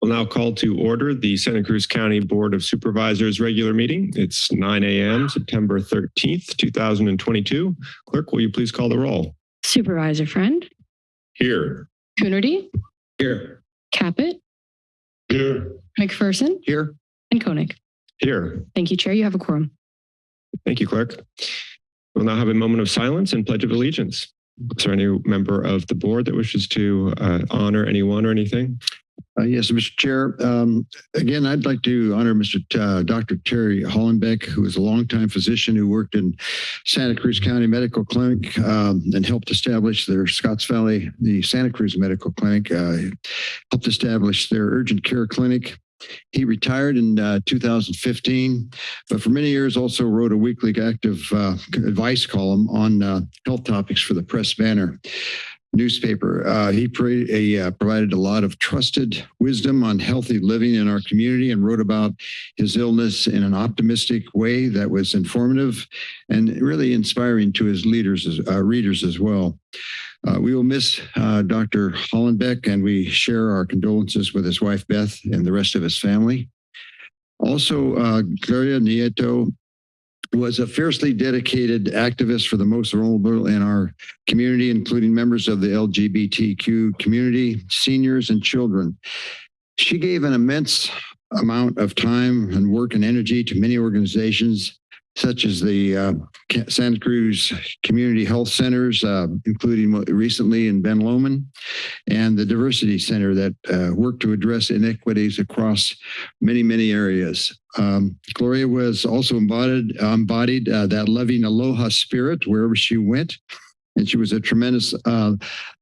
We'll now call to order the Santa Cruz County Board of Supervisors regular meeting. It's 9 a.m. September 13th, 2022. Clerk, will you please call the roll? Supervisor Friend, Here. Coonerty, Here. Caput, Here. McPherson, Here. and Koenig. Here. Thank you, Chair. You have a quorum. Thank you, Clerk. We'll now have a moment of silence and Pledge of Allegiance. Is there any member of the board that wishes to uh, honor anyone or anything? Uh, yes, Mr. Chair. Um, again, I'd like to honor Mr. T- uh, Dr. Terry Hollenbeck, who is a longtime physician who worked in Santa Cruz County Medical Clinic um, and helped establish their Scotts Valley, the Santa Cruz Medical Clinic, uh, helped establish their urgent care clinic. He retired in uh, 2015, but for many years also wrote a weekly active uh, advice column on uh, health topics for the Press Banner newspaper. Uh, he uh, provided a lot of trusted wisdom on healthy living in our community and wrote about his illness in an optimistic way that was informative and really inspiring to his leaders, uh, readers as well. Uh, we will miss uh, Dr. Hollenbeck and we share our condolences with his wife, Beth, and the rest of his family. Also, uh, Gloria Nieto was a fiercely dedicated activist for the most vulnerable in our community, including members of the LGBTQ community, seniors, and children. She gave an immense amount of time and work and energy to many organizations, such as the uh, Santa Cruz Community Health Centers, uh, including recently in Ben Lomond, and the Diversity Center that uh, worked to address inequities across many, many areas. Um, Gloria was also embodied, embodied uh, that loving aloha spirit wherever she went. And she was a tremendous uh,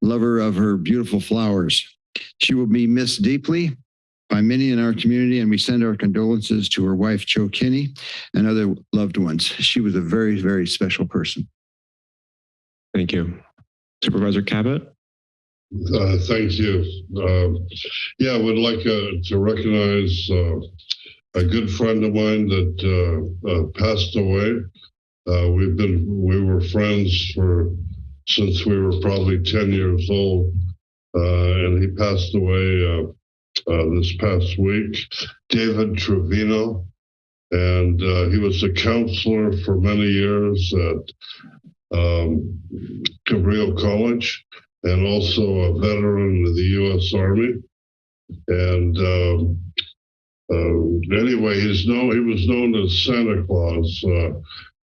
lover of her beautiful flowers. She will be missed deeply by many in our community, and we send our condolences to her wife, Joe Kinney, and other loved ones. She was a very, very special person. Thank you. Supervisor Caput? Uh, thank you. Um, yeah, I would like uh, to recognize uh, a good friend of mine that uh, uh, passed away. Uh, we've been we were friends for since we were probably ten years old, and he passed away this past week. David Trevino, and he was a counselor for many years at um, Cabrillo College and also a veteran of the U.S. Army. And um, uh, anyway, he's known. He was known as Santa Claus uh,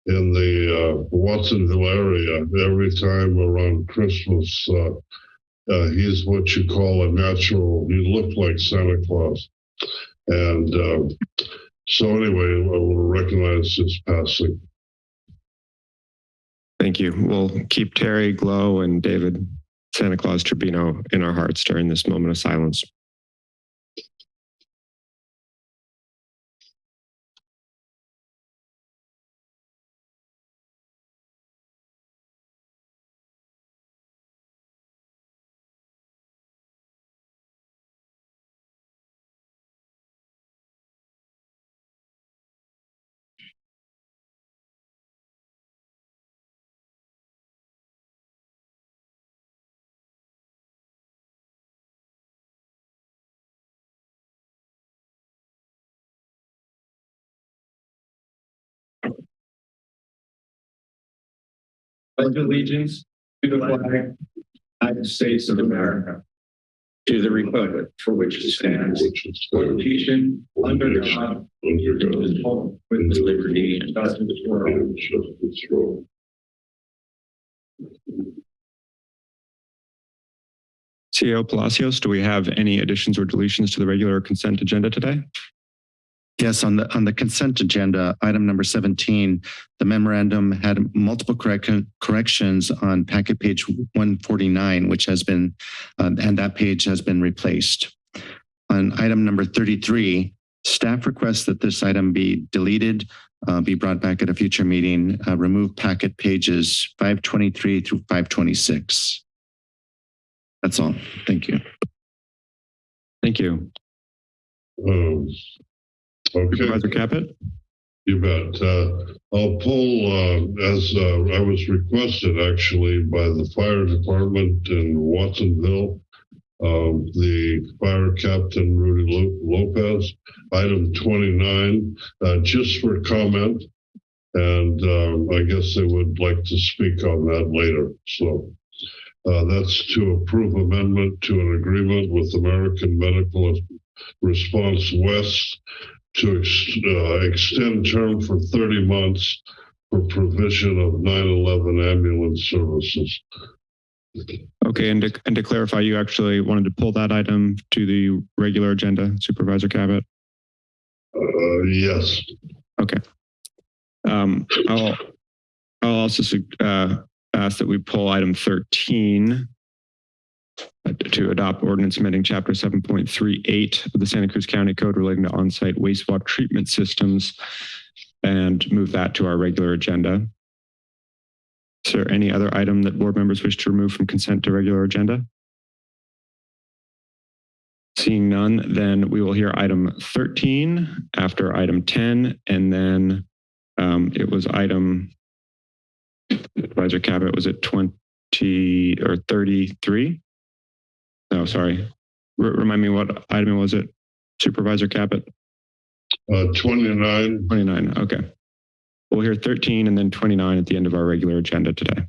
in the uh, Watsonville area. Every time around Christmas, uh, uh, he's what you call a natural. He looked like Santa Claus, and um, so anyway, I will recognize his passing. Thank you. We'll keep Terry Glow and David Santa Claus Trevino in our hearts during this moment of silence. Pledge allegiance to the flag United States of America, to the republic for which it stands, one nation, under God, with liberty and justice for all. CEO Palacios, do we have any additions or deletions to the regular consent agenda today? Yes, on the on the consent agenda, item number 17, the memorandum had multiple correct, corrections on packet page 149, which has been, uh, and that page has been replaced. On item number 33, staff requests that this item be deleted, uh, be brought back at a future meeting, uh, remove packet pages 523 through 526. That's all. Thank you. Thank you. Um, okay. Supervisor Caput? You bet. Uh, I'll pull, uh, as uh, I was requested actually by the fire department in Watsonville, um, the fire captain Rudy Lo- Lopez. Item 29, uh, just for comment. And um, I guess they would like to speak on that later. So uh, that's to approve amendment to an agreement with American Medical Response West to ex- uh, extend term for 30 months for provision of 9/11 ambulance services. Okay, and to, and to clarify, you actually wanted to pull that item to the regular agenda, Supervisor Caput? Uh, yes. Okay. Um, I'll, I'll also uh, ask that we pull item 13 uh, to adopt ordinance amending chapter 7.38 of the Santa Cruz County Code relating to on-site wastewater treatment systems and move that to our regular agenda. Is there any other item that board members wish to remove from consent to regular agenda? Seeing none, then we will hear item 13 after item 10, and then um, it was item Advisor Caput, was it 20 or 33? No, sorry. R- remind me what item was it? Supervisor Caput? Uh, 29, 29. Okay. We'll hear 13 and then 29 at the end of our regular agenda today.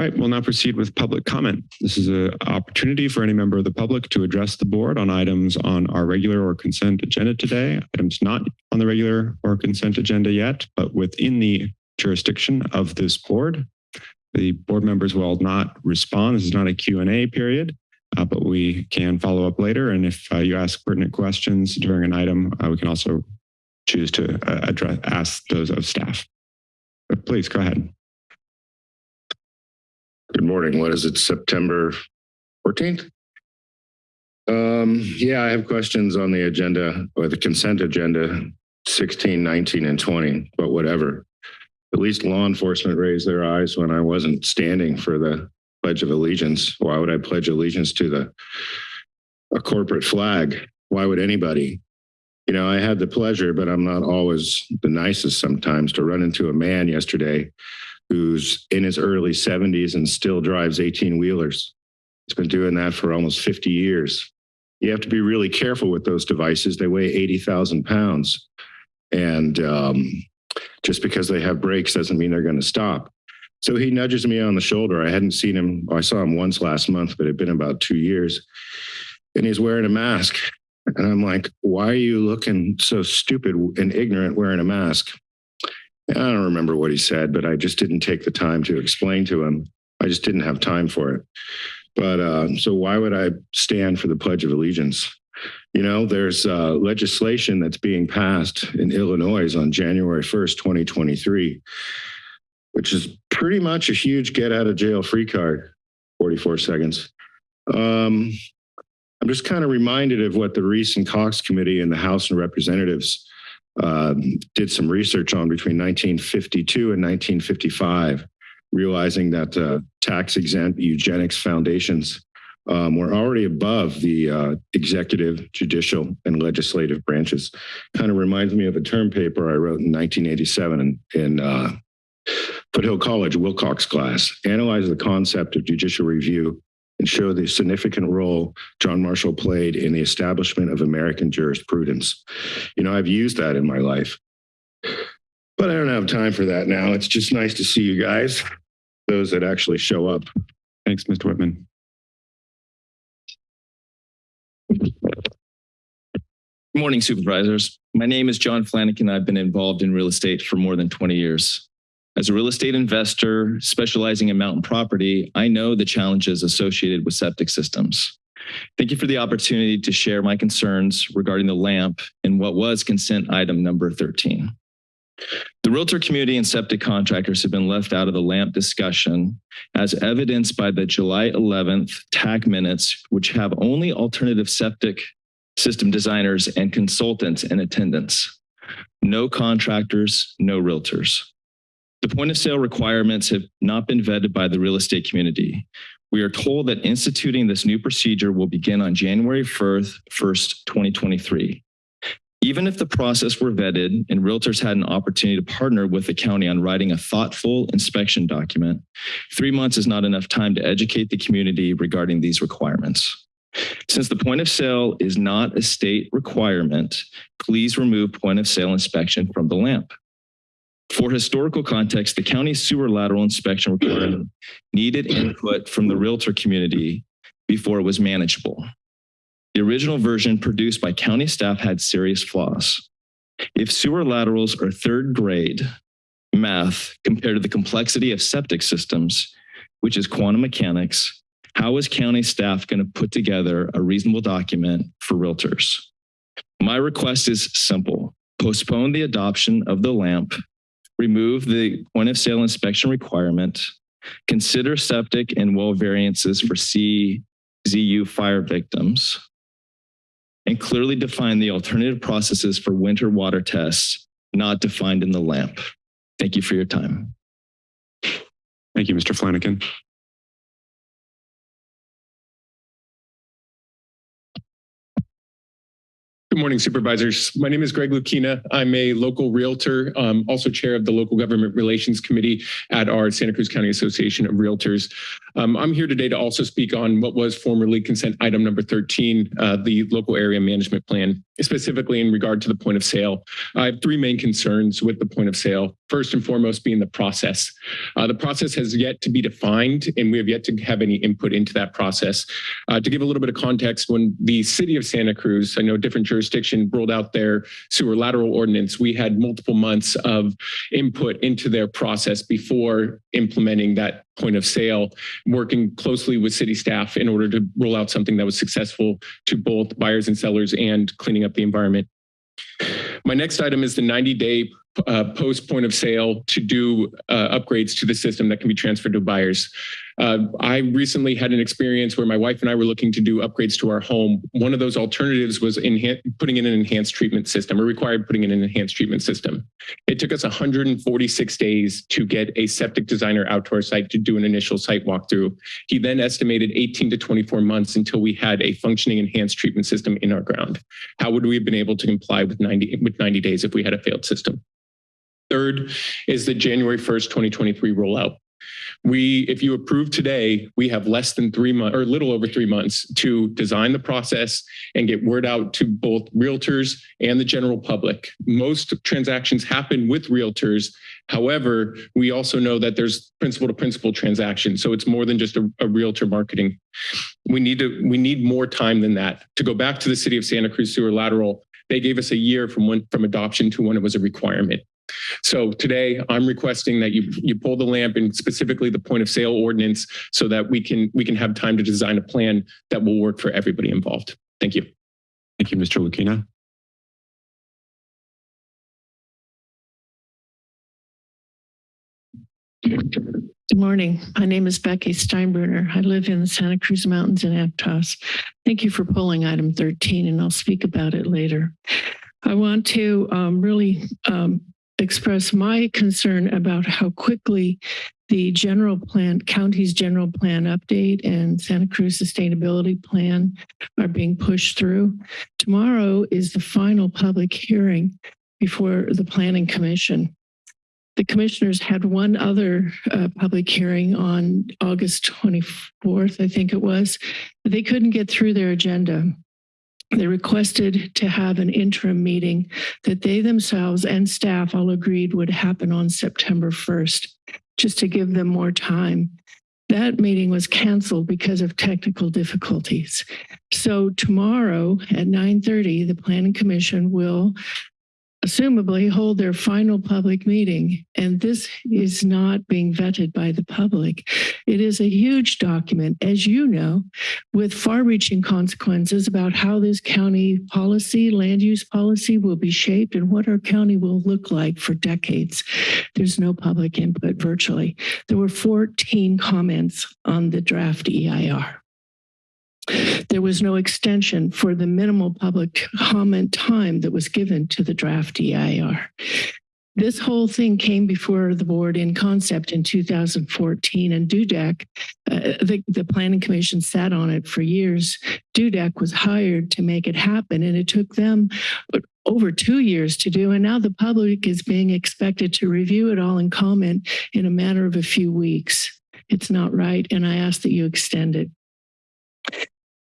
All right, we'll now proceed with public comment. This is an opportunity for any member of the public to address the board on items on our regular or consent agenda today, items not on the regular or consent agenda yet, but within the jurisdiction of this board. The board members will not respond. This is not a Q and A period, uh, but we can follow up later. And if uh, you ask pertinent questions during an item, uh, we can also choose to uh, address, ask those of staff. But please go ahead. Good morning. What is it, September 14th? Um, yeah, I have questions on the agenda or the consent agenda 16, 19, and 20, but whatever. At least law enforcement raised their eyes when I wasn't standing for the Pledge of Allegiance. Why would I pledge allegiance to the a corporate flag? Why would anybody? You know, I had the pleasure, but I'm not always the nicest sometimes to run into a man yesterday who's in his early 70s and still drives 18 wheelers. He's been doing that for almost 50 years. You have to be really careful with those devices. They weigh 80,000 pounds. And um, just because they have brakes doesn't mean they're going to stop. So he nudges me on the shoulder. I hadn't seen him, I saw him once last month, but it had been about two years. And he's wearing a mask. And I'm like, why are you looking so stupid and ignorant wearing a mask? I don't remember what he said, but I just didn't take the time to explain to him. I just didn't have time for it. But uh, so why would I stand for the Pledge of Allegiance? You know, there's uh, legislation that's being passed in Illinois on January 1st, 2023, which is pretty much a huge get out of jail free card, 44 seconds. Um, I'm just kind of reminded of what the Reece and Cox Committee in the House and Representatives um, did some research on between 1952 and 1955, realizing that uh, tax exempt eugenics foundations um, were already above the uh, executive, judicial, and legislative branches. Kind of reminds me of a term paper I wrote in 1987 in, in uh, Foothill College Wilcox class, analyze the concept of judicial review and show the significant role John Marshall played in the establishment of American jurisprudence. You know, I've used that in my life, but I don't have time for that now. It's just nice to see you guys, those that actually show up. Thanks, Mr. Whitman. Good morning, supervisors. My name is John Flanagan. I've been involved in real estate for more than 20 years. As a real estate investor specializing in mountain property, I know the challenges associated with septic systems. Thank you for the opportunity to share my concerns regarding the LAMP and what was consent item number 13. The realtor community and septic contractors have been left out of the LAMP discussion as evidenced by the July 11th TAC minutes, which have only alternative septic system designers and consultants in attendance. No contractors, no realtors. The point of sale requirements have not been vetted by the real estate community. We are told that instituting this new procedure will begin on January 1st, 1st 2023. Even if the process were vetted and realtors had an opportunity to partner with the county on writing a thoughtful inspection document, three months is not enough time to educate the community regarding these requirements. Since the point of sale is not a state requirement, please remove point of sale inspection from the LAMP. For historical context, the county sewer lateral inspection requirement needed input from the realtor community before it was manageable. The original version produced by county staff had serious flaws. If sewer laterals are third grade math compared to the complexity of septic systems, which is quantum mechanics, how is county staff going to put together a reasonable document for realtors? My request is simple. Postpone the adoption of the LAMP, remove the point of sale inspection requirement, consider septic and well variances for CZU fire victims, and clearly define the alternative processes for winter water tests not defined in the LAMP. Thank you for your time. Thank you, Mr. Flanagan. Good morning, supervisors. My name is Greg Lukina. I'm a local realtor, um, also chair of the Local Government Relations Committee at our Santa Cruz County Association of Realtors. Um, I'm here today to also speak on what was formerly consent item number 13, uh, the local area management plan, specifically in regard to the point of sale. I have three main concerns with the point of sale. First and foremost being the process. Uh, the process has yet to be defined and we have yet to have any input into that process. Uh, to give a little bit of context, when the city of Santa Cruz, I know different jurisdiction rolled out their sewer lateral ordinance, we had multiple months of input into their process before implementing that point of sale, working closely with city staff in order to roll out something that was successful to both buyers and sellers and cleaning up the environment. My next item is the 90 day uh, post point of sale to do uh, upgrades to the system that can be transferred to buyers. Uh, I recently had an experience where my wife and I were looking to do upgrades to our home. One of those alternatives was putting in an enhanced treatment system or required putting in an enhanced treatment system. It took us 146 days to get a septic designer out to our site to do an initial site walkthrough. He then estimated 18 to 24 months until we had a functioning enhanced treatment system in our ground. How would we have been able to comply with 90 with 90 days if we had a failed system? Third is the January 1st, 2023 rollout. We, if you approve today, we have less than three months or little over three months to design the process and get word out to both realtors and the general public. Most transactions happen with realtors. However, we also know that there's principal to principal transactions. So it's more than just a, a realtor marketing. We need to, we need more time than that. To go back to the city of Santa Cruz sewer lateral, they gave us a year from when, from adoption to when it was a requirement. So today I'm requesting that you you pull the lamp and specifically the point of sale ordinance so that we can we can have time to design a plan that will work for everybody involved. Thank you. Thank you, Mr. Lukina. Good morning. My name is Becky Steinbruner. I live in the Santa Cruz Mountains in Aptos. Thank you for pulling item 13, and I'll speak about it later. I want to um, really um, express my concern about how quickly the general plan, county's general plan update and Santa Cruz sustainability plan are being pushed through. Tomorrow is the final public hearing before the planning commission. The commissioners had one other uh, public hearing on August 24th, I think it was. They couldn't get through their agenda. They requested to have an interim meeting that they themselves and staff all agreed would happen on September 1st, just to give them more time. That meeting was canceled because of technical difficulties. So tomorrow at 9:30, the Planning Commission will assumably hold their final public meeting. And this is not being vetted by the public. It is a huge document, as you know, with far reaching consequences about how this county policy, land use policy will be shaped and what our county will look like for decades. There's no public input virtually. There were 14 comments on the draft EIR. There was no extension for the minimal public comment time that was given to the draft EIR. this whole thing came before the board in concept in 2014 and Dudek, uh, the, the planning commission sat on it for years. Dudek was hired to make it happen and it took them over two years to do. And now the public is being expected to review it all and comment in a matter of a few weeks. It's not right. And I ask that you extend it.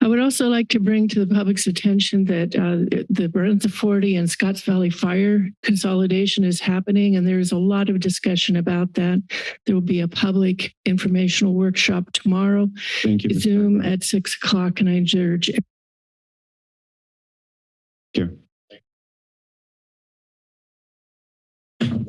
I would also like to bring to the public's attention that uh, the Branciforte and Scotts Valley Fire consolidation is happening, and there's a lot of discussion about that. There will be a public informational workshop tomorrow, Thank you. Zoom Steinbruner. at six o'clock, and I urge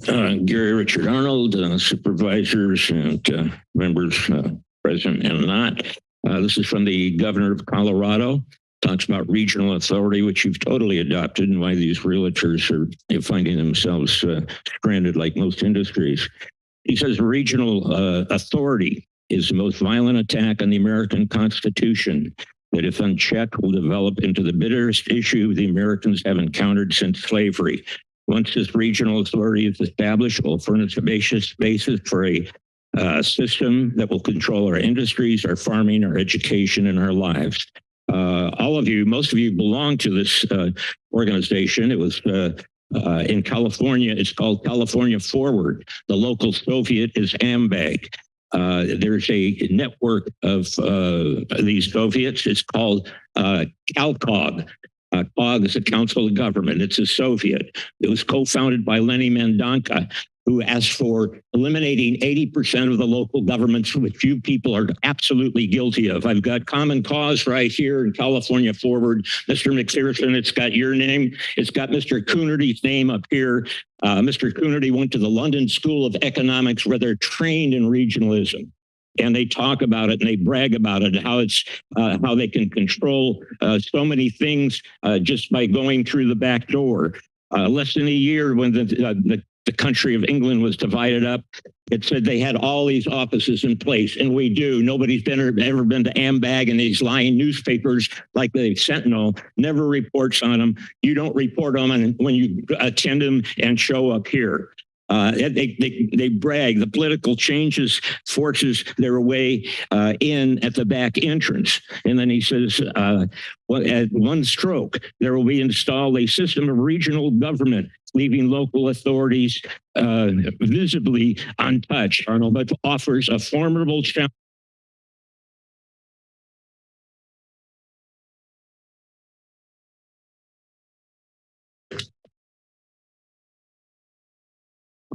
Uh, Gary Richard Arnold, uh, supervisors and uh, members uh, present and not. Uh, This is from the governor of Colorado. Talks about regional authority, which you've totally adopted and why these realtors are finding themselves uh, stranded like most industries. He says regional uh, authority is the most violent attack on the American Constitution that if unchecked will develop into the bitterest issue the Americans have encountered since slavery. Once this regional authority is established, it will furnish a basis for a uh, system that will control our industries, our farming, our education, and our lives. Uh, all of you, most of you belong to this uh, organization. It was uh, uh, in California. It's called California Forward. The local Soviet is AMBAG. Uh, there's a network of these Soviets. It's called CalCog. Uh, COG is a council of government. It's a Soviet. It was co-founded by Lenny Mendonca, who asked for eliminating 80% of the local governments, which you people are absolutely guilty of. I've got Common Cause right here in California Forward. Mr. McPherson, it's got your name. It's got Mr. Coonerty's name up here. Uh, Mr. Coonerty went to the London School of Economics where they're trained in regionalism and they talk about it and they brag about it, how it's uh, how they can control uh, so many things uh, just by going through the back door. Uh, less than a year when the, uh, the the country of England was divided up, it said they had all these offices in place, and we do. Nobody's been ever been to Ambag and these lying newspapers like the Sentinel never reports on them. You don't report on them when you attend them and show up here. Uh, they, they, they brag the political changes forces their way uh, in at the back entrance. And then he says, uh, well, at one stroke, there will be installed a system of regional government, leaving local authorities uh, visibly untouched, Arnold, but offers a formidable challenge.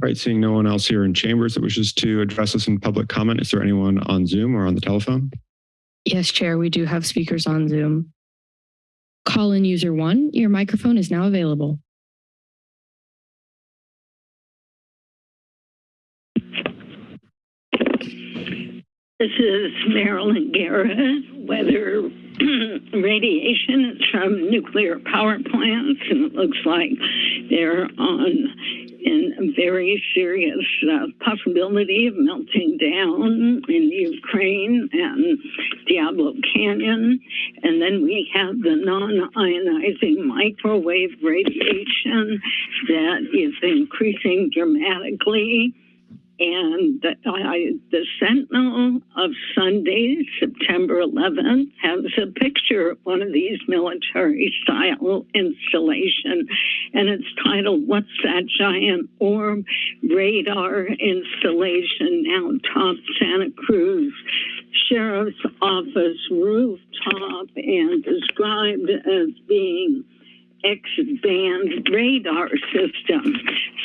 All right, seeing no one else here in chambers that wishes to address us in public comment, is there anyone on Zoom or on the telephone? Yes, Chair, we do have speakers on Zoom. Call in user one, your microphone is now available. This is Marilyn Garrett. Weather radiation is from nuclear power plants, and it looks like they're on in a very serious uh, possibility of melting down in Ukraine and Diablo Canyon. And then we have the non-ionizing microwave radiation that is increasing dramatically. And I, the Sentinel of Sunday, September 11th, has a picture of one of these military style installation, and it's titled "What's That Giant Orb?" Radar installation now top Santa Cruz Sheriff's Office rooftop and described as being X-band radar system.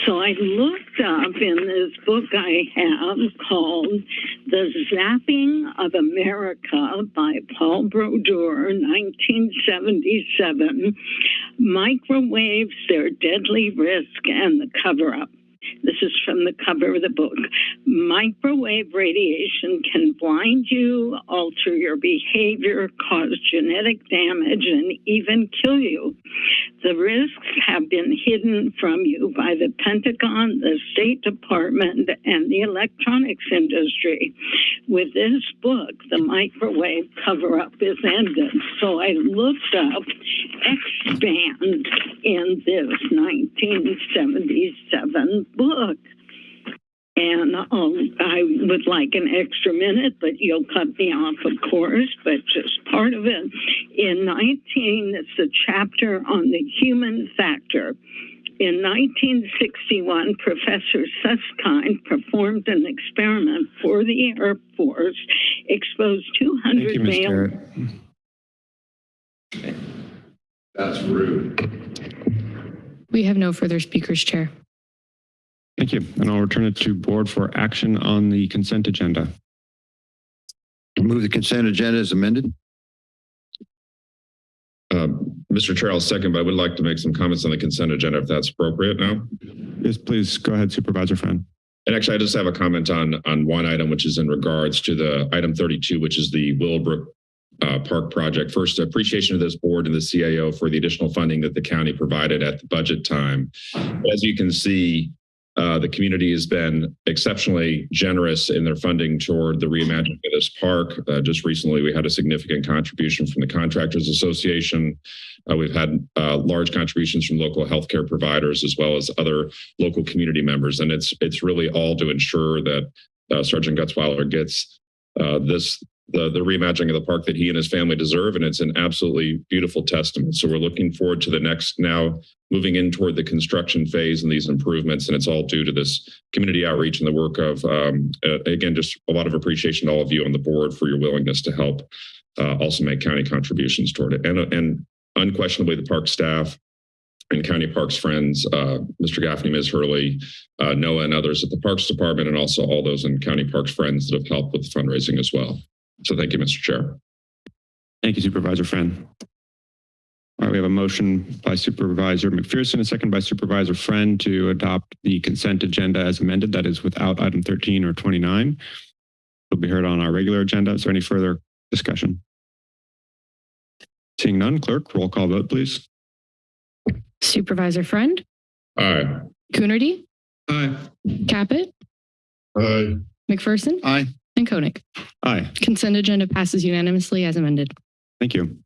So I looked up in this book I have called The Zapping of America by Paul Brodeur, 1977, Microwaves, Their Deadly Risk and the Cover-Up. This is from the cover of the book. Microwave radiation can blind you, alter your behavior, cause genetic damage, and even kill you. The risks have been hidden from you by the Pentagon, the State Department, and the electronics industry. With this book, the microwave cover up is ended. So I looked up X band in this 1977 book. And um, I would like an extra minute, but you'll cut me off, of course, but just part of it. In 19, it's a chapter on the human factor. In 1961, Professor Susskind performed an experiment for the Air Force, exposed 200 you, male That's rude. We have no further speakers, Chair. Thank you. And I'll return it to board for action on the consent agenda. Move the consent agenda as amended. Um, Mr. Chair, I'll second, but I would like to make some comments on the consent agenda if that's appropriate now. Yes, please go ahead, Supervisor Friend. And actually, I just have a comment on, on one item, which is in regards to the item 32, which is the Willowbrook uh, Park project. First, appreciation of this board and the CAO for the additional funding that the county provided at the budget time. As you can see, uh, the community has been exceptionally generous in their funding toward the reimagining of this park. Uh, just recently, we had a significant contribution from the Contractors Association. Uh, we've had uh, large contributions from local healthcare providers as well as other local community members, and it's it's really all to ensure that uh, Sergeant Gutzwiller gets this the the reimagining of the park that he and his family deserve, and it's an absolutely beautiful testament. So we're looking forward to the next now moving in toward the construction phase and these improvements, and it's all due to this community outreach and the work of um, uh, again just a lot of appreciation to all of you on the board for your willingness to help uh, also make county contributions toward it, and and unquestionably the park staff and county parks friends, uh, Mr. Gaffney, Ms. Hurley, uh, Noah, and others at the Parks Department, and also all those in county parks friends that have helped with fundraising as well. So thank you, Mr. Chair. Thank you, Supervisor Friend. All right, we have a motion by Supervisor McPherson, a second by Supervisor Friend to adopt the consent agenda as amended. That is without item 13 or 29. It'll be heard on our regular agenda. Is there any further discussion? Seeing none, clerk, roll call vote, please. Supervisor Friend, Aye. Coonerty, Aye. Caput, Aye. McPherson, Aye. And Koenig. Aye. Consent agenda passes unanimously as amended. Thank you.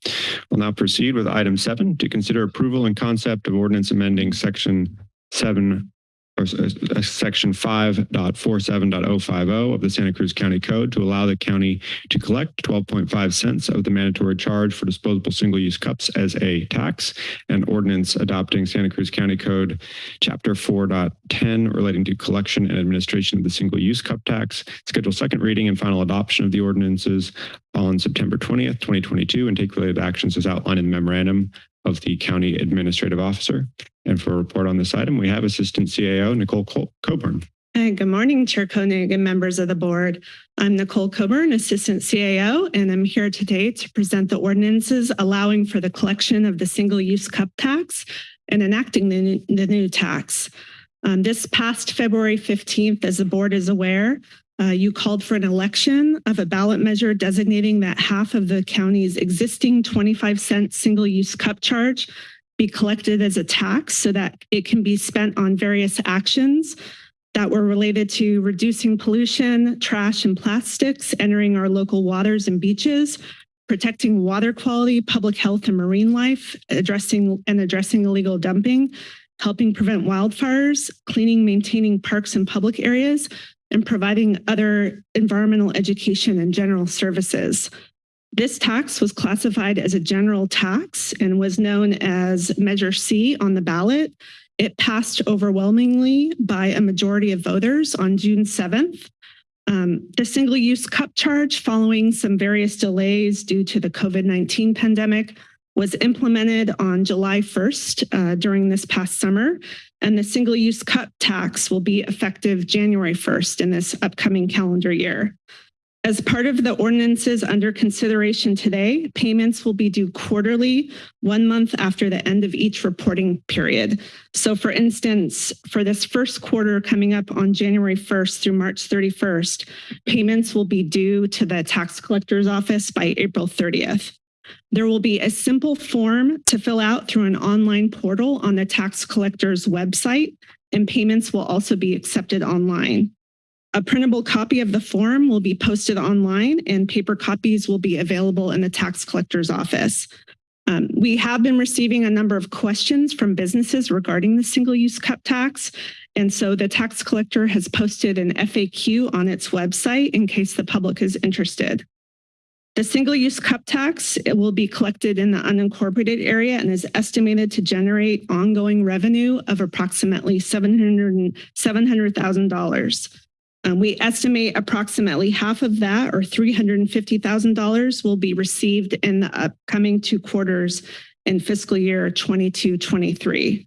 We'll now proceed with item seven to consider approval and concept of ordinance amending section seven or uh, section 5.47.050 of the Santa Cruz County Code to allow the county to collect 12.5 cents of the mandatory charge for disposable single-use cups as a tax and ordinance adopting Santa Cruz County Code Chapter 4.10 relating to collection and administration of the single-use cup tax, schedule second reading and final adoption of the ordinances on September 20th, 2022, and take related actions as outlined in the memorandum of the county administrative officer. And for a report on this item, we have Assistant CAO Nicole Col- Coburn. Hi, good morning, Chair Koenig and members of the board. I'm Nicole Coburn, Assistant CAO, and I'm here today to present the ordinances allowing for the collection of the single-use cup tax and enacting the, new- the new tax. Um, this past February 15th, as the board is aware, uh, you called for an election of a ballot measure designating that half of the county's existing 25 cent single-use cup charge be collected as a tax so that it can be spent on various actions that were related to reducing pollution, trash and plastics entering our local waters and beaches, protecting water quality, public health and marine life, addressing and addressing illegal dumping, helping prevent wildfires, cleaning, maintaining parks and public areas, and providing other environmental education and general services. This tax was classified as a general tax and was known as Measure C on the ballot. It passed overwhelmingly by a majority of voters on June 7th. Um, the single-use cup charge, following some various delays due to the COVID-19 pandemic, was implemented on July 1st uh, during this past summer, and the single-use cup tax will be effective January 1st in this upcoming calendar year. As part of the ordinances under consideration today, payments will be due quarterly, one month after the end of each reporting period. So for instance, for this first quarter coming up on January 1st through March 31st, payments will be due to the tax collector's office by April 30th. There will be a simple form to fill out through an online portal on the tax collector's website, and payments will also be accepted online. A printable copy of the form will be posted online and paper copies will be available in the tax collector's office. Um, we have been receiving a number of questions from businesses regarding the single-use cup tax. And so the tax collector has posted an FAQ on its website in case the public is interested. The single-use cup tax will be collected in the unincorporated area and is estimated to generate ongoing revenue of approximately $700 $700,000. Um, we estimate approximately half of that or $350,000 will be received in the upcoming two quarters in fiscal year 22-23.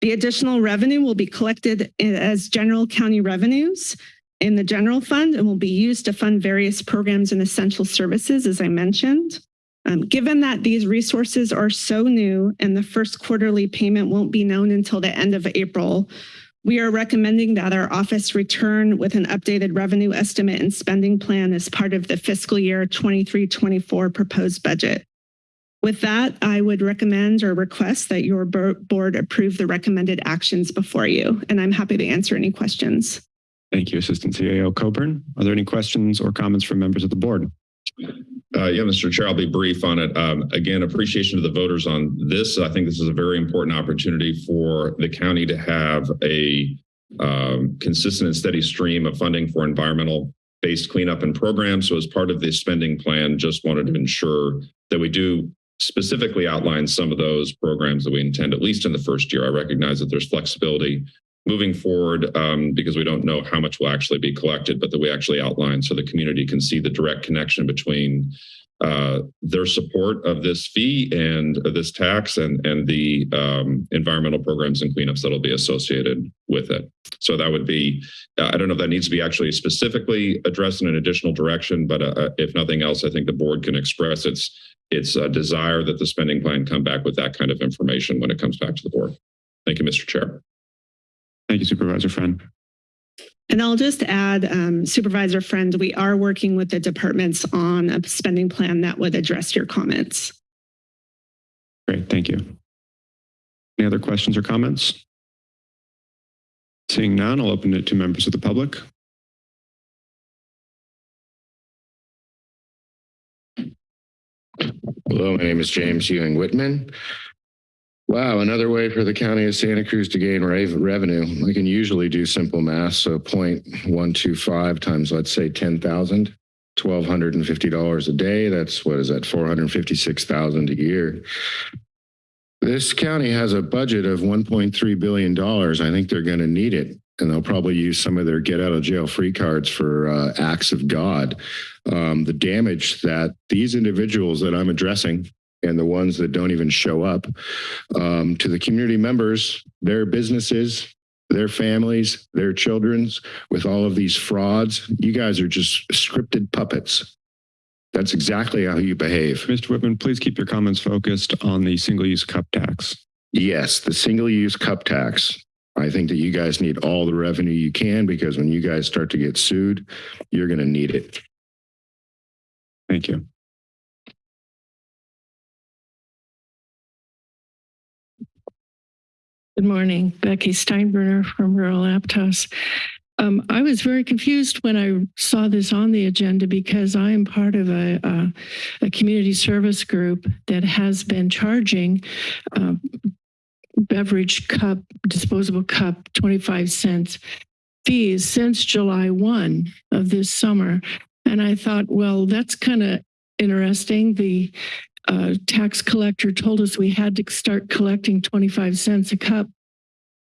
The additional revenue will be collected as general county revenues in the general fund and will be used to fund various programs and essential services, as I mentioned. Um, given that these resources are so new and the first quarterly payment won't be known until the end of April, we are recommending that our office return with an updated revenue estimate and spending plan as part of the fiscal year 23-24 proposed budget. With that, I would recommend or request that your board approve the recommended actions before you, and I'm happy to answer any questions. Thank you, Assistant CAO Coburn. Are there any questions or comments from members of the board? Uh, yeah, Mr. Chair, I'll be brief on it. Um, again, appreciation to the voters on this. I think this is a very important opportunity for the county to have a um, consistent and steady stream of funding for environmental based cleanup and programs. So as part of the spending plan, just wanted to ensure that we do specifically outline some of those programs that we intend, at least in the first year. I recognize that there's flexibility moving forward um, because we don't know how much will actually be collected, but that we actually outline so the community can see the direct connection between uh, their support of this fee and this tax and, and the um, environmental programs and cleanups that'll be associated with it. So that would be, I don't know if that needs to be actually specifically addressed in an additional direction, but uh, if nothing else, I think the board can express its its uh, desire that the spending plan come back with that kind of information when it comes back to the board. Thank you, Mr. Chair. Thank you, Supervisor Friend. And I'll just add, um, Supervisor Friend, we are working with the departments on a spending plan that would address your comments. Great, thank you. Any other questions or comments? Seeing none, I'll open it to members of the public. Hello, my name is James Ewing Whitman. Wow, another way for the county of Santa Cruz to gain revenue. I can usually do simple math, so 0.125 times, let's say 10,000, $1,250 a day. That's, what is that, 456,000 a year. This county has a budget of $1.3 billion. I think they're going to need it. And they'll probably use some of their get out of jail free cards for uh, acts of God. Um, the damage that these individuals that I'm addressing and the ones that don't even show up um, to the community members, their businesses, their families, their children's with all of these frauds. You guys are just scripted puppets. That's exactly how you behave. Mr. Whitman, please keep your comments focused on the single-use cup tax. Yes, the single-use cup tax. I think that you guys need all the revenue you can because when you guys start to get sued, you're going to need it. Thank you. Good morning, Becky Steinbruner from Rural Aptos. Um, I was very confused when I saw this on the agenda because I am part of a, a, a community service group that has been charging uh, beverage cup, disposable cup, 25 cents fees since July 1 of this summer. And I thought, well, that's kind of interesting. The uh, tax collector told us we had to start collecting 25 cents a cup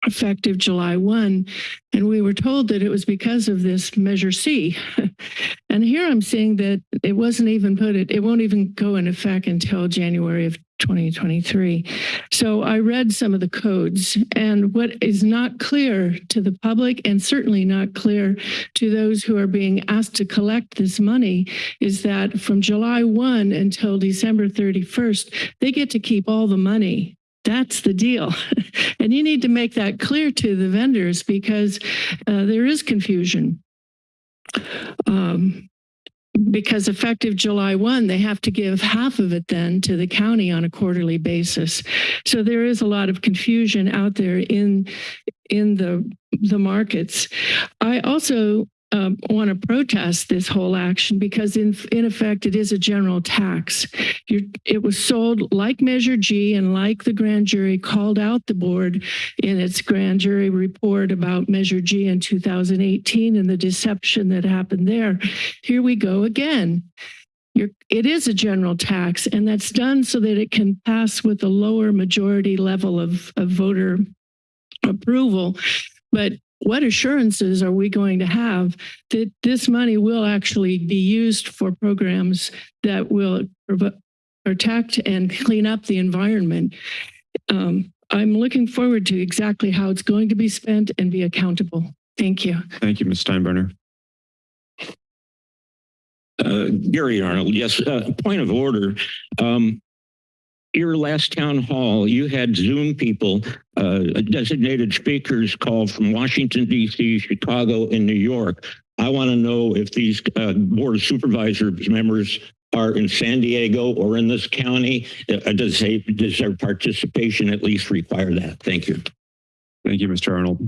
effective July 1. And we were told that it was because of this Measure C. and here I'm seeing that it wasn't even put, it, it won't even go in effect until January of 2023. So I read some of the codes and what is not clear to the public and certainly not clear to those who are being asked to collect this money is that from July 1 until December 31st, they get to keep all the money. That's the deal. and you need to make that clear to the vendors because uh, there is confusion. Um, because effective July 1, they have to give half of it then to the county on a quarterly basis. So there is a lot of confusion out there in, in the, the markets. I also um, want to protest this whole action because in, in effect, it is a general tax. You're, it was sold like Measure G and like the grand jury called out the board in its grand jury report about Measure G in 2018 and the deception that happened there. Here we go again. You're, it is a general tax and that's done so that it can pass with a lower majority level of, of voter approval. But what assurances are we going to have that this money will actually be used for programs that will protect and clean up the environment? Um, I'm looking forward to exactly how it's going to be spent and be accountable. Thank you. Thank you, Ms. Steinbruner. Uh, Gary Arnold, yes, uh, point of order. Um, your last town hall, you had Zoom people, uh, designated speakers called from Washington, D.C., Chicago, and New York. I want to know if these uh, board of supervisors members are in San Diego or in this county. Uh, does, they, does their participation at least require that? Thank you. Thank you, Mr. Arnold.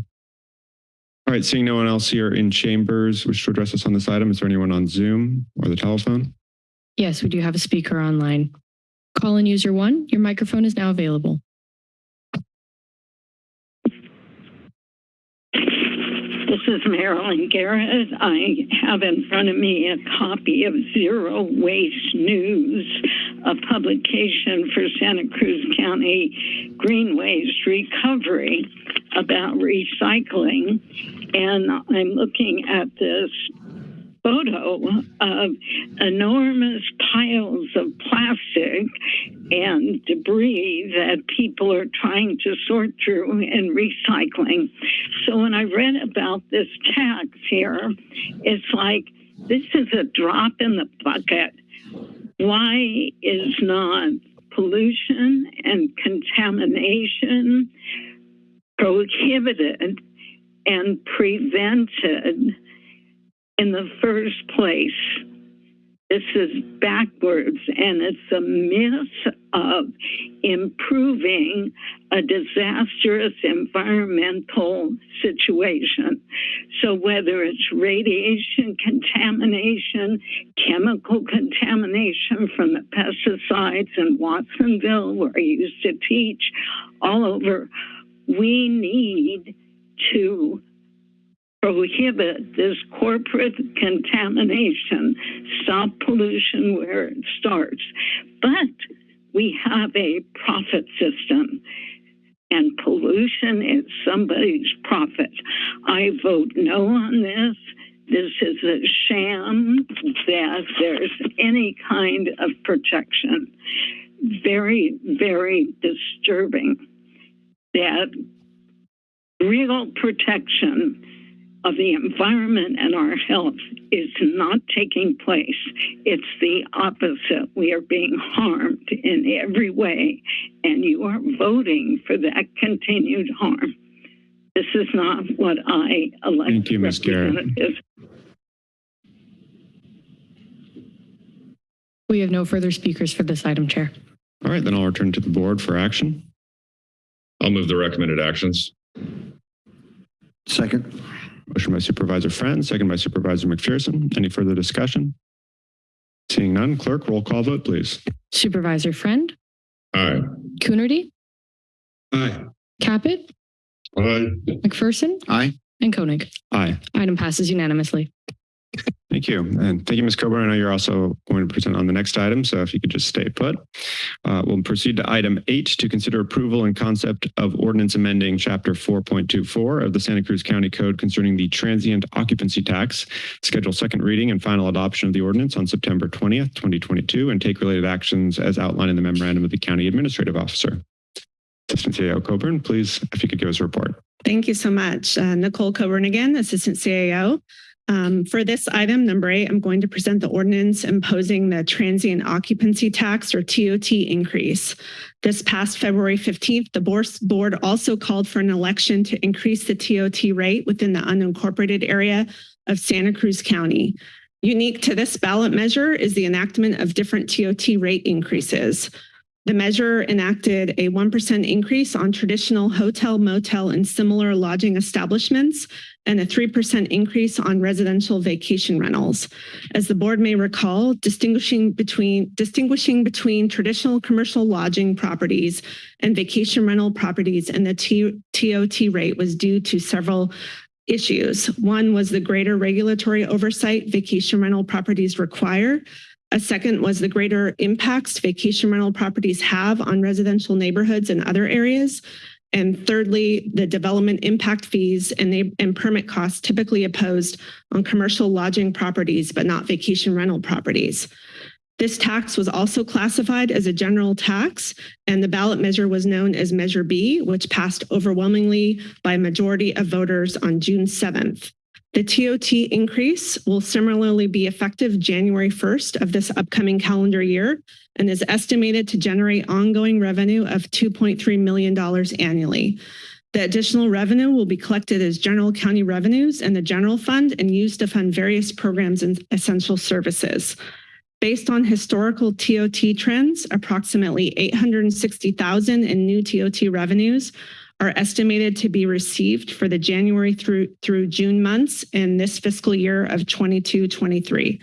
All right, seeing no one else here in chambers wish to address us on this item, is there anyone on Zoom or the telephone? Yes, we do have a speaker online. Call in user one, your microphone is now available. This is Marilyn Garrett. I have in front of me a copy of Zero Waste News, a publication for Santa Cruz County Green Waste Recovery about recycling. And I'm looking at this photo of enormous piles of plastic and debris that people are trying to sort through and recycling. So when I read about this tax here, it's like this is a drop in the bucket. Why is not pollution and contamination prohibited and prevented in the first place. This is backwards, and it's a myth of improving a disastrous environmental situation. So, whether it's radiation contamination, chemical contamination from the pesticides in Watsonville, where I used to teach, all over, we need to prohibit this corporate contamination, stop pollution where it starts. But we have a profit system and pollution is somebody's profit. I vote no on this. This is a sham that there's any kind of protection. Very, very disturbing that real protection of the environment and our health is not taking place. It's the opposite. We are being harmed in every way, and you are voting for that continued harm. This is not what I elect Thank you, Ms. Garrett. We have no further speakers for this item, Chair. All right, then I'll return to the board for action. I'll move the recommended actions. Second. Motion by Supervisor Friend, second by Supervisor McPherson. Any further discussion? Seeing none, clerk, roll call vote, please. Supervisor Friend, Aye. Coonerty, Aye. Caput, Aye. McPherson, Aye. and Koenig. Aye. Item passes unanimously. Thank you. And thank you, Ms. Coburn. I know you're also going to present on the next item, so if you could just stay put. Uh, we'll proceed to item eight to consider approval and concept of ordinance amending chapter 4.24 of the Santa Cruz County Code concerning the transient occupancy tax, schedule second reading and final adoption of the ordinance on September 20th, 2022, and take related actions as outlined in the memorandum of the county administrative officer. Assistant CAO Coburn, please, if you could give us a report. Thank you so much. Uh, Nicole Coburn again, Assistant CAO. Um, for this item, number eight, I'm going to present the ordinance imposing the transient occupancy tax or TOT increase. This past February 15th, the board also called for an election to increase the TOT rate within the unincorporated area of Santa Cruz County. Unique to this ballot measure is the enactment of different TOT rate increases. The measure enacted a 1% increase on traditional hotel, motel, and similar lodging establishments and a 3% increase on residential vacation rentals. As the board may recall, distinguishing between distinguishing between traditional commercial lodging properties and vacation rental properties and the T- TOT rate was due to several issues. One was the greater regulatory oversight vacation rental properties require. A second was the greater impacts vacation rental properties have on residential neighborhoods and other areas. And thirdly, the development impact fees and, and permit costs typically imposed on commercial lodging properties, but not vacation rental properties. This tax was also classified as a general tax, and the ballot measure was known as Measure B, which passed overwhelmingly by a majority of voters on June 7th. The TOT increase will similarly be effective January 1st of this upcoming calendar year and is estimated to generate ongoing revenue of $2.3 million annually. The additional revenue will be collected as general county revenues in the general fund and used to fund various programs and essential services. Based on historical TOT trends, approximately 860,000 in new TOT revenues are estimated to be received for the January through through June months in this fiscal year of 22-23.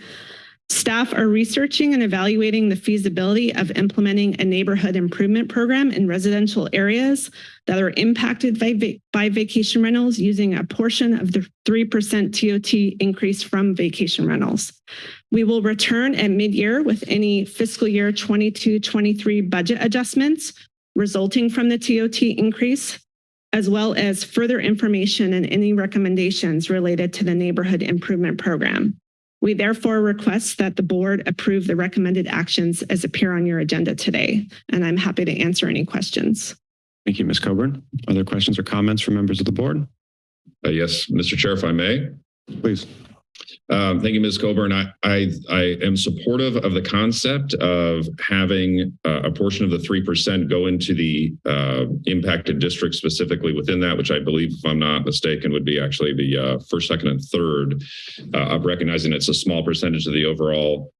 Staff are researching and evaluating the feasibility of implementing a neighborhood improvement program in residential areas that are impacted by, by vacation rentals using a portion of the 3% TOT increase from vacation rentals. We will return at mid-year with any fiscal year 22-23 budget adjustments resulting from the TOT increase, as well as further information and any recommendations related to the neighborhood improvement program. We therefore request that the board approve the recommended actions as appear on your agenda today, and I'm happy to answer any questions. Thank you, Ms. Coburn. Other questions or comments from members of the board? Uh, yes, Mr. Chair, if I may. Please. Um, thank you, Ms. Coburn. I, I, I am supportive of the concept of having uh, a portion of the 3% go into the uh, impacted district specifically within that, which I believe, if I'm not mistaken, would be actually the uh, first, second, and third uh, of recognizing it's a small percentage of the overall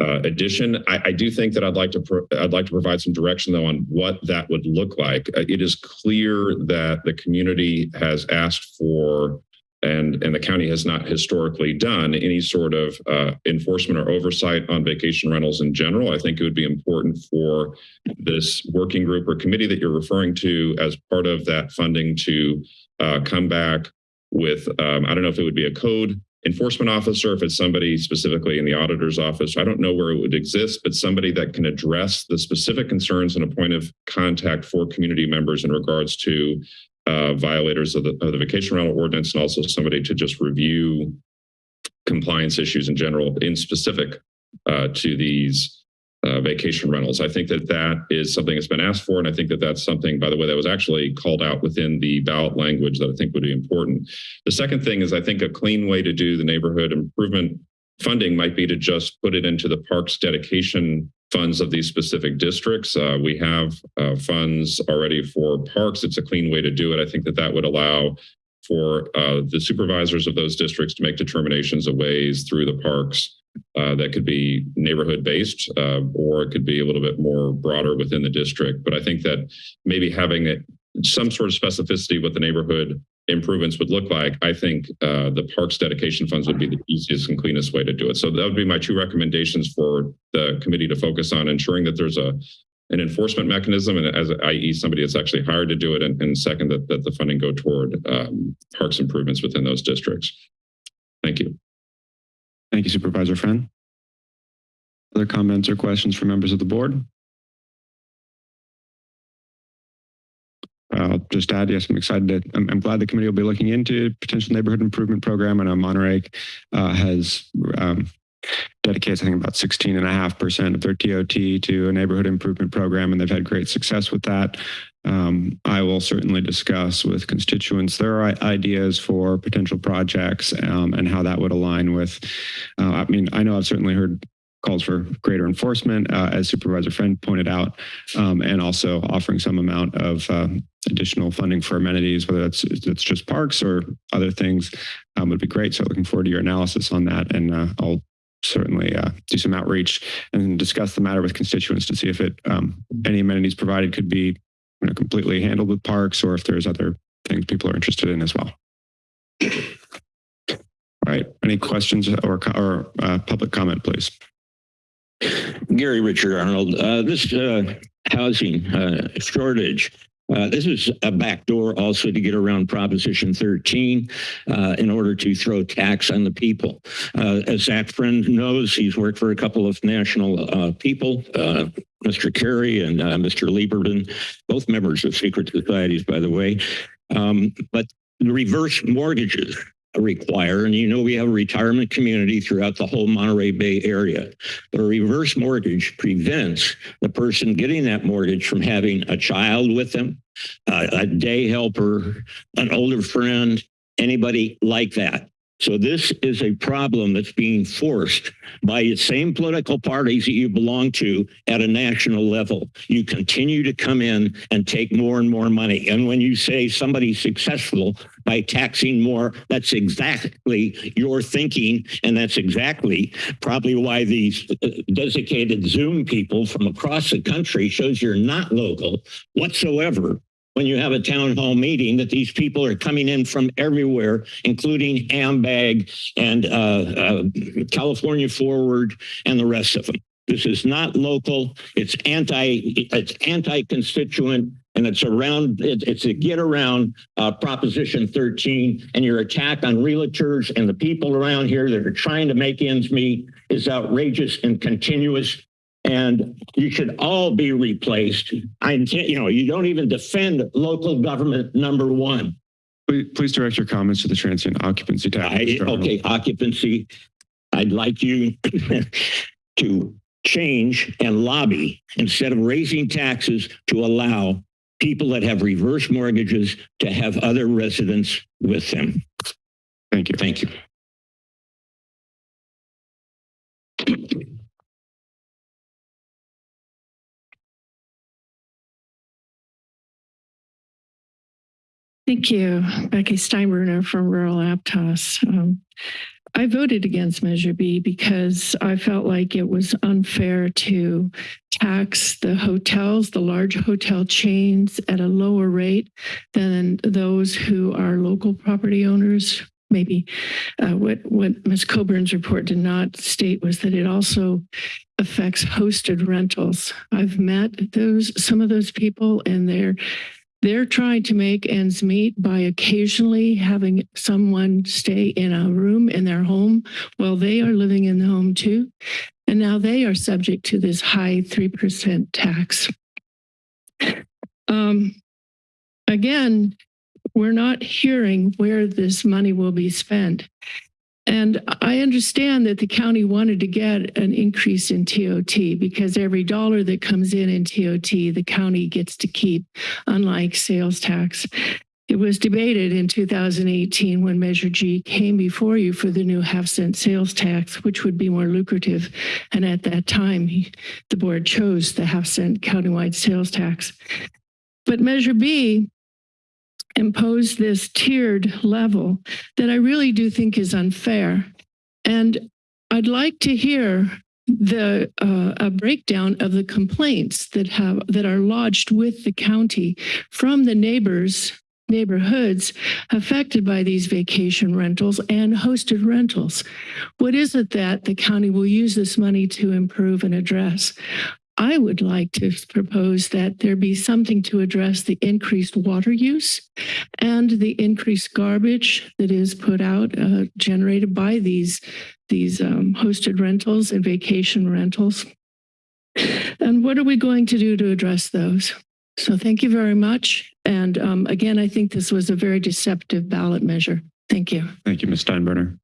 uh, addition. I, I, do think that I'd like to I'd like to provide some direction though on what that would look like. Uh, it is clear that the community has asked for and, and the county has not historically done any sort of uh, enforcement or oversight on vacation rentals in general. I think it would be important for this working group or committee that you're referring to as part of that funding to uh, come back with, um, I don't know if it would be a code enforcement officer, if it's somebody specifically in the auditor's office. I don't know where it would exist, but somebody that can address the specific concerns and a point of contact for community members in regards to uh, violators of the, of the vacation rental ordinance and also somebody to just review compliance issues in general in specific uh, to these uh, vacation rentals. I think that that is something that's been asked for. And I think that that's something, by the way, that was actually called out within the ballot language that I think would be important. The second thing is I think a clean way to do the neighborhood improvement funding might be to just put it into the parks dedication funds of these specific districts. Uh, we have uh, funds already for parks. It's a clean way to do it. I think that that would allow for uh, the supervisors of those districts to make determinations of ways through the parks uh, that could be neighborhood based uh, or it could be a little bit more broader within the district. But I think that maybe having it, some sort of specificity what the neighborhood improvements would look like, I think uh, the parks dedication funds would be the easiest and cleanest way to do it. So that would be my two recommendations for the committee to focus on ensuring that there's a an enforcement mechanism and as i.e. somebody that's actually hired to do it and, and second that, that the funding go toward um, parks improvements within those districts. Thank you. Thank you, Supervisor Friend. Other comments or questions from members of the board? I'll just add, yes, I'm excited. To, I'm, I'm, glad the committee will be looking into potential neighborhood improvement program. And Monterey uh, has um, dedicates, I think, about 16.5% of their TOT to a neighborhood improvement program, and they've had great success with that. Um, I will certainly discuss with constituents their ideas for potential projects um, and how that would align with. Uh, I mean, I know I've certainly heard calls for greater enforcement, uh, as Supervisor Friend pointed out, um, and also offering some amount of uh, additional funding for amenities, whether that's it's just parks or other things, um, would be great. So looking forward to your analysis on that, and uh, I'll certainly uh, do some outreach and discuss the matter with constituents to see if it um, any amenities provided could be you know, completely handled with parks or if there's other things people are interested in as well. All right. Any questions or, or uh, public comment, please? Gary Richard Arnold, uh, this uh, housing uh, shortage. Uh, this is a backdoor also to get around Proposition 13 uh, in order to throw tax on the people. Uh, as Zach Friend knows, he's worked for a couple of national uh, people, uh, Mr. Kerry and Mr. Lieberman, both members of secret societies, by the way. Um, but the reverse mortgages require, and you know we have a retirement community throughout the whole Monterey Bay area. But a reverse mortgage prevents the person getting that mortgage from having a child with them, uh, a day helper, an older friend, anybody like that. So this is a problem that's being forced by the same political parties that you belong to at a national level. You continue to come in and take more and more money. And when you say somebody's successful by taxing more, that's exactly your thinking. And that's exactly probably why these uh, designated Zoom people from across the country shows you're not local whatsoever when you have a town hall meeting that these people are coming in from everywhere, including AMBAG and uh, uh, California Forward and the rest of them. This is not local. It's anti. It's anti-constituent, and it's around. It, it's a get around uh, Proposition 13, and your attack on realtors and the people around here that are trying to make ends meet is outrageous and continuous and you should all be replaced. I intend, you know, you don't even defend local government number one. Please, please direct your comments to the transient occupancy tab. I. Okay, occupancy. I'd like you to change and lobby instead of raising taxes to allow people that have reverse mortgages to have other residents with them. Thank you. Thank you. Thank you, Becky Steinbruner from Rural Aptos. Um, I voted against Measure B because I felt like it was unfair to tax the hotels, the large hotel chains at a lower rate than those who are local property owners. Maybe uh, what, what Ms. Coburn's report did not state was that it also affects hosted rentals. I've met those, some of those people and they're they're trying to make ends meet by occasionally having someone stay in a room in their home while they are living in the home too. And now they are subject to this high 3% tax. Um, again, we're not hearing where this money will be spent. And I understand that the county wanted to get an increase in TOT because every dollar that comes in in TOT, the county gets to keep, unlike sales tax. It was debated in 2018 when Measure G came before you for the new half cent sales tax, which would be more lucrative. And at that time, the board chose the half cent countywide sales tax. But Measure B impose this tiered level that I really do think is unfair. And I'd like to hear the uh, a breakdown of the complaints that have that are lodged with the county from the neighbors neighborhoods affected by these vacation rentals and hosted rentals. What is it that the county will use this money to improve and address? I would like to propose that there be something to address the increased water use and the increased garbage that is put out, uh, generated by these, these um, hosted rentals and vacation rentals. And what are we going to do to address those? So thank you very much. And um, again, I think this was a very deceptive ballot measure. Thank you. Thank you, Ms. Steinbruner.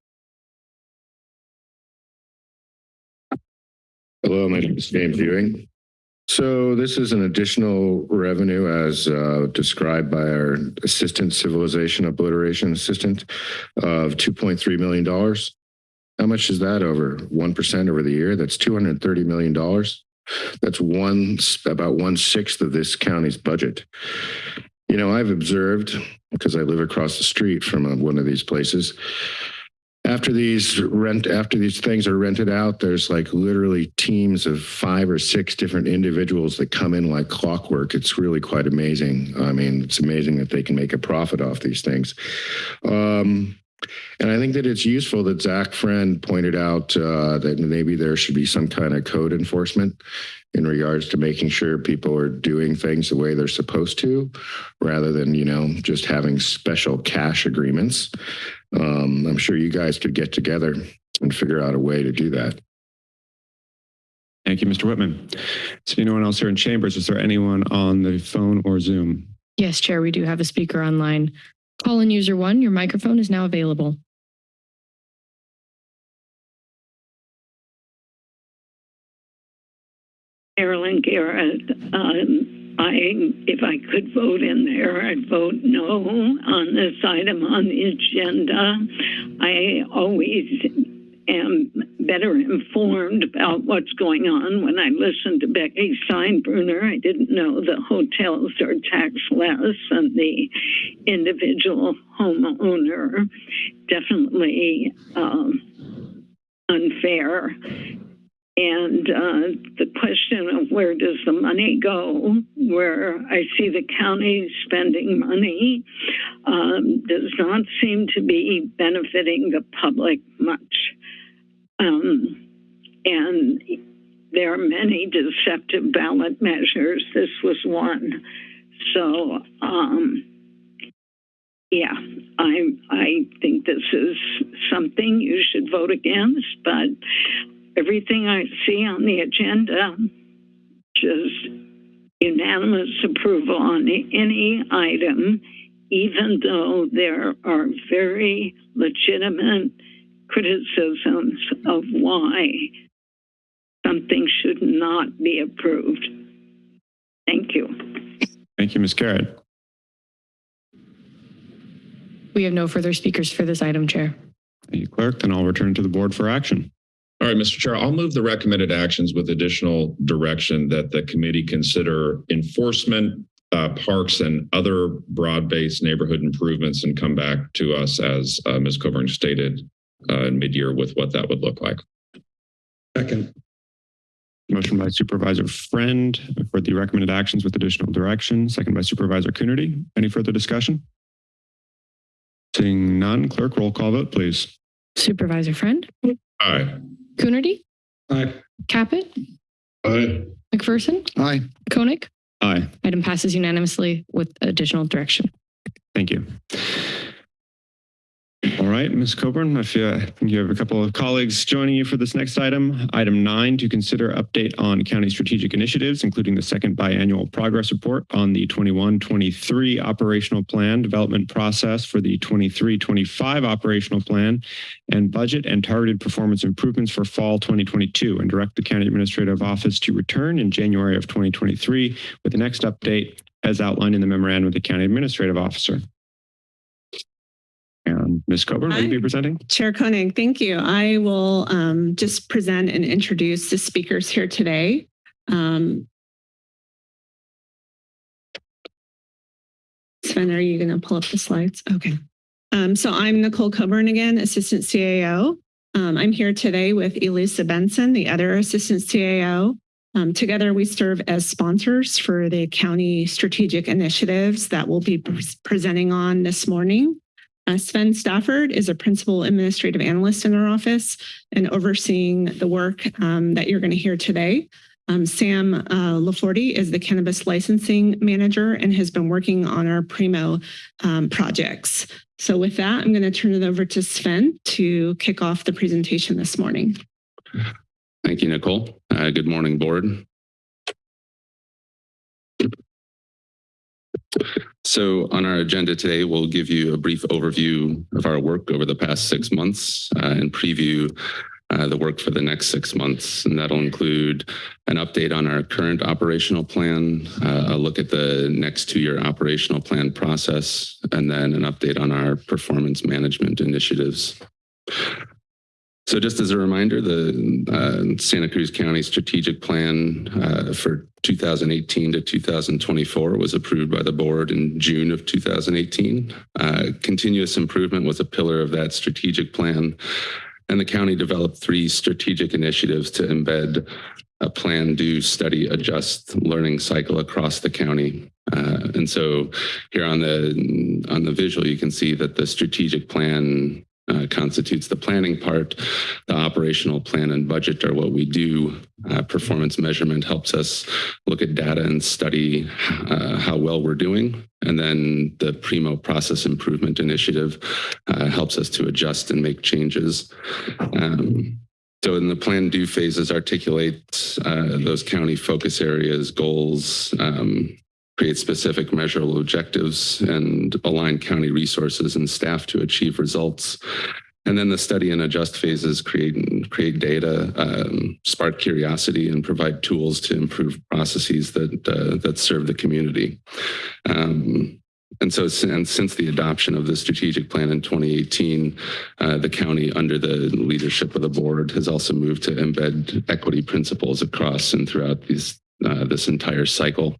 Hello, my name is James Ewing. So this is an additional revenue as uh, described by our assistant civilization obliteration assistant of $2.3 million. How much is that over 1% over the year? That's $230 million. That's one, about one sixth of this county's budget. You know, I've observed, because I live across the street from uh, one of these places, after these rent, after these things are rented out, there's like literally teams of five or six different individuals that come in like clockwork. It's really quite amazing. I mean, it's amazing that they can make a profit off these things. Um, and I think that it's useful that Zach Friend pointed out uh, that maybe there should be some kind of code enforcement in regards to making sure people are doing things the way they're supposed to, rather than, you know, just having special cash agreements. Um, I'm sure you guys could get together and figure out a way to do that. Thank you, Mr. Whitman. Is there anyone else here in chambers? Is there anyone on the phone or Zoom? Yes, Chair, we do have a speaker online. Call in user one, your microphone is now available. Carolyn Garrett, um, I, if I could vote in there, I'd vote no on this item on the agenda. I always am better informed about what's going on when I listen to Becky Steinbruner. I didn't know the hotels are taxed less and the individual homeowner definitely um, unfair. And uh, the question of where does the money go, where I see the county spending money, um, does not seem to be benefiting the public much. Um, and there are many deceptive ballot measures. This was one. So, um, yeah, I I think this is something you should vote against, but everything I see on the agenda, just unanimous approval on any item, even though there are very legitimate criticisms of why something should not be approved. Thank you. Thank you, Ms. Garrett. We have no further speakers for this item, Chair. Thank you, Clerk. Then I'll return to the board for action. All right, Mr. Chair, I'll move the recommended actions with additional direction that the committee consider enforcement, uh, parks and other broad-based neighborhood improvements and come back to us as uh, Ms. Coburn stated uh, in mid-year with what that would look like. Second. Motion by Supervisor Friend for the recommended actions with additional direction, second by Supervisor Coonerty. Any further discussion? Seeing none, clerk, roll call vote, please. Supervisor Friend, Aye. Coonerty, Aye. Caput, Aye. McPherson, Aye. Koenig. Aye. Item passes unanimously with additional direction. Thank you. All right, Ms. Coburn, if you, I think you have a couple of colleagues joining you for this next item. Item nine, to consider update on county strategic initiatives, including the second biannual progress report on the 21-23 operational plan development process for the 23-25 operational plan and budget and targeted performance improvements for fall 2022 and direct the county administrative office to return in January of 2023 with the next update as outlined in the memorandum of the county administrative officer. Ms. Coburn, will you be presenting? Chair Koenig, thank you. I will um, just present and introduce the speakers here today. Um, Sven, are you going to pull up the slides? Okay. Um, so I'm Nicole Coburn again, Assistant CAO. Um, I'm here today with Elissa Benson, the other Assistant CAO. Um, together, we serve as sponsors for the county strategic initiatives that we'll be pre- presenting on this morning. Uh, Sven Stafford is a principal administrative analyst in our office and overseeing the work um, that you're going to hear today. Um, Sam uh, Laforte is the cannabis licensing manager and has been working on our Primo um, projects. So with that, I'm going to turn it over to Sven to kick off the presentation this morning. Thank you, Nicole. Uh, good morning, board. So on our agenda today, we'll give you a brief overview of our work over the past six months uh, and preview uh, the work for the next six months. And that'll include an update on our current operational plan, uh, a look at the next two-year operational plan process, and then an update on our performance management initiatives. So just as a reminder, the uh, Santa Cruz County Strategic Plan uh, for 2018 to 2024 was approved by the board in June of 2018. Uh, continuous improvement was a pillar of that strategic plan. And the county developed three strategic initiatives to embed a plan, do, study, adjust learning cycle across the county. Uh, and so here on the on the visual, you can see that the strategic plan uh, constitutes the planning part. The operational plan and budget are what we do. Uh, performance measurement helps us look at data and study uh, how well we're doing. And then the Primo process improvement initiative uh, helps us to adjust and make changes. Um, so in the plan do phases articulate uh, those county focus areas, goals, um, create specific measurable objectives and align county resources and staff to achieve results. And then the study and adjust phases create create data, um, spark curiosity, and provide tools to improve processes that uh, that serve the community. Um, and so and since the adoption of the strategic plan in 2018, uh, the county under the leadership of the board has also moved to embed equity principles across and throughout these uh, this entire cycle.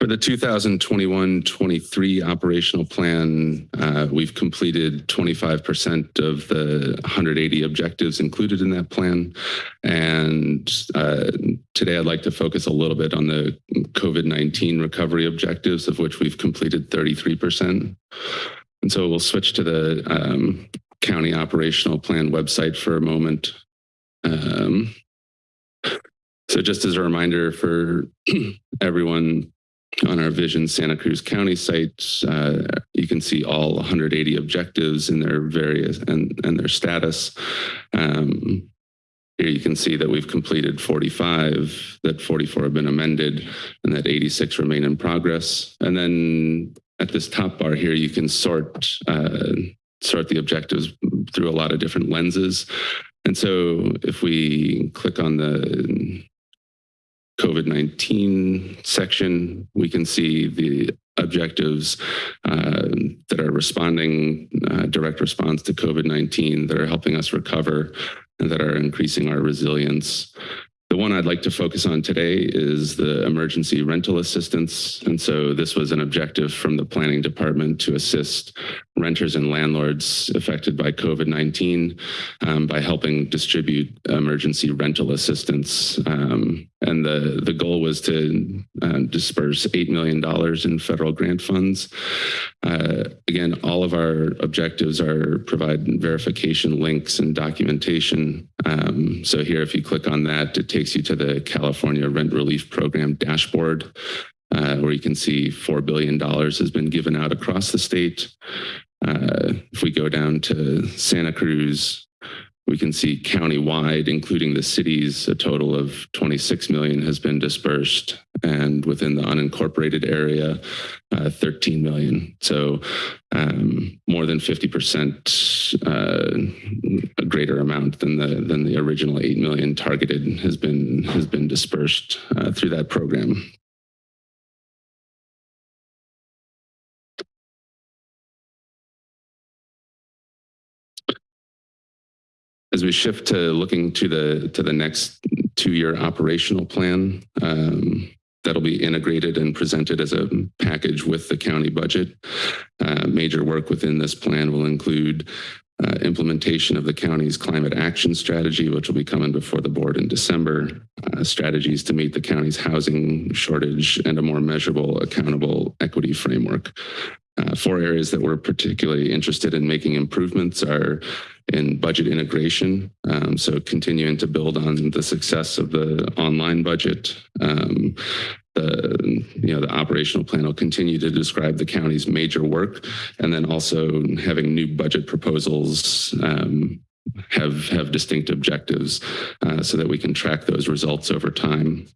For the 2021-23 operational plan, uh, we've completed 25% of the 180 objectives included in that plan. And uh, today I'd like to focus a little bit on the COVID-19 recovery objectives, of which we've completed 33%. And so we'll switch to the um, county operational plan website for a moment. Um, so just as a reminder for everyone, on our Vision Santa Cruz County site, uh, you can see all 180 objectives in their various and, and their status. Um, here you can see that we've completed 45, that 44 have been amended, and that 86 remain in progress. And then at this top bar here, you can sort uh, sort the objectives through a lot of different lenses. And so if we click on the COVID-19 section, we can see the objectives uh, that are responding, uh, direct response to COVID-19 that are helping us recover and that are increasing our resilience. The one I'd like to focus on today is the emergency rental assistance. And so this was an objective from the planning department to assist renters and landlords affected by COVID-19 um, by helping distribute emergency rental assistance. Um, and the, the goal was to uh, disperse $8 million in federal grant funds. Uh, again, all of our objectives are provide verification links and documentation. Um, so here, if you click on that, it takes you to the California Rent Relief Program dashboard, uh, where you can see $4 billion has been given out across the state. Uh, if we go down to Santa Cruz, we can see countywide, including the cities, a total of 26 million has been dispersed. And within the unincorporated area, uh, 13 million. So um, more than 50% uh, a greater amount than the than the original 8 million targeted has been has been dispersed uh, through that program. As we shift to looking to the to the next two-year operational plan, um, that'll be integrated and presented as a package with the county budget. Uh, major work within this plan will include uh, implementation of the county's climate action strategy, which will be coming before the board in December, uh, strategies to meet the county's housing shortage and a more measurable, accountable equity framework. Uh, four areas that we're particularly interested in making improvements are in budget integration. Um, so continuing to build on the success of the online budget. Um, the, you know, the operational plan will continue to describe the county's major work and then also having new budget proposals um, have have distinct objectives uh, so that we can track those results over time.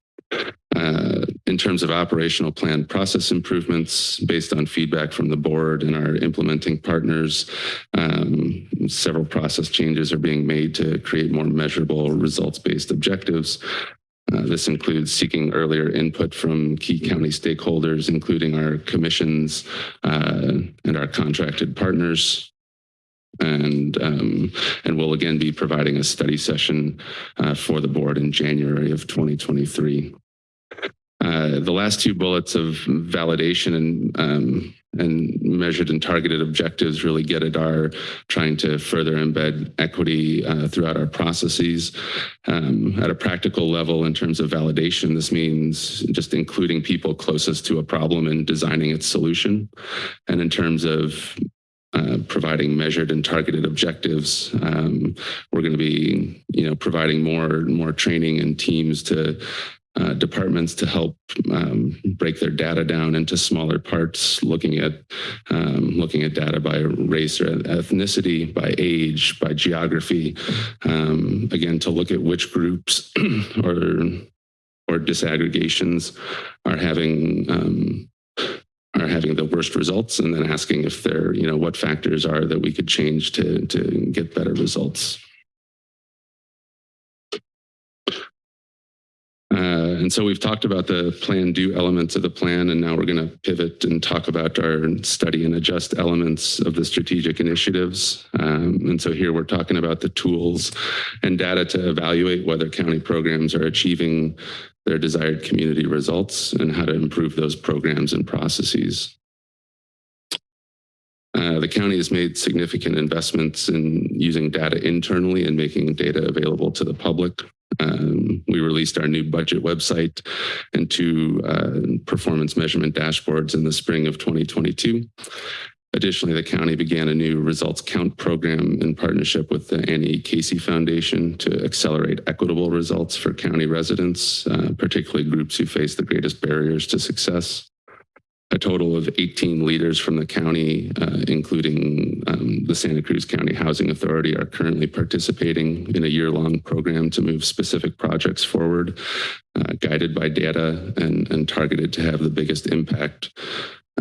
Uh, in terms of operational plan process improvements based on feedback from the board and our implementing partners, um, several process changes are being made to create more measurable results-based objectives. Uh, this includes seeking earlier input from key county stakeholders, including our commissions uh, and our contracted partners. And, um, and we'll again be providing a study session uh, for the board in January of 2023. Uh, the last two bullets of validation and um, and measured and targeted objectives really get at our trying to further embed equity uh, throughout our processes. Um, at a practical level, in terms of validation, this means just including people closest to a problem and designing its solution. And in terms of uh, providing measured and targeted objectives. Um, we're going to be, you know, providing more more training and teams to uh, departments to help um, break their data down into smaller parts, looking at um, looking at data by race or ethnicity, by age, by geography. Um, again, to look at which groups or or disaggregations are having um, are having the worst results, and then asking if there, you know, what factors are that we could change to to get better results. And so we've talked about the plan do elements of the plan, and now we're going to pivot and talk about our study and adjust elements of the strategic initiatives. Um, and so here we're talking about the tools and data to evaluate whether county programs are achieving their desired community results and how to improve those programs and processes. Uh, the county has made significant investments in using data internally and making data available to the public. Um, we released our new budget website and two uh, performance measurement dashboards in the spring of 2022. Additionally, the county began a new results count program in partnership with the Annie Casey Foundation to accelerate equitable results for county residents, uh, particularly groups who face the greatest barriers to success. A total of 18 leaders from the county, uh, including um, the Santa Cruz County Housing Authority, are currently participating in a year-long program to move specific projects forward, uh, guided by data and, and targeted to have the biggest impact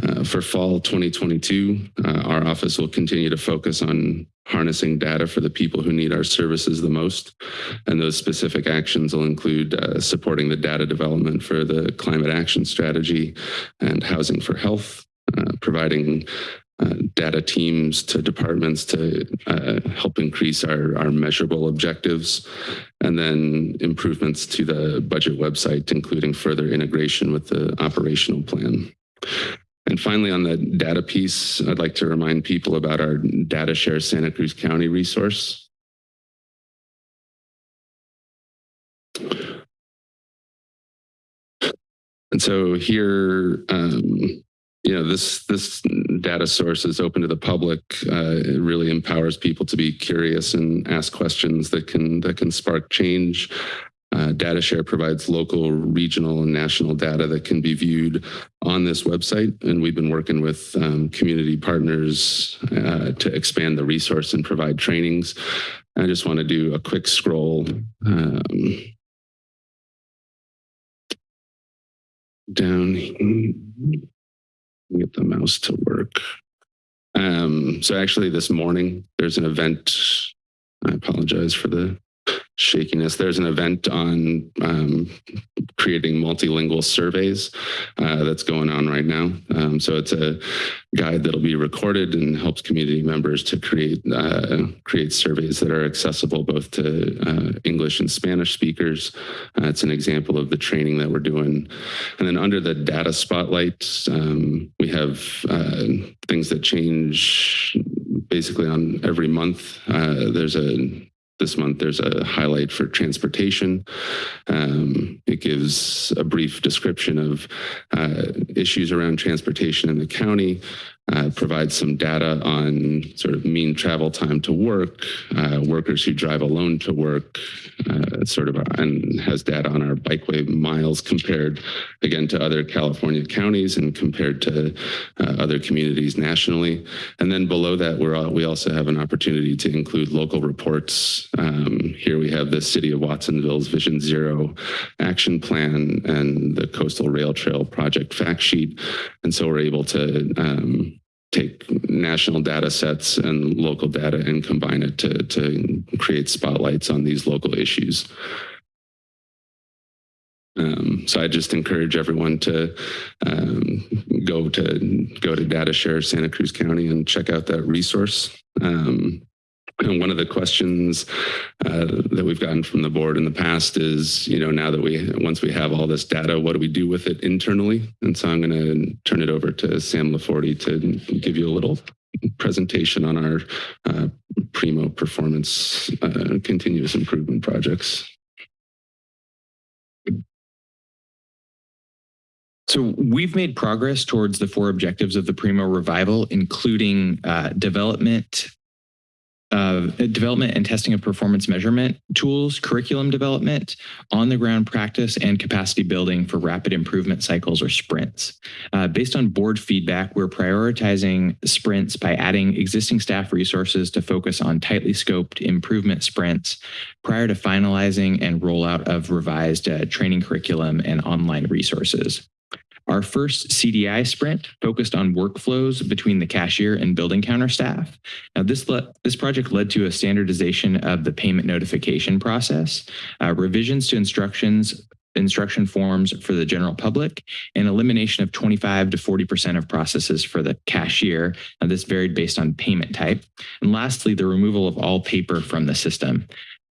uh, for fall 2022, uh, our office will continue to focus on harnessing data for the people who need our services the most. And those specific actions will include uh, supporting the data development for the climate action strategy and housing for health, uh, providing uh, data teams to departments to uh, help increase our, our measurable objectives, and then improvements to the budget website, including further integration with the operational plan. And finally, on the data piece, I'd like to remind people about our Data Share Santa Cruz County resource. And so here, um, you know, this this data source is open to the public. Uh, it really empowers people to be curious and ask questions that can that can spark change. Uh, DataShare provides local, regional, and national data that can be viewed on this website. And we've been working with um, community partners uh, to expand the resource and provide trainings. I just want to do a quick scroll um, down get the mouse to work. Um, so actually this morning, there's an event. I apologize for the shakiness. There's an event on um, creating multilingual surveys uh, that's going on right now. Um, so it's a guide that'll be recorded and helps community members to create uh, create surveys that are accessible both to uh, English and Spanish speakers. Uh, it's an example of the training that we're doing. And then under the data spotlight, um, we have uh, things that change basically on every month. Uh, there's a this month, there's a highlight for transportation. Um, it gives a brief description of uh, issues around transportation in the county, uh, provides some data on sort of mean travel time to work, uh, workers who drive alone to work, uh, sort of, and has data on our bikeway miles compared again to other California counties and compared to uh, other communities nationally. And then below that, we're all, we also have an opportunity to include local reports. Um, here we have the City of Watsonville's Vision Zero action plan and the Coastal Rail Trail project fact sheet. And so we're able to um, take national data sets and local data and combine it to, to create spotlights on these local issues. Um, so I just encourage everyone to um, go to go to DataShare Santa Cruz County and check out that resource. Um, one of the questions uh, that we've gotten from the board in the past is, you know, now that we, once we have all this data, what do we do with it internally? And so I'm going to turn it over to Sam Laforte to give you a little presentation on our uh, Primo performance uh, continuous improvement projects. So we've made progress towards the four objectives of the Primo revival, including uh, development, uh, development and testing of performance measurement tools, curriculum development, on-the-ground practice, and capacity building for rapid improvement cycles or sprints. Uh, based on board feedback, we're prioritizing sprints by adding existing staff resources to focus on tightly scoped improvement sprints prior to finalizing and rollout of revised uh, training curriculum and online resources. Our first CDI sprint focused on workflows between the cashier and building counter staff. Now, this, this project led to a standardization of the payment notification process, uh, revisions to instructions instruction forms for the general public and elimination of 25 to 40% of processes for the cashier. Now, this varied based on payment type. And lastly, the removal of all paper from the system.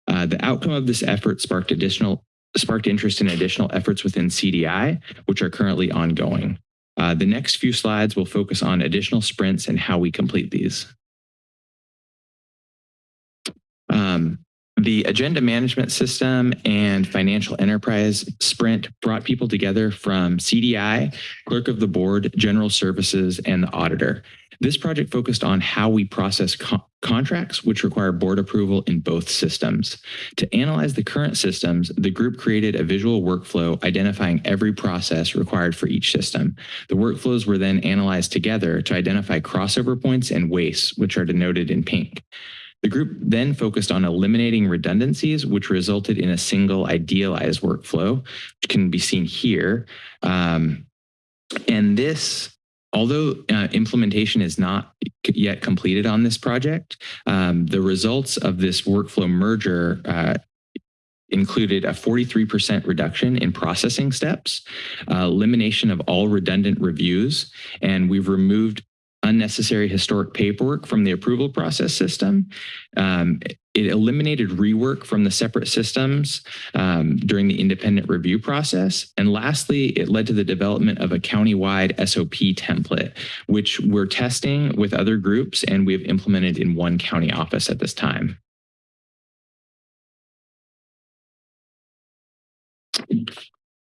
Uh, the outcome of this effort sparked additional sparked interest in additional efforts within CDI, which are currently ongoing. Uh, the next few slides will focus on additional sprints and how we complete these. Um, the agenda management system and financial enterprise sprint brought people together from CDI, clerk of the board, general services, and the auditor. This project focused on how we process co contracts, which require board approval in both systems. To analyze the current systems, the group created a visual workflow identifying every process required for each system. The workflows were then analyzed together to identify crossover points and wastes, which are denoted in pink. The group then focused on eliminating redundancies, which resulted in a single idealized workflow, which can be seen here. Um, and this Although uh, implementation is not yet completed on this project, um, the results of this workflow merger uh, included a 43% reduction in processing steps, uh, elimination of all redundant reviews, and we've removed unnecessary historic paperwork from the approval process system. Um, it eliminated rework from the separate systems um, during the independent review process. And lastly, it led to the development of a county-wide SOP template, which we're testing with other groups and we have implemented in one county office at this time.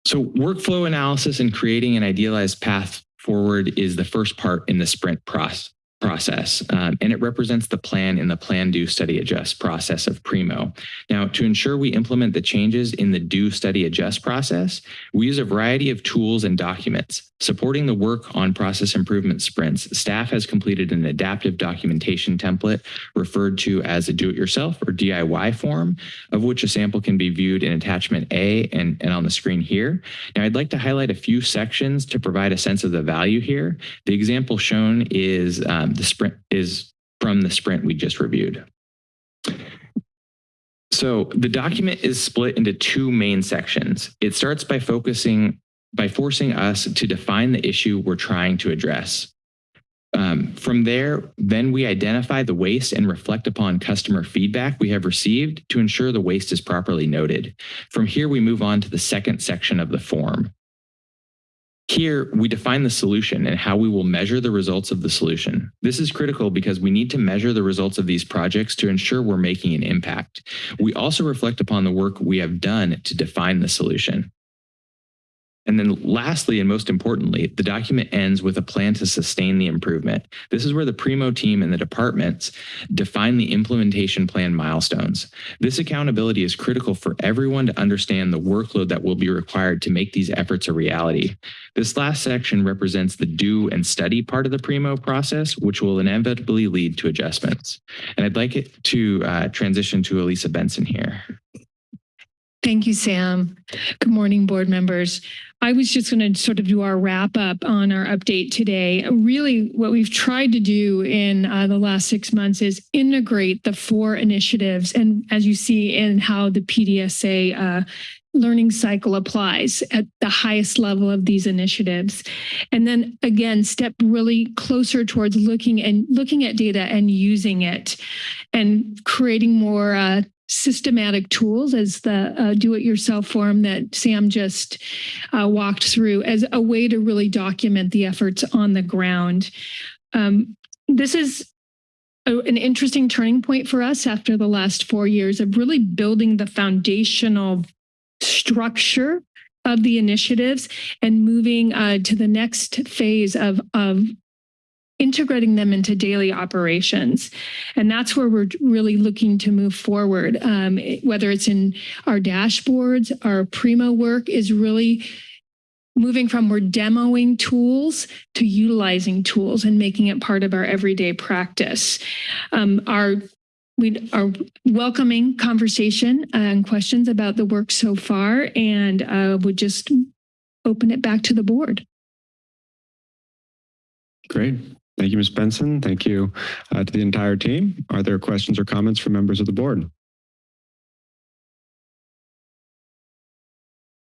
So workflow analysis and creating an idealized path forward is the first part in the sprint process process, um, and it represents the plan in the plan, do, study, adjust process of Primo. Now, to ensure we implement the changes in the do, study, adjust process, we use a variety of tools and documents. Supporting the work on process improvement sprints, staff has completed an adaptive documentation template referred to as a do-it-yourself or DIY form, of which a sample can be viewed in attachment A and, and on the screen here. Now, I'd like to highlight a few sections to provide a sense of the value here. The example shown is um, the sprint is from the sprint we just reviewed. So the document is split into two main sections. It starts by focusing by forcing us to define the issue we're trying to address. Um, from there, then we identify the waste and reflect upon customer feedback we have received to ensure the waste is properly noted. From here, we move on to the second section of the form. Here, we define the solution and how we will measure the results of the solution. This is critical because we need to measure the results of these projects to ensure we're making an impact. We also reflect upon the work we have done to define the solution. And then lastly, and most importantly, the document ends with a plan to sustain the improvement. This is where the Primo team and the departments define the implementation plan milestones. This accountability is critical for everyone to understand the workload that will be required to make these efforts a reality. This last section represents the do and study part of the Primo process, which will inevitably lead to adjustments. And I'd like it to uh, transition to Elissa Benson here. Thank you, Sam. Good morning, board members. I was just going to sort of do our wrap up on our update today. Really, what we've tried to do in uh, the last six months is integrate the four initiatives. And as you see in how the PDSA uh, learning cycle applies at the highest level of these initiatives. And then again, step really closer towards looking and looking at data and using it and creating more uh, systematic tools as the uh, do-it-yourself form that Sam just uh, walked through as a way to really document the efforts on the ground. Um, this is a- an interesting turning point for us after the last four years of really building the foundational structure of the initiatives and moving uh, to the next phase of, of integrating them into daily operations. And that's where we're really looking to move forward, um, whether it's in our dashboards, our Primo work is really moving from we're demoing tools to utilizing tools and making it part of our everyday practice. Um, our we are welcoming conversation and questions about the work so far and uh, would just open it back to the board. Great. Thank you, Ms. Benson. Thank you uh, to the entire team. Are there questions or comments from members of the board?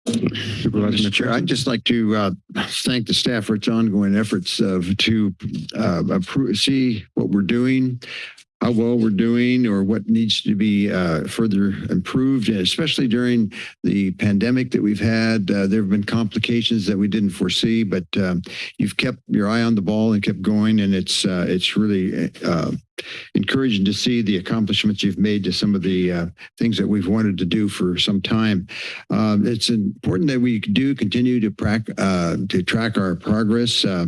Supervisor Mr. Chair, I'd just like to uh, thank the staff for its ongoing efforts of to uh, see what we're doing, how well we're doing, or what needs to be uh, further improved, especially during the pandemic that we've had. Uh, there have been complications that we didn't foresee, but um, you've kept your eye on the ball and kept going, and it's uh, it's really uh, encouraging to see the accomplishments you've made to some of the uh, things that we've wanted to do for some time. Um, it's important that we do continue to, prac- uh, to track our progress uh,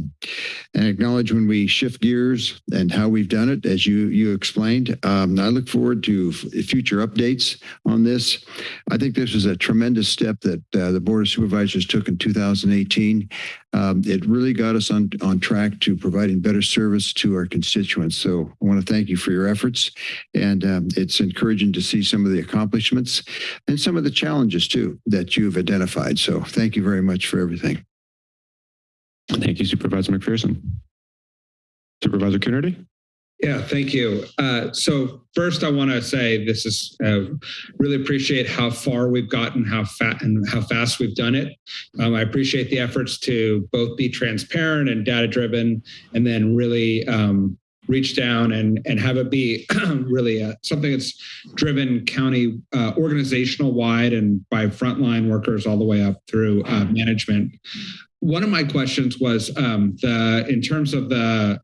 and acknowledge when we shift gears and how we've done it, as you you explained. Um, I look forward to future updates on this. I think this was a tremendous step that uh, the Board of Supervisors took in 2018. Um, it really got us on, on track to providing better service to our constituents. So I want to thank you for your efforts. And um, it's encouraging to see some of the accomplishments and some of the challenges too that you've identified. So thank you very much for everything. Thank you, Supervisor McPherson. Supervisor Coonerty? Yeah, thank you. Uh, so first, I want to say this is uh, really appreciate how far we've gotten, how fat and how fast we've done it. Um, I appreciate the efforts to both be transparent and data driven, and then really um, reach down and and have it be really uh, something that's driven county uh, organizational wide and by frontline workers all the way up through uh, management one of my questions was um, the in terms of the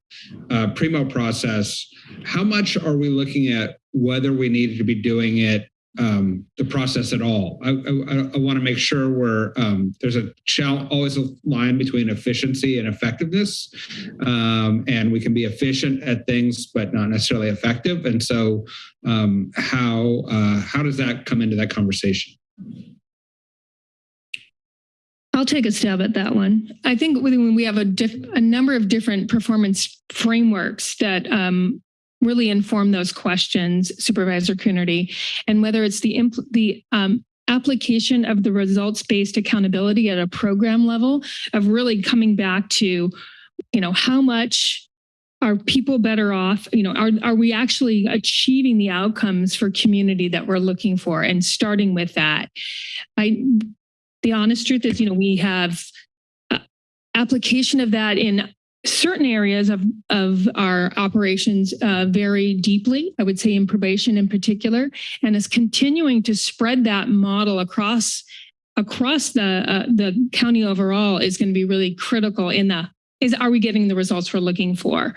uh, primo process how much are we looking at whether we needed to be doing it um, the process at all? I, I, I want to make sure we're um, there's a always a line between efficiency and effectiveness um, and we can be efficient at things but not necessarily effective and so um, how uh, how does that come into that conversation I'll take a stab at that one. I think when we have a, a number of different performance frameworks that um, really inform those questions, Supervisor Coonerty, and whether it's the the um, application of the results-based accountability at a program level of really coming back to, you know, how much are people better off? You know, are, are we actually achieving the outcomes for community that we're looking for and starting with that? I, the honest truth is, you know, we have uh, application of that in certain areas of, of our operations uh, very deeply, I would say in probation in particular, and is continuing to spread that model across across the uh, the county overall is going to be really critical in the is are we getting the results we're looking for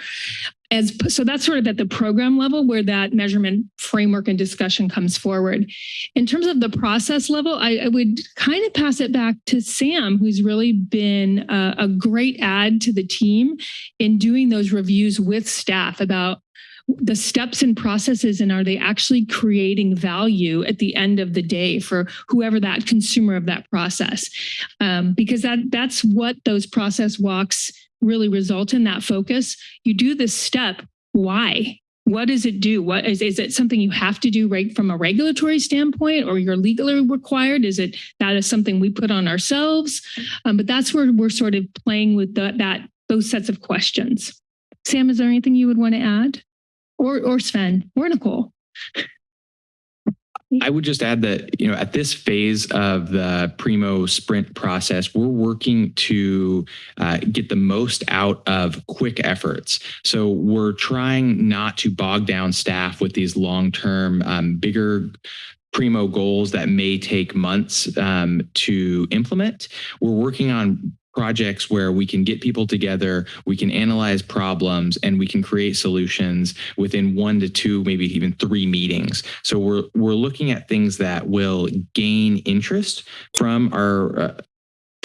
as so that's sort of at the program level where that measurement framework and discussion comes forward. In terms of the process level i, I would kind of pass it back to sam who's really been a, a great add to the team in doing those reviews with staff about the steps and processes and are they actually creating value at the end of the day for whoever that consumer of that process. Um, because that that's what those process walks really result in that focus you do this step why? What does it do? What is, is it something you have to do right from a regulatory standpoint or you're legally required? Is it that is something we put on ourselves? Um, but that's where we're sort of playing with the, that those sets of questions. Sam is there anything you would want to add? Or or Sven or Nicole. I would just add that, you know, at this phase of the Primo sprint process, we're working to uh, get the most out of quick efforts. So we're trying not to bog down staff with these long-term, um, bigger Primo goals that may take months um, to implement. We're working on projects where we can get people together, we can analyze problems, and we can create solutions within one to two, maybe even three meetings. So we're we're looking at things that will gain interest from our uh,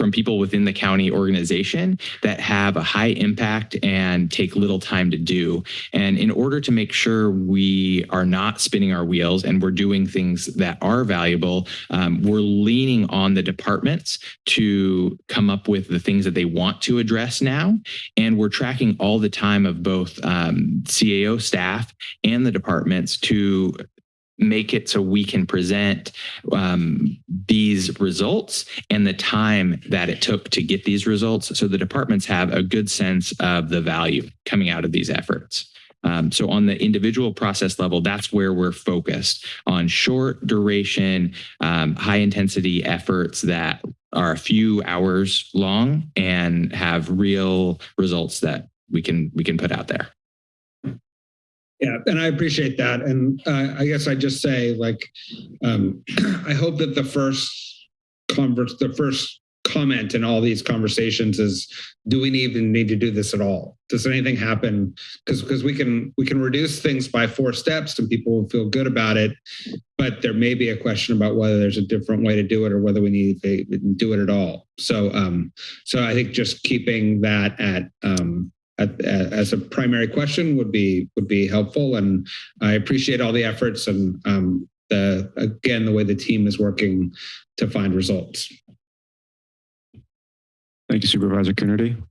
from people within the county organization that have a high impact and take little time to do. And in order to make sure we are not spinning our wheels and we're doing things that are valuable, um, we're leaning on the departments to come up with the things that they want to address now. And we're tracking all the time of both um, CAO staff and the departments to make it so we can present um, these results and the time that it took to get these results so the departments have a good sense of the value coming out of these efforts. Um, so on the individual process level, that's where we're focused on short duration, um, high intensity efforts that are a few hours long and have real results that we can we can put out there. Yeah, and I appreciate that. And uh, I guess I just say, like, um, I hope that the first converse, the first comment in all these conversations is, do we even need to do this at all? Does anything happen? Because because we can we can reduce things by four steps and people will feel good about it, but there may be a question about whether there's a different way to do it or whether we need to do it at all. So um, so I think just keeping that at um, as a primary question would be would be helpful. And I appreciate all the efforts and um, the again the way the team is working to find results. Thank you, Supervisor Coonerty.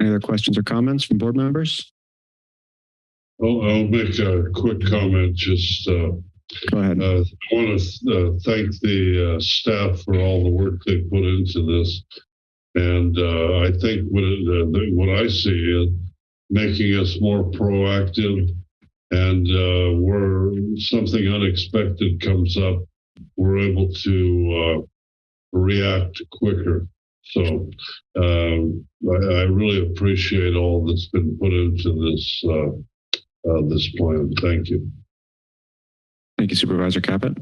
Any other questions or comments from board members? I'll, I'll make a quick comment. Just uh, go ahead. Uh, I want to uh, thank the uh, staff for all the work they put into this. And uh, I think what, it, what I see is making us more proactive and uh, where something unexpected comes up, we're able to uh, react quicker. So um, I, I, really appreciate all that's been put into this uh, uh, this plan. Thank you. Thank you, Supervisor Caput.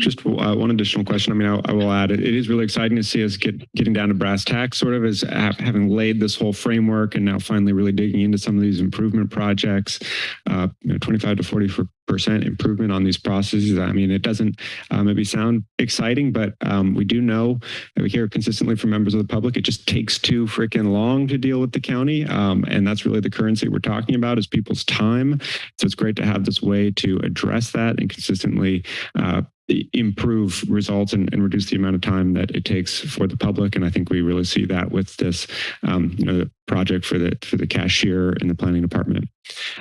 Just uh, one additional question. I mean, I, I will add, it, it is really exciting to see us get getting down to brass tacks, sort of as having laid this whole framework and now finally really digging into some of these improvement projects, uh, you know, 25 to 40 percent improvement on these processes. I mean, it doesn't uh, maybe sound exciting, but um, we do know that we hear consistently from members of the public, it just takes too freaking long to deal with the county. Um, and that's really the currency we're talking about is people's time. So it's great to have this way to address that and consistently uh, improve results and, and, reduce the amount of time that it takes for the public. And I think we really see that with this, um, you know, project for the for the cashier in the planning department.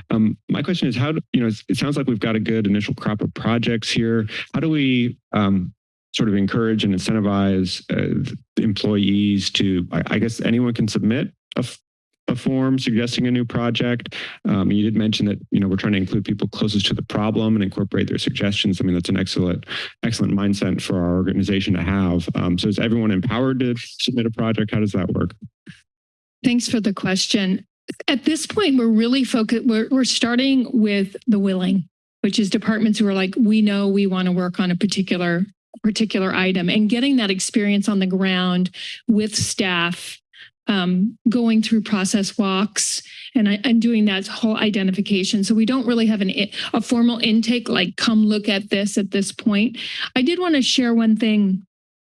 Um, my question is how do, you know, it sounds like we've got a good initial crop of projects here. How do we um, sort of encourage and incentivize uh, employees to, I, I guess anyone can submit a a form suggesting a new project. Um, you did mention that you know we're trying to include people closest to the problem and incorporate their suggestions. I mean that's an excellent excellent mindset for our organization to have. Um, so is everyone empowered to submit a project? How does that work? Thanks for the question. At this point, we're really focused. We're, we're starting with the willing, which is departments who are like, we know we want to work on a particular particular item and getting that experience on the ground with staff um, going through process walks and, and doing that whole identification. So we don't really have an, a formal intake, like come look at this at this point. I did want to share one thing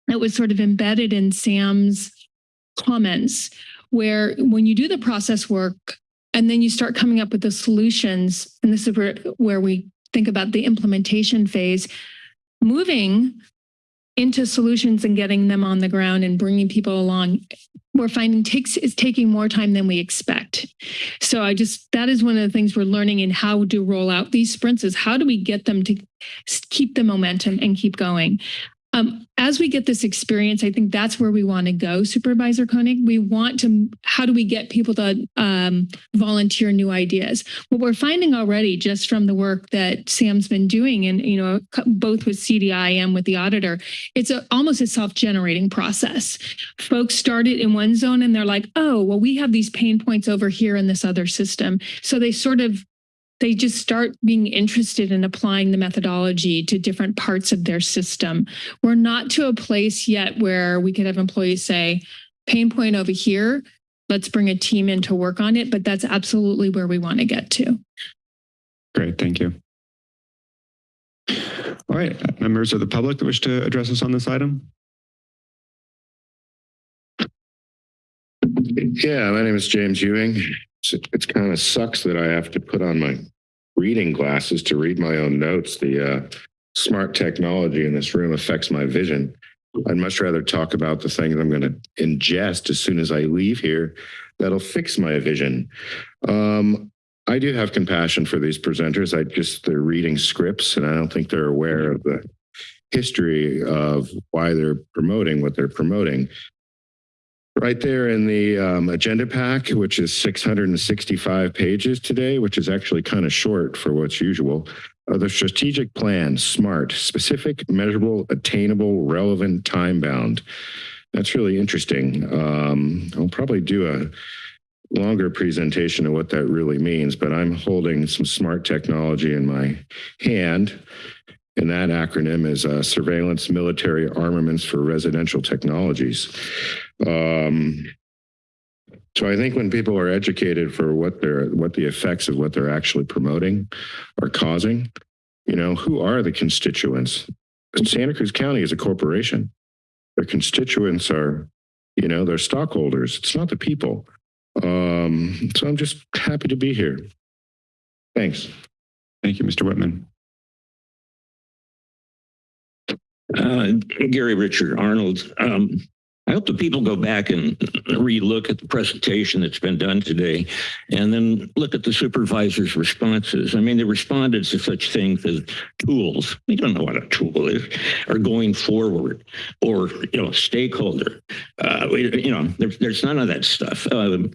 that was sort of embedded in Sam's comments, where when you do the process work and then you start coming up with the solutions, and this is where, where we think about the implementation phase, moving into solutions and getting them on the ground and bringing people along we're finding takes is taking more time than we expect. So I just that is one of the things we're learning in how to roll out these sprints is how do we get them to keep the momentum and keep going. Um, as we get this experience, I think that's where we want to go, Supervisor Koenig. We want to, how do we get people to um, volunteer new ideas? What we're finding already just from the work that Sam's been doing and, you know, both with CDI and with the auditor, it's a, almost a self-generating process. Folks start it in one zone and they're like, oh, well, we have these pain points over here in this other system. So they sort of they just start being interested in applying the methodology to different parts of their system. We're not to a place yet where we could have employees say, pain point over here, let's bring a team in to work on it, but that's absolutely where we want to get to. Great, thank you. All right, members of the public that wish to address us on this item? Yeah, my name is James Ewing. It's, kind of sucks that I have to put on my reading glasses to read my own notes. The uh, smart technology in this room affects my vision. I'd much rather talk about the things I'm going to ingest as soon as I leave here that'll fix my vision. Um, I do have compassion for these presenters. I just, they're reading scripts and I don't think they're aware of the history of why they're promoting what they're promoting. Right there in the um, agenda pack, which is 665 pages today, which is actually kind of short for what's usual. Uh, the strategic plan, SMART, specific, measurable, attainable, relevant, time bound. That's really interesting. Um, I'll probably do a longer presentation of what that really means, but I'm holding some smart technology in my hand. And that acronym is uh, Surveillance Military Armaments for Residential Technologies. Um, so I think when people are educated for what they're, what the effects of what they're actually promoting are causing, you know, who are the constituents? Santa Cruz County is a corporation. Their constituents are, you know, their stockholders. It's not the people. Um, so I'm just happy to be here. Thanks. Thank you, Mr. Whitman. Uh, Gary Richard Arnold. Um, I hope the people go back and relook at the presentation that's been done today and then look at the supervisor's responses. I mean, they responded to such things as tools. We don't know what a tool is or going forward or, you know, stakeholder. Uh, we, you know, there's, there's none of that stuff. Um,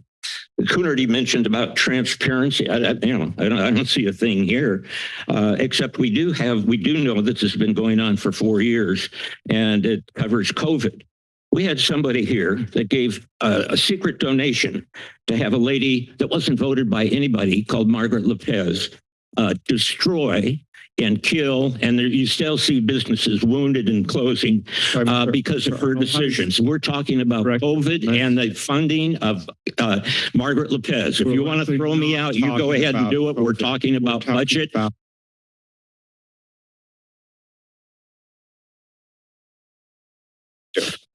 Coonerty mentioned about transparency. I, I, you know, I don't, I don't see a thing here, uh, except we do have, we do know that this has been going on for four years and it covers COVID. We had somebody here that gave a, a secret donation to have a lady that wasn't voted by anybody called Margaret Lopez uh, destroy and kill, and there, you still see businesses wounded and closing uh, because of her decisions. We're talking about COVID and the funding of uh, Margaret Lopez. If you want to throw me out, you go ahead and do it. We're talking about budget.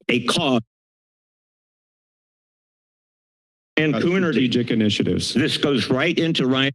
A cost. And Coonerty, Strategic initiatives. this goes right into Ryan.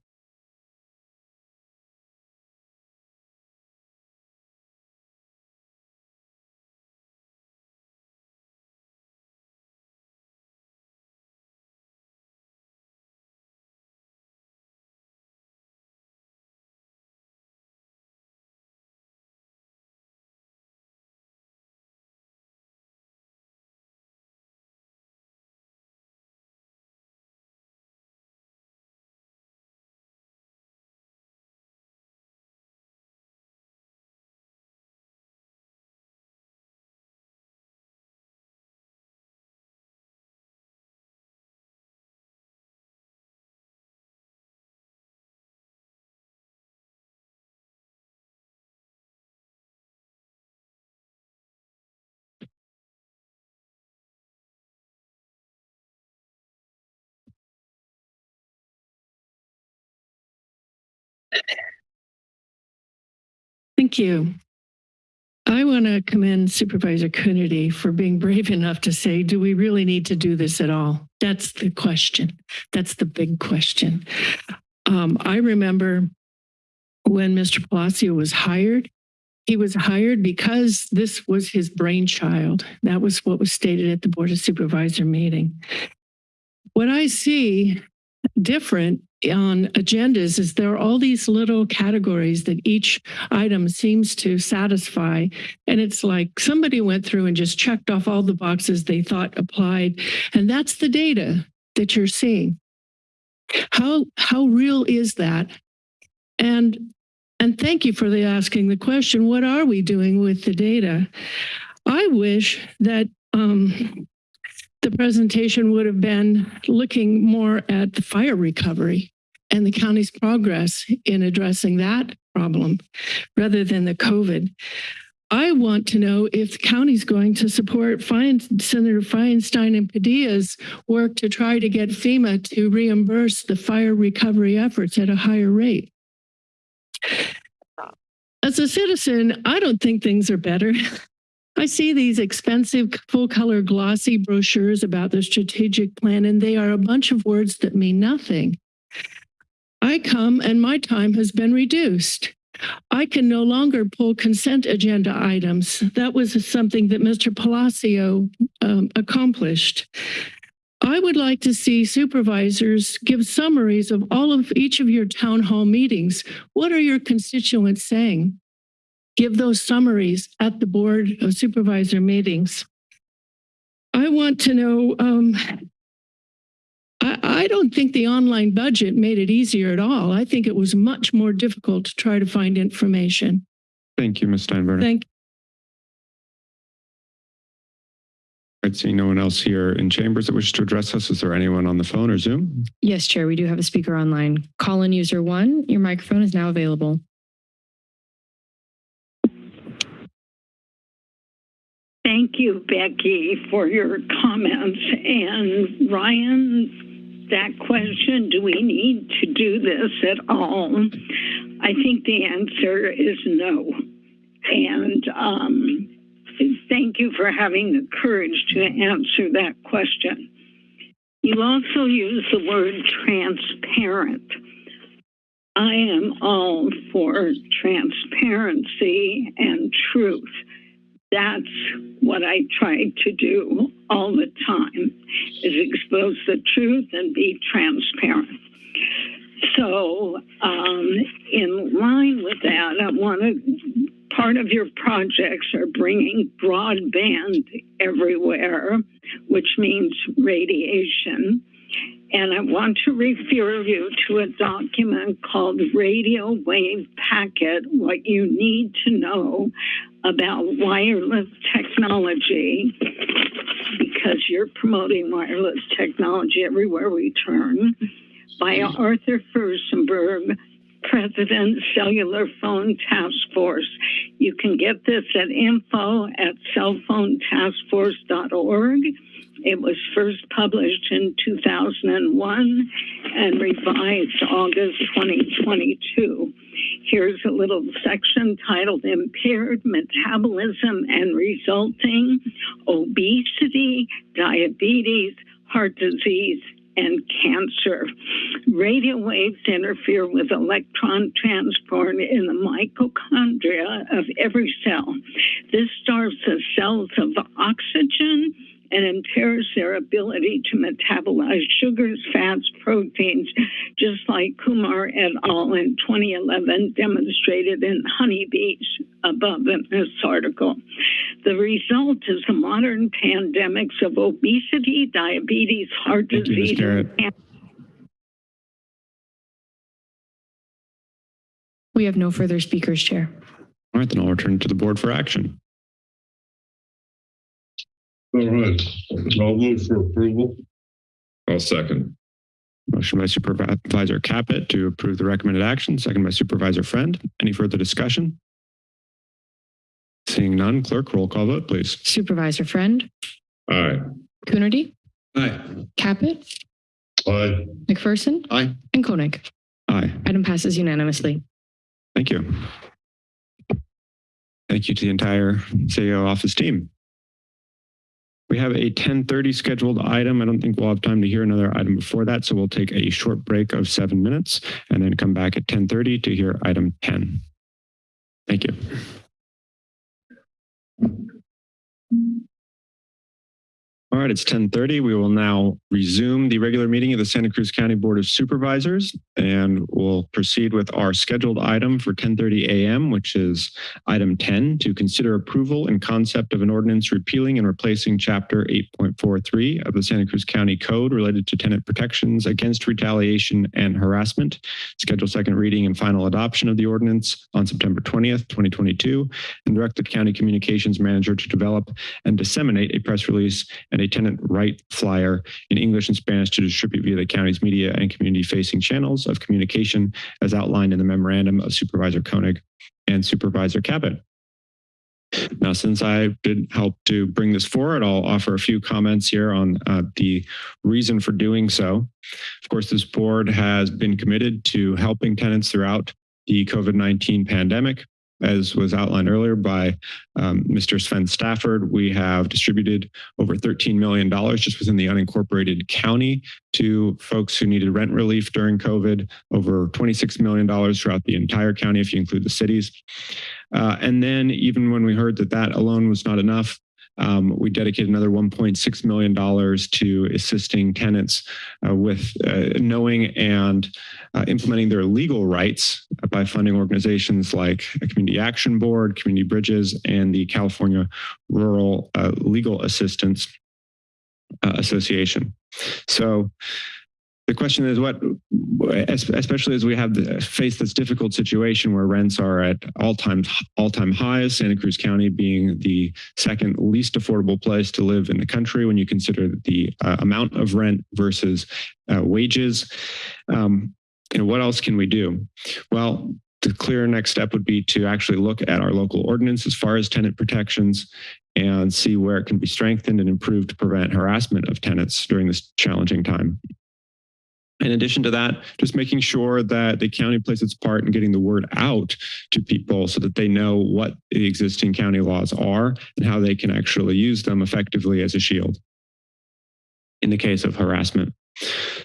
Thank you. I want to commend Supervisor Coonerty for being brave enough to say, do we really need to do this at all? That's the question. That's the big question. Um, I remember when Mr. Palacio was hired, he was hired because this was his brainchild. That was what was stated at the Board of Supervisor meeting. What I see different on agendas is there are all these little categories that each item seems to satisfy. And it's like somebody went through and just checked off all the boxes they thought applied. And that's the data that you're seeing. How, how real is that? And, and thank you for the asking the question, what are we doing with the data? I wish that um, the presentation would have been looking more at the fire recovery and the county's progress in addressing that problem rather than the COVID. I want to know if the county's going to support Fein, Senator Feinstein and Padilla's work to try to get FEMA to reimburse the fire recovery efforts at a higher rate. As a citizen, I don't think things are better. I see these expensive full color glossy brochures about the strategic plan, and they are a bunch of words that mean nothing. I come and my time has been reduced. I can no longer pull consent agenda items. That was something that Mr. Palacio um, accomplished. I would like to see supervisors give summaries of all of each of your town hall meetings. What are your constituents saying? Give those summaries at the Board of Supervisor meetings. I want to know, um, I, I don't think the online budget made it easier at all. I think it was much more difficult to try to find information. Thank you, Ms. Steinbruner. Thank you. I'd see no one else here in chambers that wishes to address us. Is there anyone on the phone or Zoom? Yes, Chair, we do have a speaker online. Call-in user one, your microphone is now available. Thank you, Becky, for your comments. And Ryan, that question, do we need to do this at all? I think the answer is no. And um, thank you for having the courage to answer that question. You also use the word transparent. I am all for transparency and truth that's what I try to do all the time is expose the truth and be transparent. So um, in line with that, I want to, part of your projects are bringing broadband everywhere, which means radiation. And I want to refer you to a document called Radio Wave Packet, What You Need to Know About Wireless Technology, because you're promoting wireless technology everywhere we turn, by Arthur Firstenberg, President Cellular Phone Task Force. You can get this at info at cellphonetaskforce.org. It was first published in 2001 and revised August 2022. Here's a little section titled Impaired Metabolism and Resulting Obesity, Diabetes, Heart Disease, and cancer. Radio waves interfere with electron transport in the mitochondria of every cell. This starves the cells of oxygen and impairs their ability to metabolize sugars, fats, proteins, just like Kumar et al. in 2011 demonstrated in honeybees above in this article. The result is the modern pandemics of obesity, diabetes, heart Thank you, Ms. disease, Garrett. We have no further speakers, Chair. All right, then I'll return to the board for action. All right, I'll move for approval. I'll second. Motion by Supervisor Caput to approve the recommended action, second by Supervisor Friend. Any further discussion? Seeing none, clerk, roll call vote, please. Supervisor Friend, Aye. Coonerty, Aye. Caput, Aye. McPherson, Aye. and Koenig. Aye. Item passes unanimously. Thank you. Thank you to the entire CEO office team. We have a 1030 scheduled item. I don't think we'll have time to hear another item before that, so we'll take a short break of seven minutes and then come back at 1030 to hear item 10. Thank you. All right, it's 1030. We will now resume the regular meeting of the Santa Cruz County Board of Supervisors and we'll proceed with our scheduled item for 1030 a.m., which is item 10 to consider approval and concept of an ordinance repealing and replacing chapter 8.43 of the Santa Cruz County Code related to tenant protections against retaliation and harassment. Schedule second reading and final adoption of the ordinance on September 20th, 2022, and direct the county communications manager to develop and disseminate a press release and a tenant right flyer in English and Spanish to distribute via the county's media and community facing channels of communication as outlined in the memorandum of Supervisor Koenig and Supervisor Caput. Now, since I did help to bring this forward, I'll offer a few comments here on uh, the reason for doing so. Of course, this board has been committed to helping tenants throughout the COVID-19 pandemic. As was outlined earlier by um, Mr. Sven Stafford, we have distributed over $13 million just within the unincorporated county to folks who needed rent relief during COVID, over $26 million throughout the entire county if you include the cities. Uh, and then even when we heard that that alone was not enough, um, we dedicated another $1.6 million to assisting tenants uh, with uh, knowing and uh, implementing their legal rights by funding organizations like a Community Action Board, Community Bridges, and the California Rural uh, Legal Assistance uh, Association. So the question is what, especially as we have the, face this difficult situation where rents are at all-time all-time highs, Santa Cruz County being the second least affordable place to live in the country when you consider the uh, amount of rent versus uh, wages. Um, you know, what else can we do? Well, the clear next step would be to actually look at our local ordinance as far as tenant protections and see where it can be strengthened and improved to prevent harassment of tenants during this challenging time. In addition to that, just making sure that the county plays its part in getting the word out to people so that they know what the existing county laws are and how they can actually use them effectively as a shield in the case of harassment.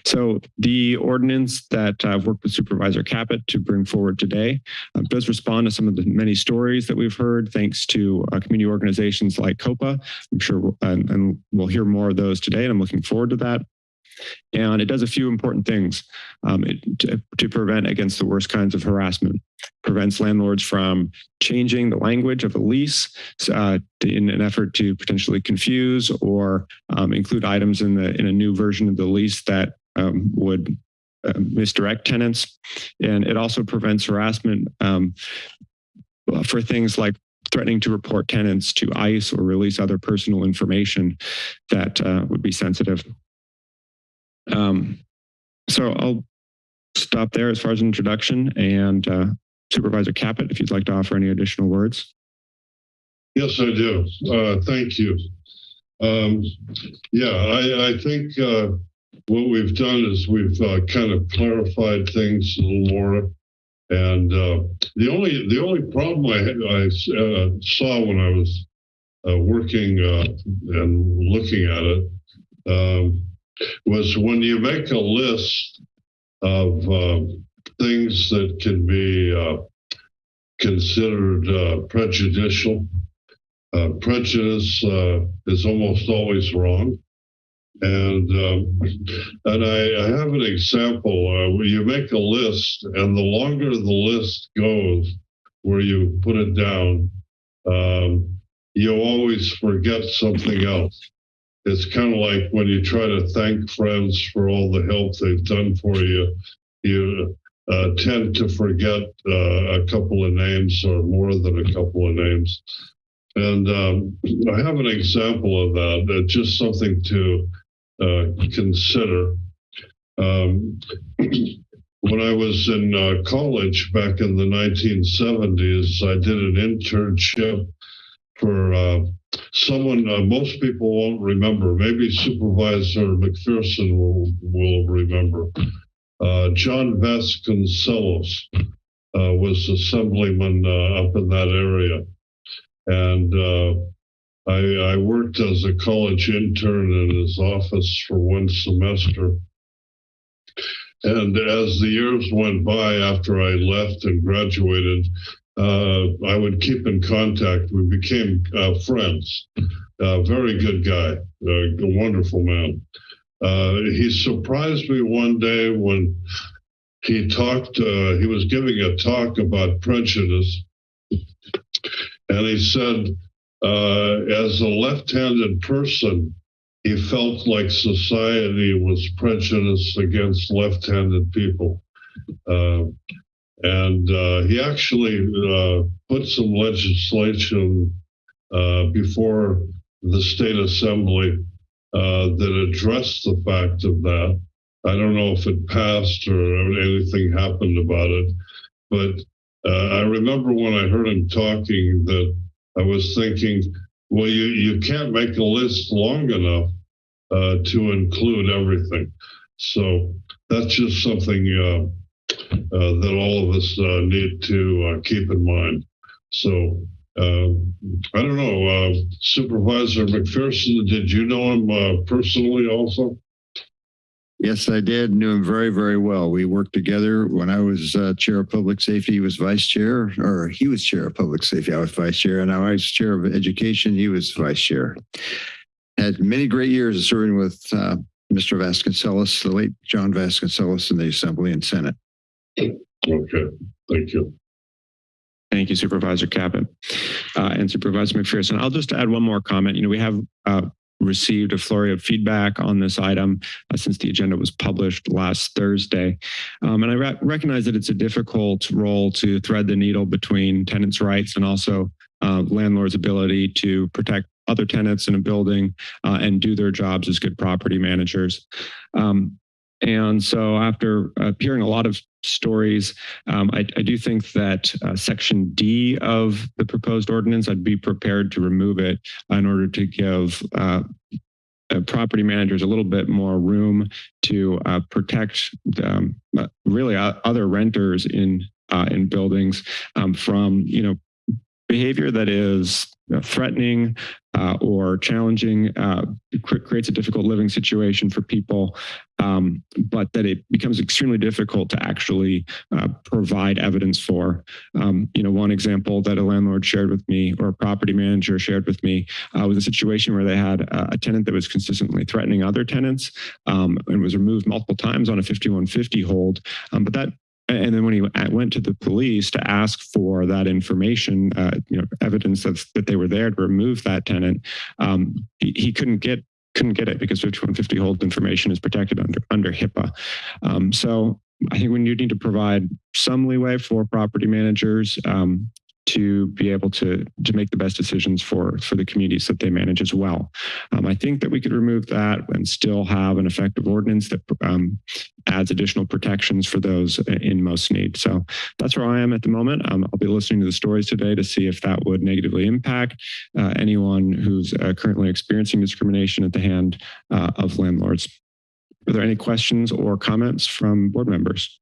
So the ordinance that I've worked with Supervisor Caput to bring forward today uh, does respond to some of the many stories that we've heard thanks to uh, community organizations like COPA. I'm sure, we'll, and, and we'll hear more of those today, and I'm looking forward to that. And it does a few important things um, it, to, to prevent against the worst kinds of harassment. Prevents landlords from changing the language of a lease uh, in an effort to potentially confuse or um, include items in the in a new version of the lease that um, would uh, misdirect tenants. And it also prevents harassment um, for things like threatening to report tenants to ICE or release other personal information that uh, would be sensitive. Um, so I'll stop there as far as introduction and uh, Supervisor Caput, if you'd like to offer any additional words. Yes, I do. Uh, thank you. Um, yeah, I, I think uh, what we've done is we've uh, kind of clarified things a little more. And uh, the only the only problem I, I uh, saw when I was working and looking at it um, was when you make a list of uh, things that can be uh, considered uh, prejudicial. Uh, prejudice uh, is almost always wrong. And um, and I, I, have an example uh, where you make a list, and the longer the list goes, where you put it down, um, you always forget something else it's kind of like when you try to thank friends for all the help they've done for you, you uh, tend to forget uh, a couple of names or more than a couple of names. And um, I have an example of that, uh, just something to uh, consider. Um, when I was in uh, college back in the 1970s, I did an internship for uh, someone uh, most people won't remember. Maybe Supervisor McPherson will, will remember. Uh, John Vasconcellos uh, was assemblyman uh, up in that area. And uh, I, I worked as a college intern in his office for one semester. And as the years went by after I left and graduated, I would keep in contact. We became uh, friends. a very good guy, a wonderful man. Uh, he surprised me one day when he talked, uh, he was giving a talk about prejudice. And he said, uh, as a left handed person, he felt like society was prejudiced against left handed people. Uh, and uh, he actually uh, put some legislation uh, before the state assembly uh, that addressed the fact of that. I don't know if it passed or anything happened about it, but uh, I remember when I heard him talking that I was thinking, well, you, you can't make a list long enough uh, to include everything. So that's just something that all of us uh, need to uh, keep in mind. So uh, I don't know, uh, Supervisor McPherson, did you know him uh, personally also? Yes, I did. Knew him very, very well. We worked together when I was uh, chair of public safety. He was vice chair, or he was chair of public safety. I was vice chair, and I was chair of education. He was vice chair. Had many great years of serving with uh, Mr. Vasconcellos, the late John Vasconcellos, in the Assembly and Senate. Okay, thank you. Thank you, Supervisor Caput uh, and Supervisor McPherson. I'll just add one more comment. You know, we have uh, received a flurry of feedback on this item uh, since the agenda was published last Thursday. Um, and I re recognize that it's a difficult role to thread the needle between tenants' rights and also uh, landlords' ability to protect other tenants in a building uh, and do their jobs as good property managers. Um, and so after uh, hearing a lot of stories, um, I, I, do think that uh, section D of the proposed ordinance, I'd be prepared to remove it in order to give uh, uh property managers a little bit more room to uh, protect um, uh, really other renters in in buildings um, from, you know, behavior that is threatening uh, or challenging uh, creates a difficult living situation for people, um, but that it becomes extremely difficult to actually uh, provide evidence for. Um, you know, one example that a landlord shared with me or a property manager shared with me uh, was a situation where they had a tenant that was consistently threatening other tenants um, and was removed multiple times on a 5150 hold. Um, but that and then when he went to the police to ask for that information, uh, you know, evidence that that they were there to remove that tenant, um, he, he couldn't get couldn't get it because 5150 hold information is protected under under HIPAA. Um, so I think we need to provide some leeway for property managers um, to be able to to make the best decisions for for the communities that they manage as well. Um, I think that we could remove that and still have an effective ordinance that um, adds additional protections for those in most need. So that's where I am at the moment. Um, I'll be listening to the stories today to see if that would negatively impact uh, anyone who's uh, currently experiencing discrimination at the hand uh, of landlords. Are there any questions or comments from board members?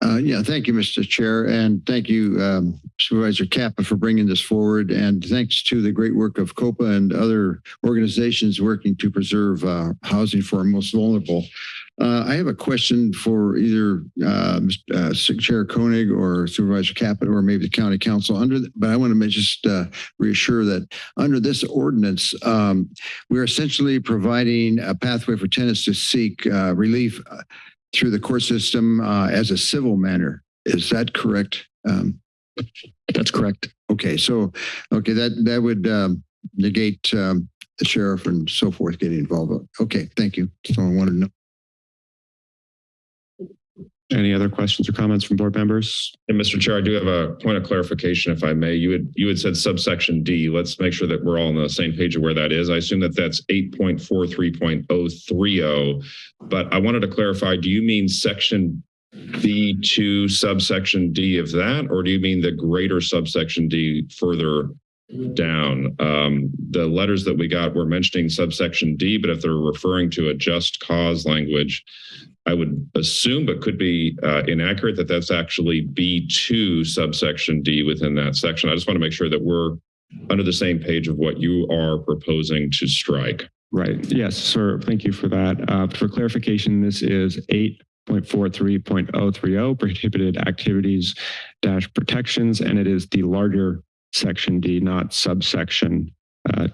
Uh, yeah, thank you, Mr. Chair, and thank you, um, Supervisor Caput, for bringing this forward. And thanks to the great work of COPA and other organizations working to preserve uh, housing for our most vulnerable. Uh, I have a question for either uh, uh, Chair Koenig or Supervisor Caput, or maybe the County Counsel. Under, the, but I want to just uh, reassure that under this ordinance, um, we're essentially providing a pathway for tenants to seek relief through the court system uh, as a civil manner. Is that correct? Um, That's correct. Okay, so okay, that that would um, negate um, the sheriff and so forth getting involved. Okay, thank you. So I wanted to know. Any other questions or comments from board members? And Mr. Chair, I do have a point of clarification, if I may. You had you had said subsection D. Let's make sure that we're all on the same page of where that is. I assume that that's 8.43.030. But I wanted to clarify, do you mean section B2 subsection D of that, or do you mean the greater subsection D further down. Um, the letters that we got were mentioning subsection D, but if they're referring to a just cause language, I would assume, but could be uh, inaccurate, that that's actually B2 subsection D within that section. I just want to make sure that we're under the same page of what you are proposing to strike. Right. Yes, sir. Thank you for that. Uh, for clarification, this is 8.43.030 prohibited activities dash protections, and it is the larger section D, not subsection uh,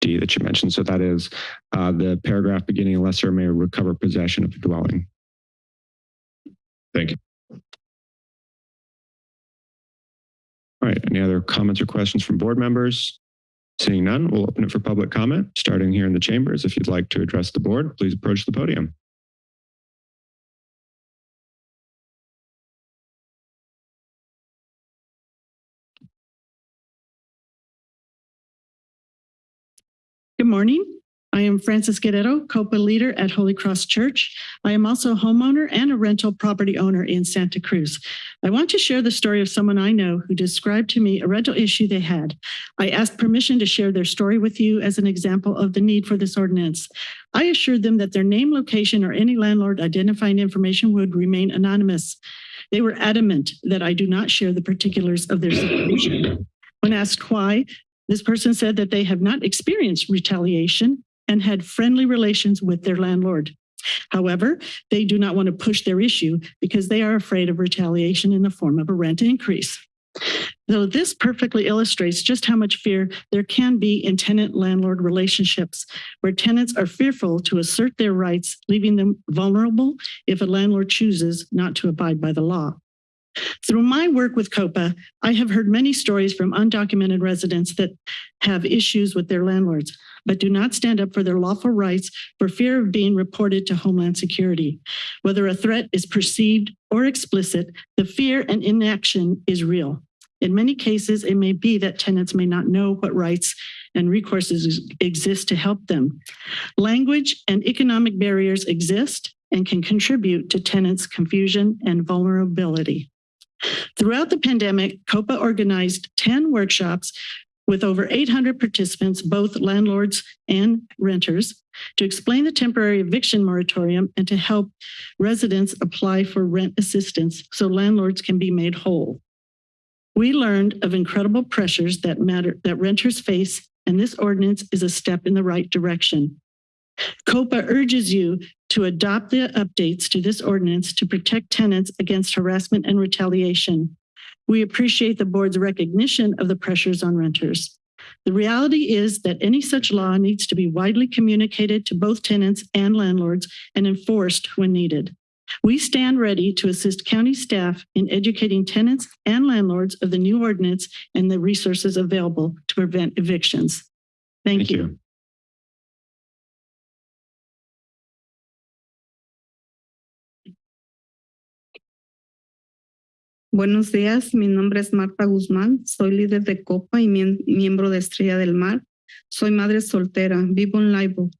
D that you mentioned. So that is uh, the paragraph beginning lessor may recover possession of the dwelling. Thank you. All right, any other comments or questions from board members? Seeing none, we'll open it for public comment, starting here in the chambers. If you'd like to address the board, please approach the podium. Good morning. I am Francis Guerrero, COPA leader at Holy Cross Church. I am also a homeowner and a rental property owner in Santa Cruz. I want to share the story of someone I know who described to me a rental issue they had. I asked permission to share their story with you as an example of the need for this ordinance. I assured them that their name, location, or any landlord identifying information would remain anonymous. They were adamant that I do not share the particulars of their situation. When asked why, this person said that they have not experienced retaliation and had friendly relations with their landlord. However, they do not want to push their issue because they are afraid of retaliation in the form of a rent increase. Though this perfectly illustrates just how much fear there can be in tenant-landlord relationships, where tenants are fearful to assert their rights, leaving them vulnerable if a landlord chooses not to abide by the law. Through my work with COPA, I have heard many stories from undocumented residents that have issues with their landlords, but do not stand up for their lawful rights for fear of being reported to Homeland Security. Whether a threat is perceived or explicit, the fear and inaction is real. In many cases, it may be that tenants may not know what rights and recourses exist to help them. Language and economic barriers exist and can contribute to tenants' confusion and vulnerability. Throughout the pandemic, COPA organized 10 workshops with over 800 participants, both landlords and renters, to explain the temporary eviction moratorium and to help residents apply for rent assistance so landlords can be made whole. We learned of incredible pressures that matter that renters face, and this ordinance is a step in the right direction. COPA urges you to adopt the updates to this ordinance to protect tenants against harassment and retaliation. We appreciate the board's recognition of the pressures on renters. The reality is that any such law needs to be widely communicated to both tenants and landlords and enforced when needed. We stand ready to assist county staff in educating tenants and landlords of the new ordinance and the resources available to prevent evictions. Thank, Thank you. you. Buenos días, mi nombre es Marta Guzmán, soy líder de COPA y miembro de Estrella del Mar. Soy madre soltera, vivo en Laibo.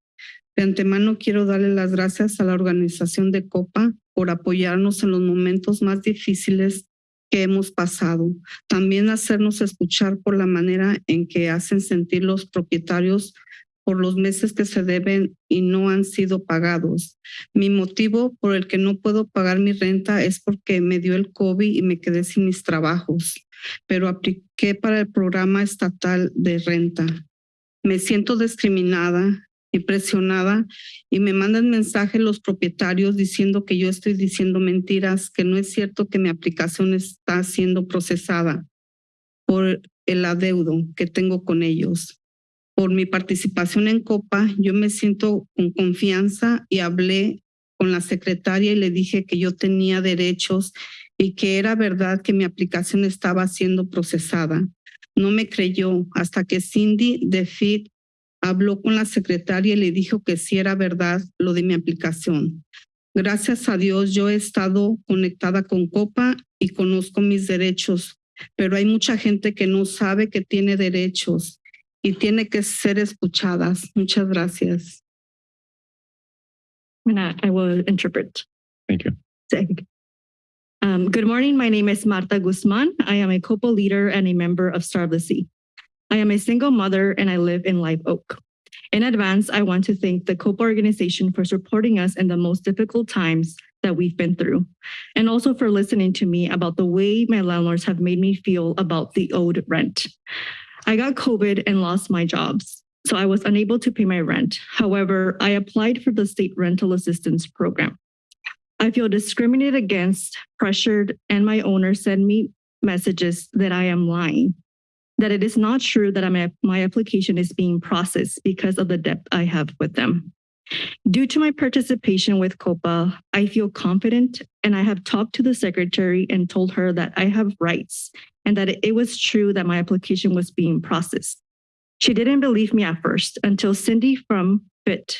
De antemano quiero darle las gracias a la organización de COPA por apoyarnos en los momentos más difíciles que hemos pasado. También hacernos escuchar por la manera en que hacen sentir los propietarios por los meses que se deben y no han sido pagados. Mi motivo por el que no puedo pagar mi renta es porque me dio el COVID y me quedé sin mis trabajos, pero apliqué para el programa estatal de renta. Me siento discriminada y presionada y me mandan mensajes los propietarios diciendo que yo estoy diciendo mentiras, que no es cierto que mi aplicación está siendo procesada por el adeudo que tengo con ellos por mi participación en COPA, yo me siento con confianza y hablé con la secretaria y le dije que yo tenía derechos y que era verdad que mi aplicación estaba siendo procesada. No me creyó hasta que Cindy de FIT habló con la secretaria y le dijo que sí era verdad lo de mi aplicación. Gracias a Dios yo he estado conectada con COPA y conozco mis derechos, pero hay mucha gente que no sabe que tiene derechos y tiene que ser escuchadas. Muchas gracias. And I, I will interpret. Thank you. Thank- Um, good morning. My name is Marta Guzman. I am a COPA leader and a member of Star of the Sea. I am a single mother and I live in Live Oak. In advance, I want to thank the COPA organization for supporting us in the most difficult times that we've been through, and also for listening to me about the way my landlords have made me feel about the owed rent. I got COVID and lost my jobs, so I was unable to pay my rent. However, I applied for the state rental assistance program. I feel discriminated against, pressured, and my owner send me messages that I am lying. that it is not true that my, my application is being processed because of the debt I have with them. Due to my participation with COPA, I feel confident and I have talked to the secretary and told her that I have rights and that it was true that my application was being processed. She didn't believe me at first until Cindy from FIT,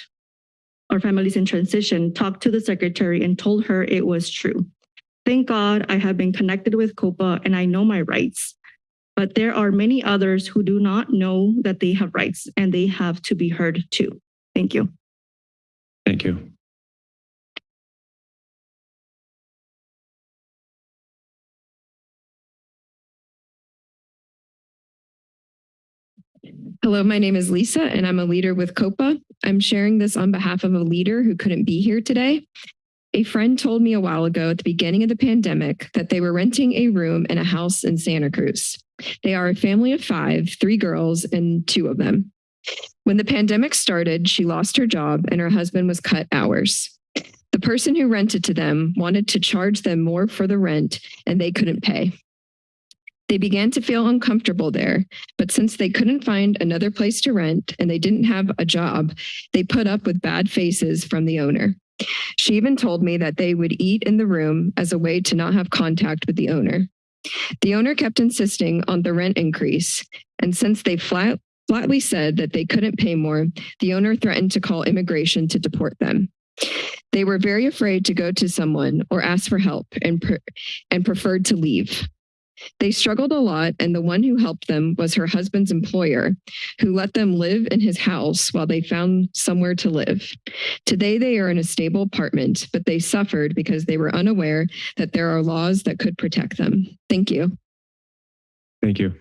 or Families in Transition, talked to the secretary and told her it was true. Thank God I have been connected with COPA and I know my rights. But there are many others who do not know that they have rights and they have to be heard too. Thank you. Thank you. Hello, my name is Lisa and I'm a leader with COPA. I'm sharing this on behalf of a leader who couldn't be here today. A friend told me a while ago at the beginning of the pandemic that they were renting a room in a house in Santa Cruz. They are a family of five, three girls and two of them. When the pandemic started, she lost her job and her husband was cut hours. The person who rented to them wanted to charge them more for the rent and they couldn't pay. They began to feel uncomfortable there, but since they couldn't find another place to rent and they didn't have a job, they put up with bad faces from the owner. She even told me that they would eat in the room as a way to not have contact with the owner. The owner kept insisting on the rent increase, and since they flat, flatly said that they couldn't pay more, the owner threatened to call immigration to deport them. They were very afraid to go to someone or ask for help and, pre and preferred to leave. They struggled a lot, and the one who helped them was her husband's employer, who let them live in his house while they found somewhere to live. Today, they are in a stable apartment, but they suffered because they were unaware that there are laws that could protect them. Thank you. Thank you.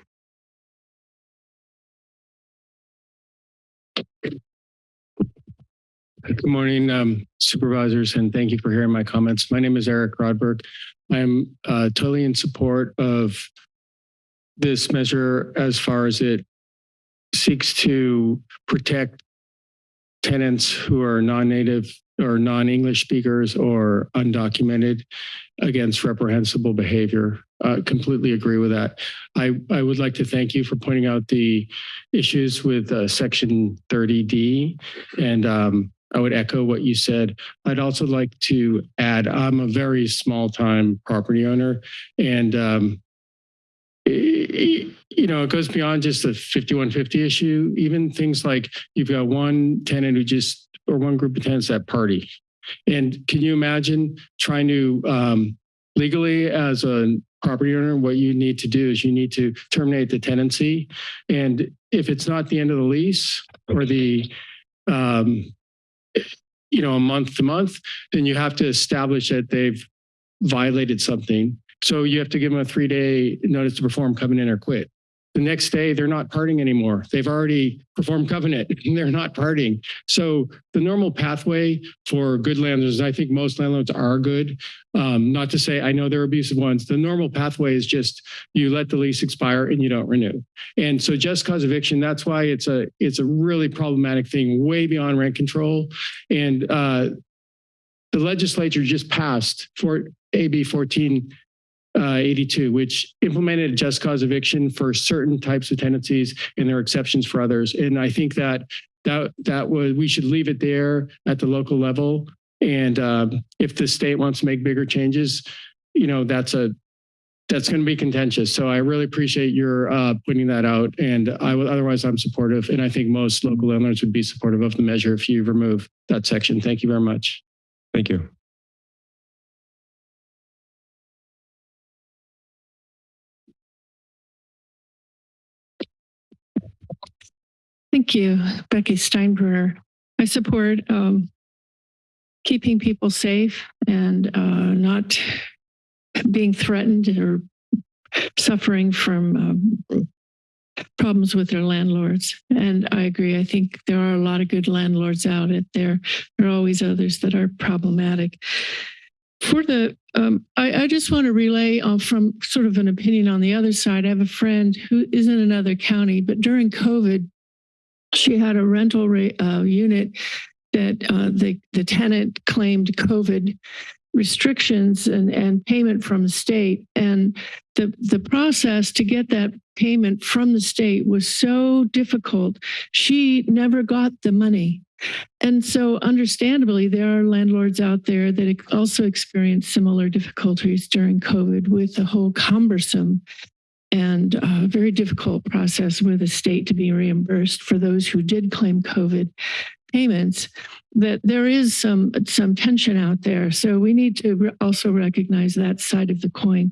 Good morning, um, supervisors, and thank you for hearing my comments. My name is Eric Rodberg. I'm uh, totally in support of this measure as far as it seeks to protect tenants who are non-native or non-English speakers or undocumented against reprehensible behavior. Uh, completely agree with that. I, I would like to thank you for pointing out the issues with uh, section 30D and um, I would echo what you said. I'd also like to add, I'm a very small time property owner and um, it, you know, it goes beyond just the 5150 issue, even things like you've got one tenant who just, or one group of tenants that party. And can you imagine trying to um, legally as a property owner, what you need to do is you need to terminate the tenancy. And if it's not the end of the lease or the, um, you know, a month to month, then you have to establish that they've violated something. So you have to give them a three day notice to perform, coming in or quit. The next day, they're not parting anymore. They've already performed covenant. and they're not parting. So the normal pathway for good landlords, I think most landlords are good. Um, not to say I know there are abusive ones. The normal pathway is just you let the lease expire and you don't renew. And so just cause eviction, that's why it's a it's a really problematic thing, way beyond rent control. And uh, the legislature just passed for AB 14 uh, 82, which implemented just cause eviction for certain types of tenancies and there are exceptions for others. And I think that that that was we should leave it there at the local level. And um, if the state wants to make bigger changes, you know, that's a that's going to be contentious. So I really appreciate your uh, putting that out. And I will, otherwise I'm supportive. And I think most local landlords would be supportive of the measure if you remove that section. Thank you very much. Thank you. Thank you, Becky Steinbruner. I support um, keeping people safe and uh, not being threatened or suffering from um, problems with their landlords. And I agree. I think there are a lot of good landlords out there. There are always others that are problematic. For the, um, I, I, just want to relay uh, from sort of an opinion on the other side. I have a friend who is in another county, but during COVID, she had a rental uh, unit that uh, the, the tenant claimed COVID restrictions and, and payment from the state. And the, the process to get that payment from the state was so difficult. She never got the money. And so understandably, there are landlords out there that also experienced similar difficulties during COVID with the whole cumbersome and uh, very difficult process with the state to be reimbursed for those who did claim COVID payments, that there is some, some tension out there. So we need to re- also recognize that side of the coin.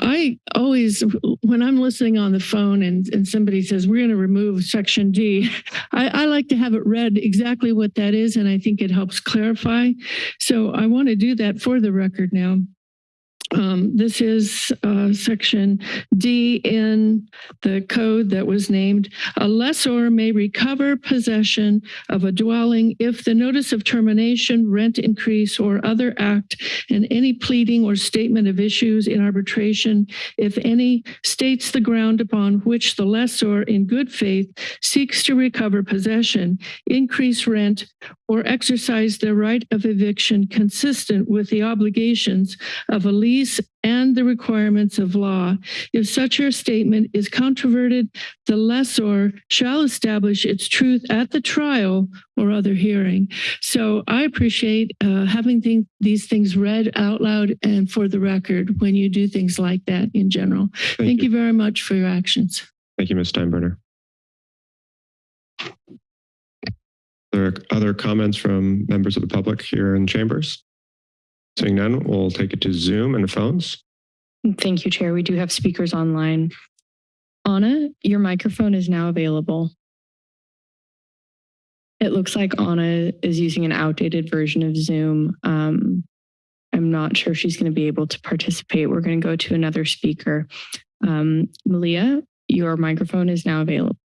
I always, when I'm listening on the phone and, and somebody says, we're going to remove section D, I, I like to have it read exactly what that is. And I think it helps clarify. So I want to do that for the record now. Um, this is uh, section D in the code that was named. A lessor may recover possession of a dwelling if the notice of termination, rent increase, or other act and any pleading or statement of issues in arbitration, if any, states the ground upon which the lessor in good faith seeks to recover possession, increase rent, or exercise their right of eviction consistent with the obligations of a lease and the requirements of law. If such a statement is controverted, the lessor shall establish its truth at the trial or other hearing. So I appreciate uh, having th these things read out loud and for the record when you do things like that in general. Thank, Thank you. you very much for your actions. Thank you, Ms. Steinbruner. Are there other comments from members of the public here in chambers? Seeing none, we'll take it to Zoom and phones. Thank you, Chair. We do have speakers online. Anna, your microphone is now available. It looks like Anna is using an outdated version of Zoom. Um, I'm not sure she's going to be able to participate. We're going to go to another speaker. Um, Malia, your microphone is now available.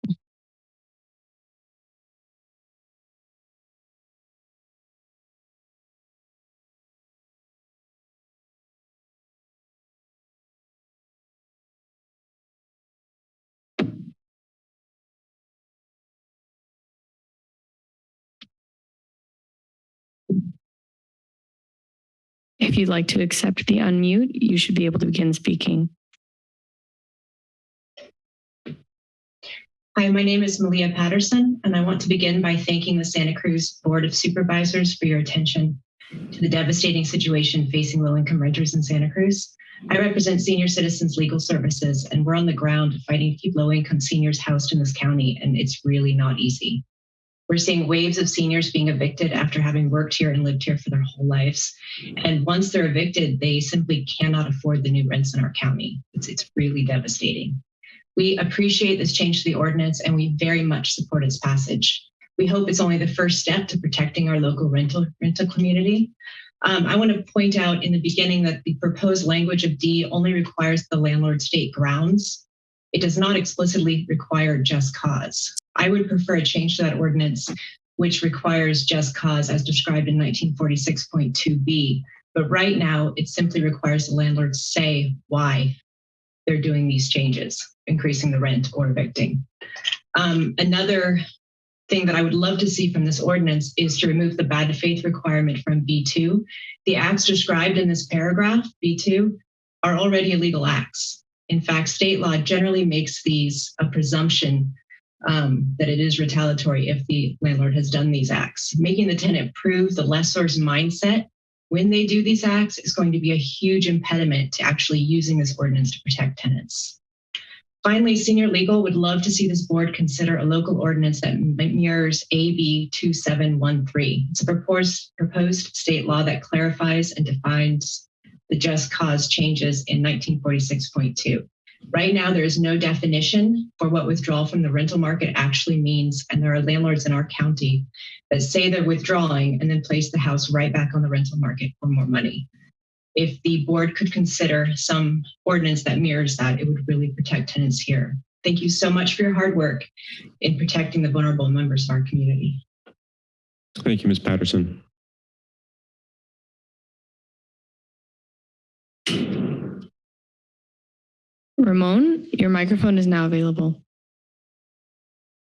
You'd like to accept the unmute, you should be able to begin speaking. Hi, my name is Malia Patterson, and I want to begin by thanking the Santa Cruz Board of Supervisors for your attention to the devastating situation facing low-income renters in Santa Cruz. I represent Senior Citizens Legal Services, and we're on the ground fighting to keep low-income seniors housed in this county, and it's really not easy. We're seeing waves of seniors being evicted after having worked here and lived here for their whole lives. And once they're evicted, they simply cannot afford the new rents in our county. It's, it's really devastating. We appreciate this change to the ordinance and we very much support its passage. We hope it's only the first step to protecting our local rental, rental community. Um, I want to point out in the beginning that the proposed language of D only requires the landlord state grounds. It does not explicitly require just cause. I would prefer a change to that ordinance, which requires just cause as described in 1946.2b. But right now, it simply requires the landlord say why they're doing these changes, increasing the rent or evicting. Um, another thing that I would love to see from this ordinance is to remove the bad faith requirement from B2. The acts described in this paragraph, B2, are already illegal acts. In fact, state law generally makes these a presumption um, that it is retaliatory if the landlord has done these acts. Making the tenant prove the lessor's mindset when they do these acts is going to be a huge impediment to actually using this ordinance to protect tenants. Finally, senior legal would love to see this board consider a local ordinance that mirrors AB 2713. It's a proposed, proposed state law that clarifies and defines the just cause changes in 1946.2. Right now, there is no definition for what withdrawal from the rental market actually means. And there are landlords in our county that say they're withdrawing and then place the house right back on the rental market for more money. If the board could consider some ordinance that mirrors that, it would really protect tenants here. Thank you so much for your hard work in protecting the vulnerable members of our community. Thank you, Ms. Patterson. Ramon, your microphone is now available.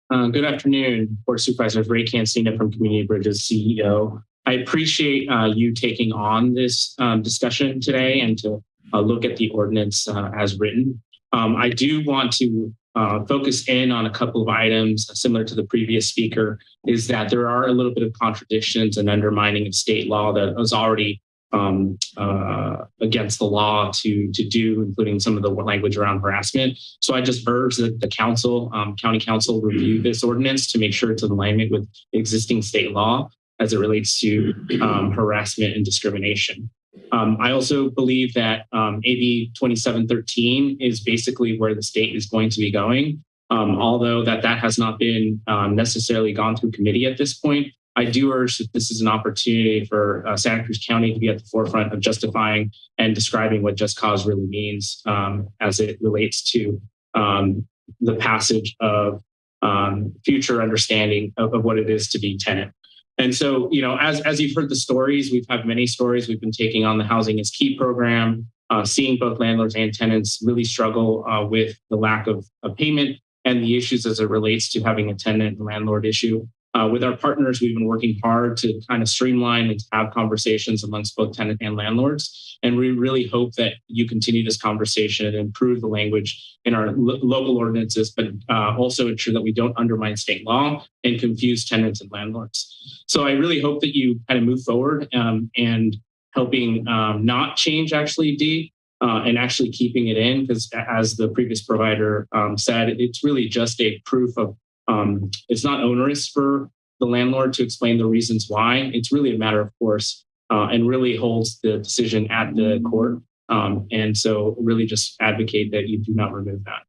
Uh, good afternoon, Board Supervisors. Ray Cancino from Community Bridges CEO. I appreciate uh, you taking on this um, discussion today and to uh, look at the ordinance uh, as written. Um, I do want to uh, focus in on a couple of items similar to the previous speaker is that there are a little bit of contradictions and undermining of state law that was already um, uh, against the law to to do, including some of the language around harassment. So I just urge that the counsel, um, county counsel, review this ordinance to make sure it's in alignment with existing state law as it relates to um, harassment and discrimination. Um, I also believe that um, AB 2713 is basically where the state is going to be going. Um, although that that has not been um, necessarily gone through committee at this point, I do urge that this is an opportunity for uh, Santa Cruz County to be at the forefront of justifying and describing what just cause really means um, as it relates to um, the passage of um, future understanding of, of, what it is to be tenant. And so, you know, as, as you've heard the stories, we've had many stories. We've been taking on the Housing is Key program, uh, seeing both landlords and tenants really struggle uh, with the lack of, of payment and the issues as it relates to having a tenant and landlord issue. Uh, with our partners, we've been working hard to kind of streamline and have conversations amongst both tenant and landlords. And we really hope that you continue this conversation and improve the language in our lo local ordinances, but uh, also ensure that we don't undermine state law and confuse tenants and landlords. So I really hope that you kind of move forward um, and helping um, not change actually D, uh, and actually keeping it in because as the previous provider um, said, it's really just a proof of um, it's not onerous for the landlord to explain the reasons why. It's really a matter of course uh, and really holds the decision at the court. Um, and so really just advocate that you do not remove that.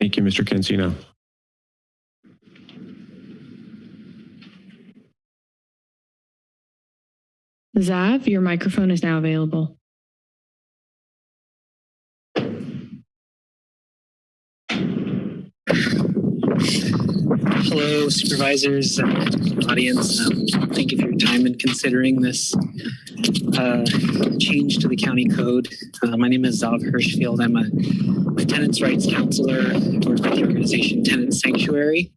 Thank you, Mr. Cancino. Zav, your microphone is now available. Hello, supervisors, and audience. Um, thank you for your time in considering this uh, change to the county code. Uh, my name is Zav Hirschfield. I'm a, a tenants' rights counselor for the organization Tenant Sanctuary,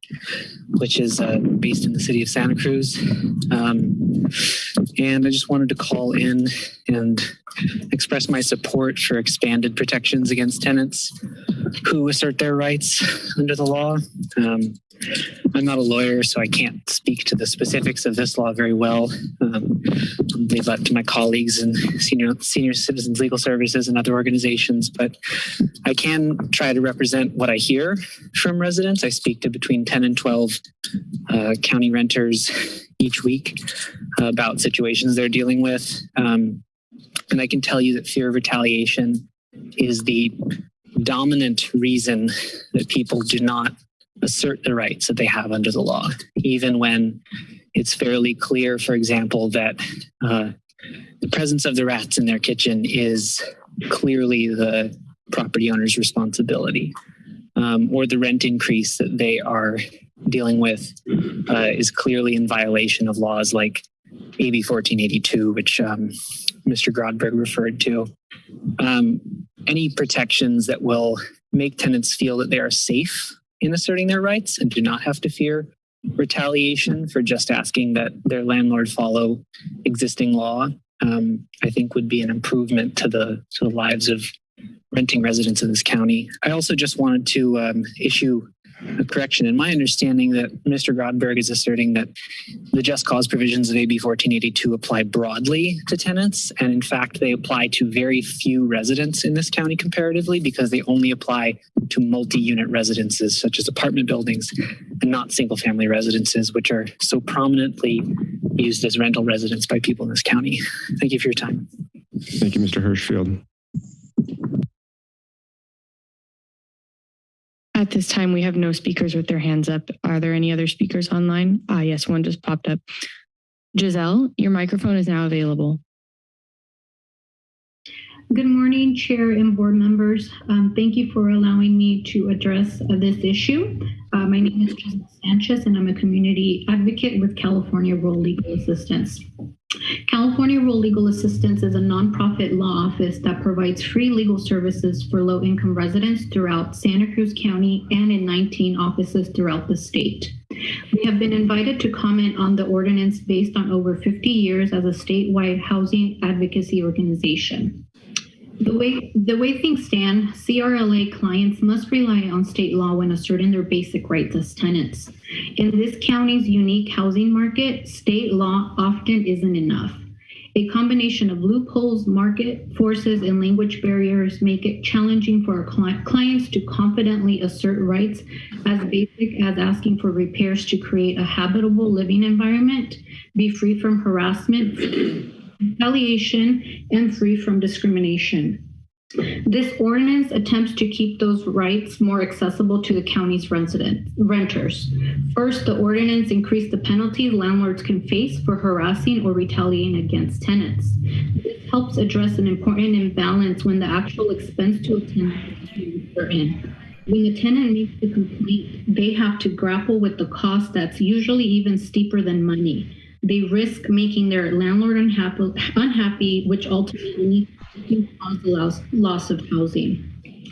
which is uh, based in the city of Santa Cruz. Um, and I just wanted to call in and express my support for expanded protections against tenants who assert their rights under the law. Um, I'm not a lawyer, so I can't speak to the specifics of this law very well. Um, leave that to my colleagues in senior senior citizens legal services and other organizations. But I can try to represent what I hear from residents. I speak to between 10 and 12 uh, county renters each week about situations they're dealing with. Um, and I can tell you that fear of retaliation is the dominant reason that people do not assert the rights that they have under the law, even when it's fairly clear, for example, that uh, the presence of the rats in their kitchen is clearly the property owner's responsibility, um, or the rent increase that they are dealing with uh, is clearly in violation of laws like AB 1482, which um, Mr. Grodberg referred to. Um, any protections that will make tenants feel that they are safe in asserting their rights and do not have to fear retaliation for just asking that their landlord follow existing law, um, I think would be an improvement to the to the lives of renting residents in this county. I also just wanted to um, issue a correction. In my understanding that Mr. Grodberg is asserting that the just cause provisions of AB 1482 apply broadly to tenants. And in fact, they apply to very few residents in this county comparatively because they only apply to multi-unit residences such as apartment buildings and not single family residences, which are so prominently used as rental residents by people in this county. Thank you for your time. Thank you, Mr. Hirschfield. At this time, we have no speakers with their hands up. Are there any other speakers online? Ah, yes, one just popped up. Giselle, your microphone is now available. Good morning, Chair and board members. Um, thank you for allowing me to address uh, this issue. Uh, my name is Giselle Sanchez, and I'm a community advocate with California Rural Legal Assistance. California Rural Legal Assistance is a nonprofit law office that provides free legal services for low-income residents throughout Santa Cruz County and in 19 offices throughout the state. We have been invited to comment on the ordinance based on over 50 years as a statewide housing advocacy organization. The way, the way things stand, CRLA clients must rely on state law when asserting their basic rights as tenants. In this county's unique housing market, state law often isn't enough. A combination of loopholes, market forces, and language barriers make it challenging for our clients to confidently assert rights as basic as asking for repairs to create a habitable living environment, be free from harassment, retaliation, and free from discrimination. This ordinance attempts to keep those rights more accessible to the county's residents, renters. First, the ordinance increased the penalties landlords can face for harassing or retaliating against tenants. This helps address an important imbalance when the actual expense to a tenant is certain. When the tenant makes the complaint, they have to grapple with the cost that's usually even steeper than money. They risk making their landlord unhappy, unhappy which ultimately can cause the loss, loss of housing.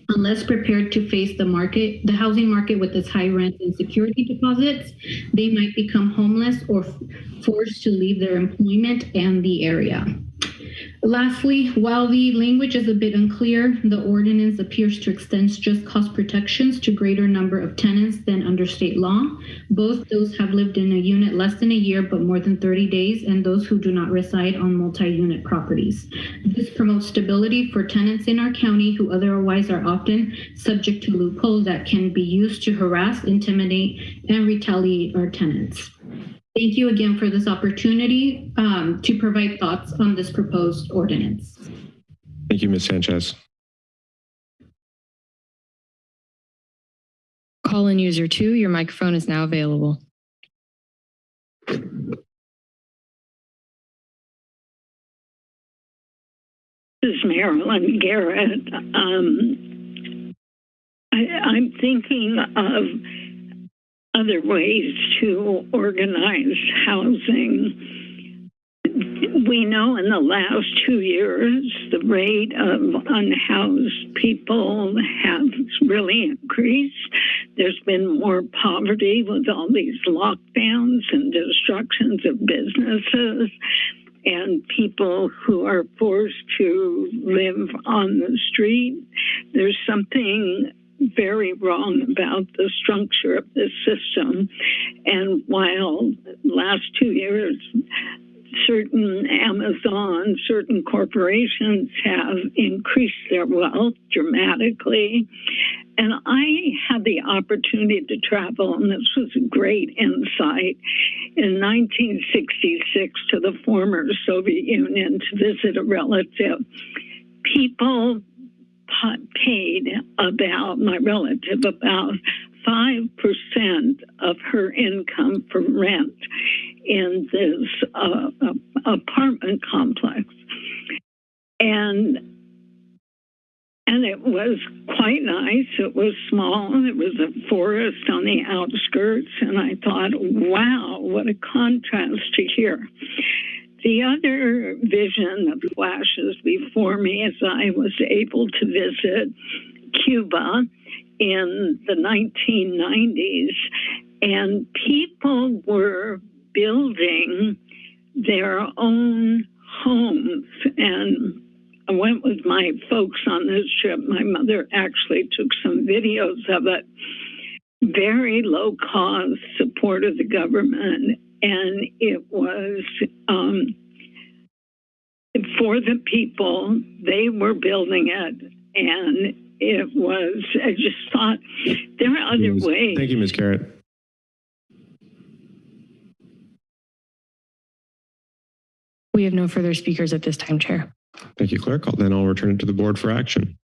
Unless prepared to face the market, the housing market with its high rent and security deposits, they might become homeless or forced to leave their employment and the area. Lastly, while the language is a bit unclear, the ordinance appears to extend just cause protections to greater number of tenants than under state law. Both those have lived in a unit less than a year but more than 30 days and those who do not reside on multi-unit properties. This promotes stability for tenants in our county who otherwise are often subject to loopholes that can be used to harass, intimidate, and retaliate our tenants. Thank you again for this opportunity um, to provide thoughts on this proposed ordinance. Thank you, Ms. Sanchez. Call in user two, your microphone is now available. This is Marilyn Garrett. Um, I, I'm thinking of other ways to organize housing. We know in the last two years, the rate of unhoused people has really increased. There's been more poverty with all these lockdowns and destructions of businesses and people who are forced to live on the street. There's something very wrong about the structure of this system. And while last two years, certain Amazon, certain corporations have increased their wealth dramatically. And I had the opportunity to travel, and this was a great insight, in 1966 to the former Soviet Union to visit a relative. People paid about, my relative, about 5% of her income for rent in this uh, apartment complex. And and it was quite nice. It was small. It was a forest on the outskirts. And I thought, wow, what a contrast to here. The other vision that flashes before me as I was able to visit Cuba in the 1990s, and people were building their own homes. And I went with my folks on this trip. My mother actually took some videos of it. Very low cost support of the government and it was um, for the people. They were building it, and it was. I just thought there are other Ms. ways. Thank you, Ms. Garrett. We have no further speakers at this time, Chair. Thank you, Clerk. I'll- Then I'll return it to the board for action.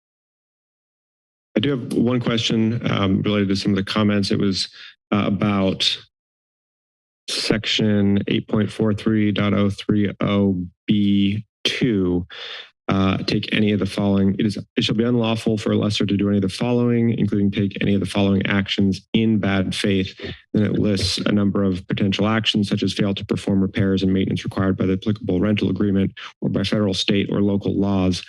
I do have one question um, related to some of the comments. It was uh, about section 8.43.030B2. Uh, take any of the following. It is. It shall be unlawful for a lessor to do any of the following, including take any of the following actions in bad faith. Then it lists a number of potential actions, such as fail to perform repairs and maintenance required by the applicable rental agreement or by federal, state, or local laws.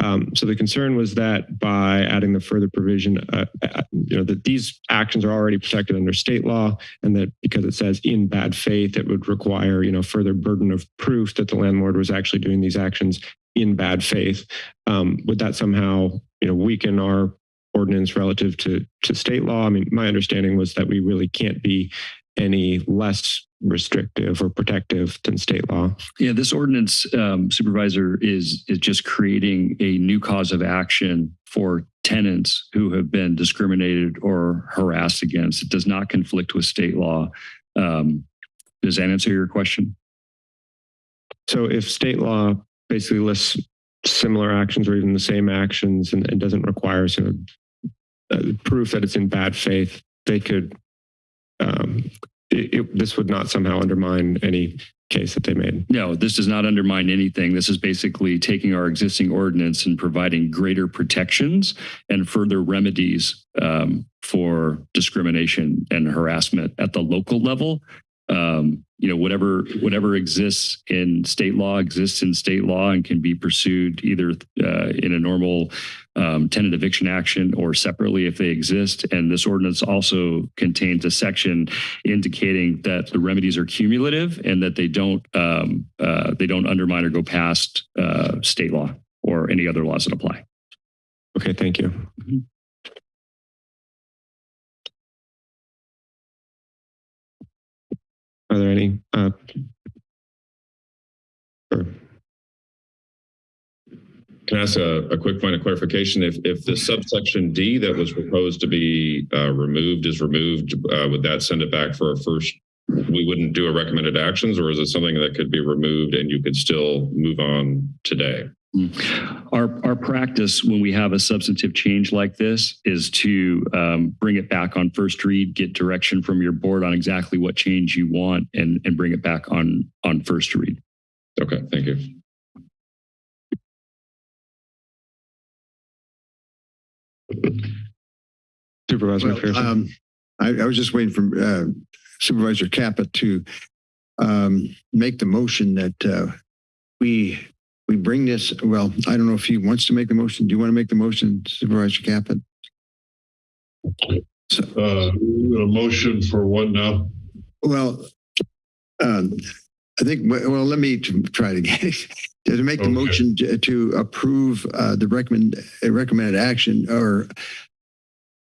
Um, so the concern was that by adding the further provision, uh, uh, you know, that these actions are already protected under state law, and that because it says in bad faith, it would require, you know, further burden of proof that the landlord was actually doing these actions in bad faith. Um, would that somehow, you know, weaken our ordinance relative to to state law? I mean, my understanding was that we really can't be any less restrictive or protective than state law. Yeah, this ordinance um, supervisor is is just creating a new cause of action for tenants who have been discriminated or harassed against. It does not conflict with state law. Um, does that answer your question? So if state law basically lists similar actions or even the same actions and, and doesn't require sort of uh, proof that it's in bad faith, they could um, it, it, this would not somehow undermine any case that they made. No, this does not undermine anything. This is basically taking our existing ordinance and providing greater protections and further remedies um, for discrimination and harassment at the local level. Um, you know, whatever whatever exists in state law exists in state law and can be pursued either uh, in a normal um, tenant eviction action or separately if they exist. And this ordinance also contains a section indicating that the remedies are cumulative and that they don't um, uh, they don't undermine or go past uh, state law or any other laws that apply. Okay, thank you. Mm -hmm. Are there any? Uh. Can I ask a, a, quick point of clarification? If if the subsection D that was proposed to be uh, removed is removed, uh, would that send it back for a first? We wouldn't do a recommended actions, or is it something that could be removed and you could still move on today? Our our practice when we have a substantive change like this is to um, bring it back on first read, get direction from your board on exactly what change you want, and and bring it back on on first read. Okay, thank you. Supervisor well, um, I, I, was just waiting for uh, Supervisor Caput to um, make the motion that uh, we we bring this. Well, I don't know if he wants to make the motion. Do you want to make the motion, Supervisor Caput? So, uh, a motion for what now? Well, um, I think. Well, let me try to get to make okay. the motion to, to approve uh, the recommend recommended action or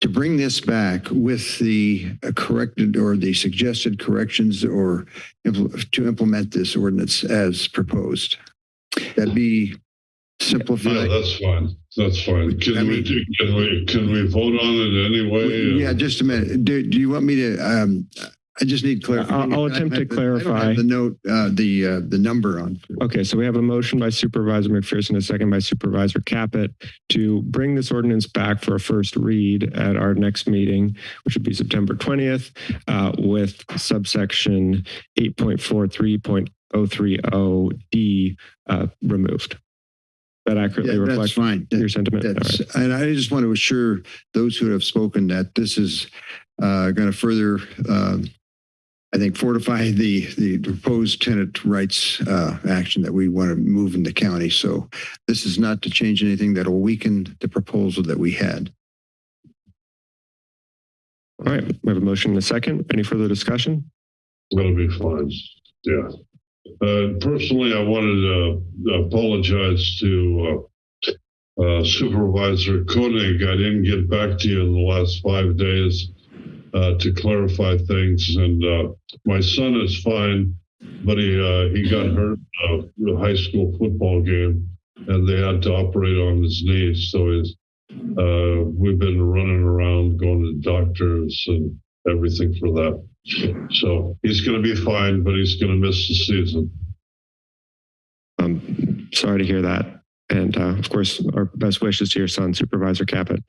to bring this back with the corrected or the suggested corrections or impl to implement this ordinance as proposed. That'd be simplified. Yeah, that's fine. That's fine. Can I we do, can we can we vote on it anyway? Yeah, just a minute. Do, do you want me to um, I just need clarification. I'll, I'll attempt I, to clarify the note, uh, the uh, the number on. Okay, so we have a motion by Supervisor McPherson, a second by Supervisor Caput to bring this ordinance back for a first read at our next meeting, which would be September 20th, uh, with subsection 8.43.030D uh, removed. That accurately yeah, reflects fine. your sentiment. Right. And I just want to assure those who have spoken that this is uh, going to further um, I think, fortify the, the proposed tenant rights uh, action that we want to move in the county. So this is not to change anything that will weaken the proposal that we had. All right, we have a motion and a second. Any further discussion? That'll be fine. Yeah. Uh, personally, I wanted to apologize to uh, uh, Supervisor Koenig. I didn't get back to you in the last five days uh, to clarify things. And uh, my son is fine, but he uh, he got hurt in a high school football game, and they had to operate on his knee. So uh, we've been running around, going to doctors and everything for that. So he's going to be fine, but he's going to miss the season. I'm sorry to hear that. And uh, of course, our best wishes to your son, Supervisor Caput.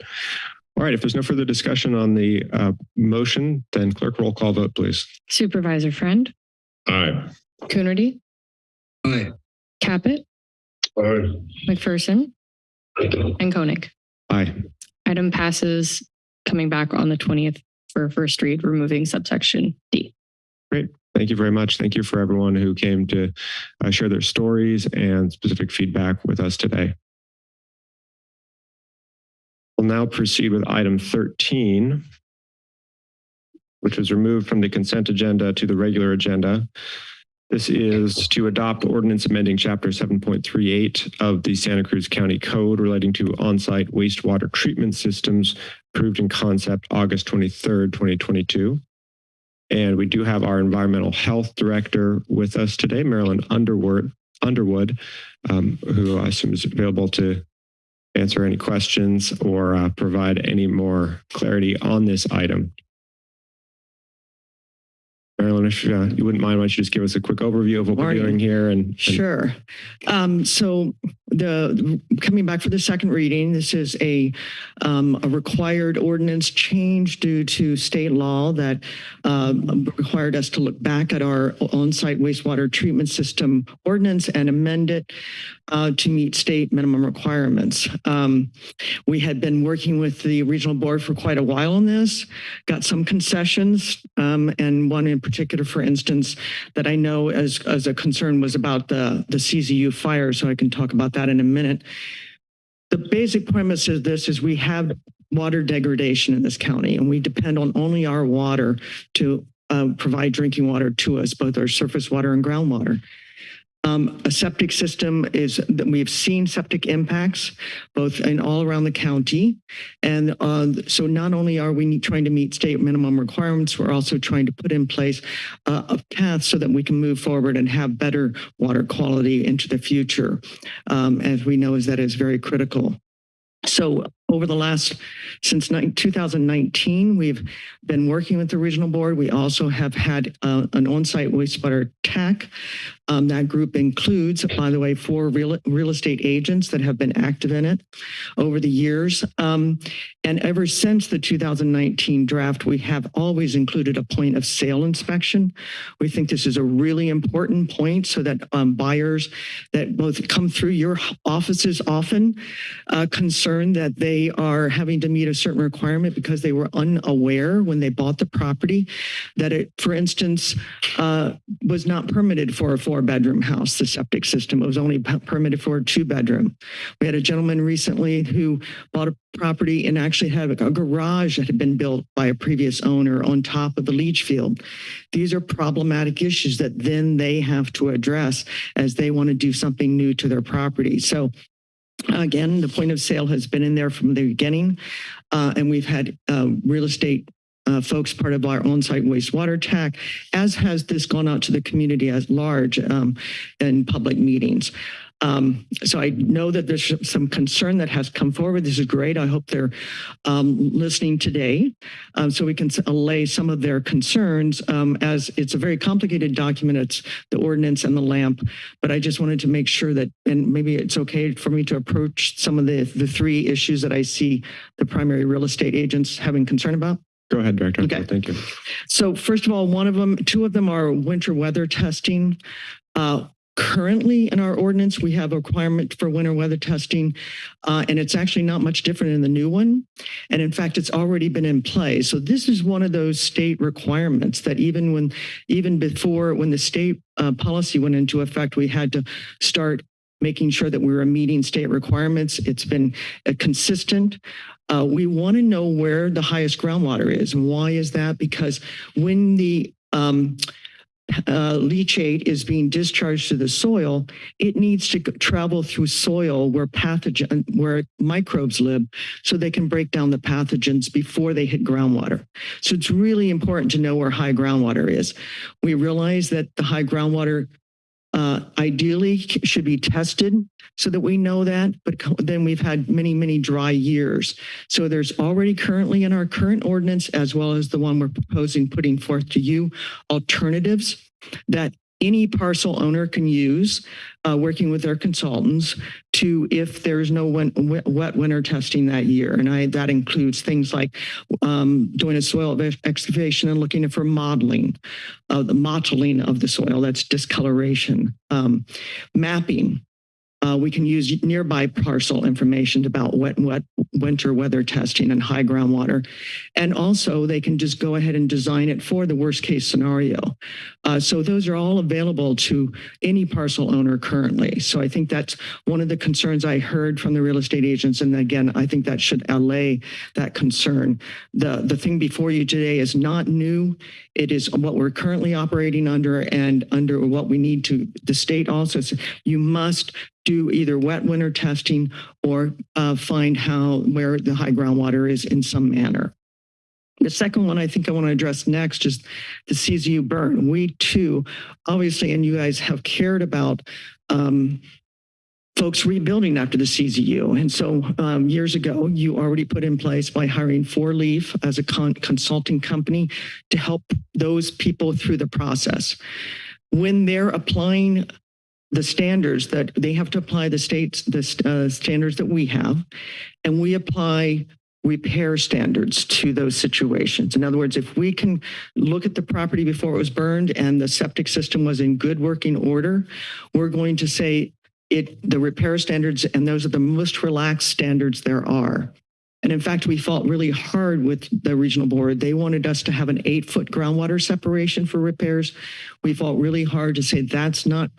All right, if there's no further discussion on the uh, motion, then clerk roll call vote, please. Supervisor Friend? Aye. Coonerty? Aye. Caput? Aye. McPherson? Aye. And Koenig? Aye. Item passes coming back on the 20th for first read, removing subsection D. Great. Thank you very much. Thank you for everyone who came to uh, share their stories and specific feedback with us today. We'll now proceed with item 13, which was removed from the consent agenda to the regular agenda. This is to adopt ordinance amending chapter 7.38 of the Santa Cruz County Code relating to on-site wastewater treatment systems approved in concept August 23rd, 2022. And we do have our environmental health director with us today, Marilyn Underwood, Underwood, um, who I assume is available to answer any questions or uh, provide any more clarity on this item. Marilyn, if uh, you wouldn't mind, why don't you just give us a quick overview of what Morning. we're doing here? And, and Sure. Um, so the coming back for the second reading, this is a um, a required ordinance change due to state law that um, required us to look back at our on-site wastewater treatment system ordinance and amend it uh, to meet state minimum requirements. Um, we had been working with the regional board for quite a while on this, got some concessions, um, and one in particular, for instance, that I know as as a concern was about the the CZU fire. So I can talk about that in a minute. The basic premise is this: is we have water degradation in this county, and we depend on only our water to uh, provide drinking water to us, both our surface water and groundwater. Um, a septic system is that we've seen septic impacts both in all around the county. And uh, so not only are we trying to meet state minimum requirements, we're also trying to put in place uh, a path so that we can move forward and have better water quality into the future. Um, as we know, is that is very critical. So over the last, since 2019, we've been working with the regional board. We also have had uh, an on-site wastewater TAC. Um, that group includes, by the way, four real, real estate agents that have been active in it over the years. Um, and ever since the 2019 draft, we have always included a point of sale inspection. We think this is a really important point so that um, buyers that both come through your offices often uh, concerned that they are having to meet a certain requirement because they were unaware when they bought the property that it, for instance, uh, was not permitted for a four bedroom house, the septic system. It was only permitted for a two bedroom. We had a gentleman recently who bought a property and actually had a garage that had been built by a previous owner on top of the leach field. These are problematic issues that then they have to address as they want to do something new to their property. So Again, the point of sale has been in there from the beginning, uh, and we've had uh, real estate uh, folks part of our on-site wastewater TAC, as has this gone out to the community as large um, in public meetings. Um, so I know that there's some concern that has come forward. This is great. I hope they're um, listening today um, so we can allay some of their concerns um, as it's a very complicated document. It's the ordinance and the LAMP, but I just wanted to make sure that, and maybe it's okay for me to approach some of the, the three issues that I see the primary real estate agents having concern about. Go ahead, Director. Okay. Thank you. So first of all, one of them, two of them are winter weather testing. Uh, Currently in our ordinance, we have a requirement for winter weather testing, uh, and it's actually not much different in the new one. And in fact, it's already been in play. So this is one of those state requirements that even when, even before, when the state uh, policy went into effect, we had to start making sure that we were meeting state requirements. It's been uh, consistent. Uh, we want to know where the highest groundwater is. And why is that? Because when the um, uh, leachate is being discharged to the soil, it needs to travel through soil where pathogen, where microbes live, so they can break down the pathogens before they hit groundwater. So it's really important to know where high groundwater is. We realize that the high groundwater uh, ideally should be tested so that we know that, but then we've had many, many dry years. So there's already currently in our current ordinance, as well as the one we're proposing putting forth to you, alternatives that any parcel owner can use, uh, working with their consultants to if there's no wet, winter testing that year. And I, that includes things like um, doing a soil excavation and looking for modeling, uh, the mottling of the soil, that's discoloration, um, mapping, Uh, we can use nearby parcel information about wet, wet winter weather testing and high groundwater. And also they can just go ahead and design it for the worst case scenario. Uh, so those are all available to any parcel owner currently. So I think that's one of the concerns I heard from the real estate agents. And again, I think that should allay that concern. The, the thing before you today is not new. It is what we're currently operating under and under what we need to, the state also says you must do either wet winter testing or uh, find how, where the high groundwater is in some manner. The second one I think I want to address next is the CZU burn. We too, obviously, and you guys have cared about um, folks rebuilding after the CZU. And so um, years ago, you already put in place by hiring Four Leaf as a con consulting company to help those people through the process. When they're applying the standards that they have to apply the states, the uh, standards that we have, and we apply repair standards to those situations. In other words, if we can look at the property before it was burned and the septic system was in good working order, we're going to say it the repair standards and those are the most relaxed standards there are. And in fact, we fought really hard with the regional board. They wanted us to have an eight foot groundwater separation for repairs. We fought really hard to say that's not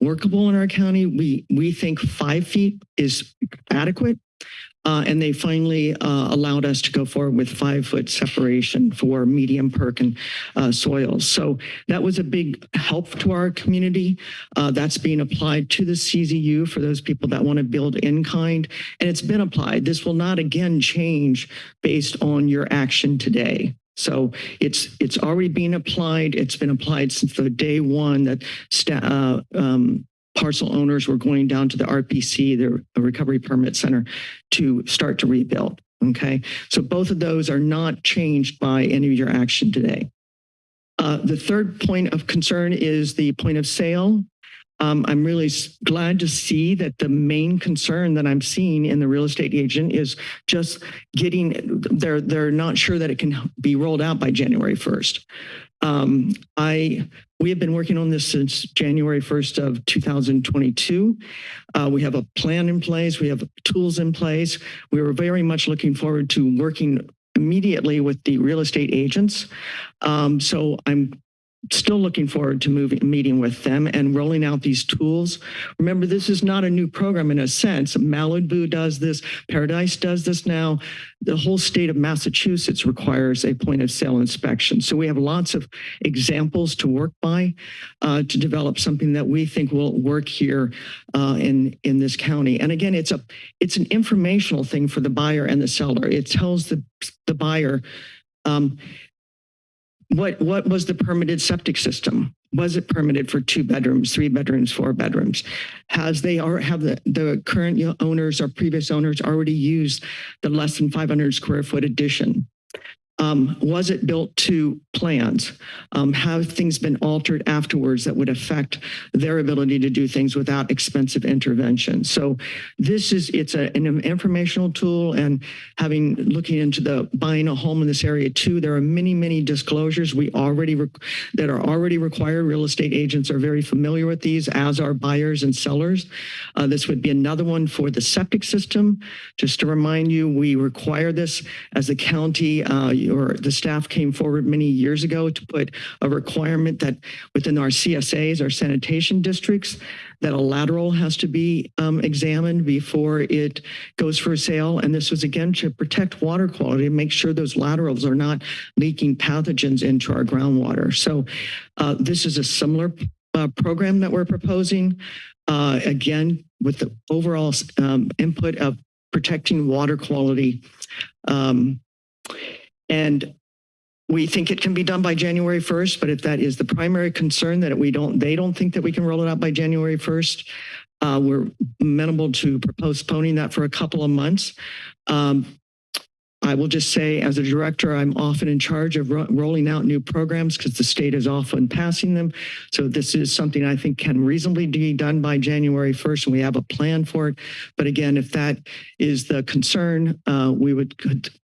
workable in our county. We we think five feet is adequate. Uh, and they finally uh, allowed us to go forward with five foot separation for medium perc and uh, soils. So that was a big help to our community. Uh, that's being applied to the CZU for those people that want to build in kind. And it's been applied. This will not again change based on your action today. So it's it's already being applied. It's been applied since the day one that uh, um, parcel owners were going down to the RPC, the Recovery Permit Center, to start to rebuild. Okay, so both of those are not changed by any of your action today. Uh, the third point of concern is the point of sale. Um, I'm really glad to see that the main concern that I'm seeing in the real estate agent is just getting, they're, they're not sure that it can be rolled out by January 1st. Um, I we have been working on this since January 1st of 2022. Uh, we have a plan in place. We have tools in place. We were very much looking forward to working immediately with the real estate agents. Um, so I'm still looking forward to moving, meeting with them and rolling out these tools. Remember, this is not a new program in a sense. Malibu does this, Paradise does this now. The whole state of Massachusetts requires a point of sale inspection. So we have lots of examples to work by uh, to develop something that we think will work here uh, in, in this county. And again, it's a it's an informational thing for the buyer and the seller. It tells the, the buyer, um, what what was the permitted septic system? Was it permitted for two bedrooms, three bedrooms, four bedrooms? Has they are have the, the current owners or previous owners already used the less than 500 square foot addition? Um, was it built to plans? Um, have things been altered afterwards that would affect their ability to do things without expensive intervention? So this is, it's a, an informational tool and having, looking into the buying a home in this area too, there are many, many disclosures we already, that are already required. Real estate agents are very familiar with these as are buyers and sellers. Uh, this would be another one for the septic system. Just to remind you, we require this as a county, uh, or the staff came forward many years ago to put a requirement that within our CSAs, our sanitation districts, that a lateral has to be um, examined before it goes for sale. And this was again to protect water quality and make sure those laterals are not leaking pathogens into our groundwater. So uh, this is a similar uh, program that we're proposing. Uh, again, with the overall um, input of protecting water quality. Um, and we think it can be done by January 1st, but if that is the primary concern that we don't, they don't think that we can roll it out by January 1st, uh, we're amenable to postponing that for a couple of months. Um, I will just say as a director, I'm often in charge of ro rolling out new programs because the state is often passing them. So this is something I think can reasonably be done by January 1st and we have a plan for it. But again, if that is the concern, uh, we would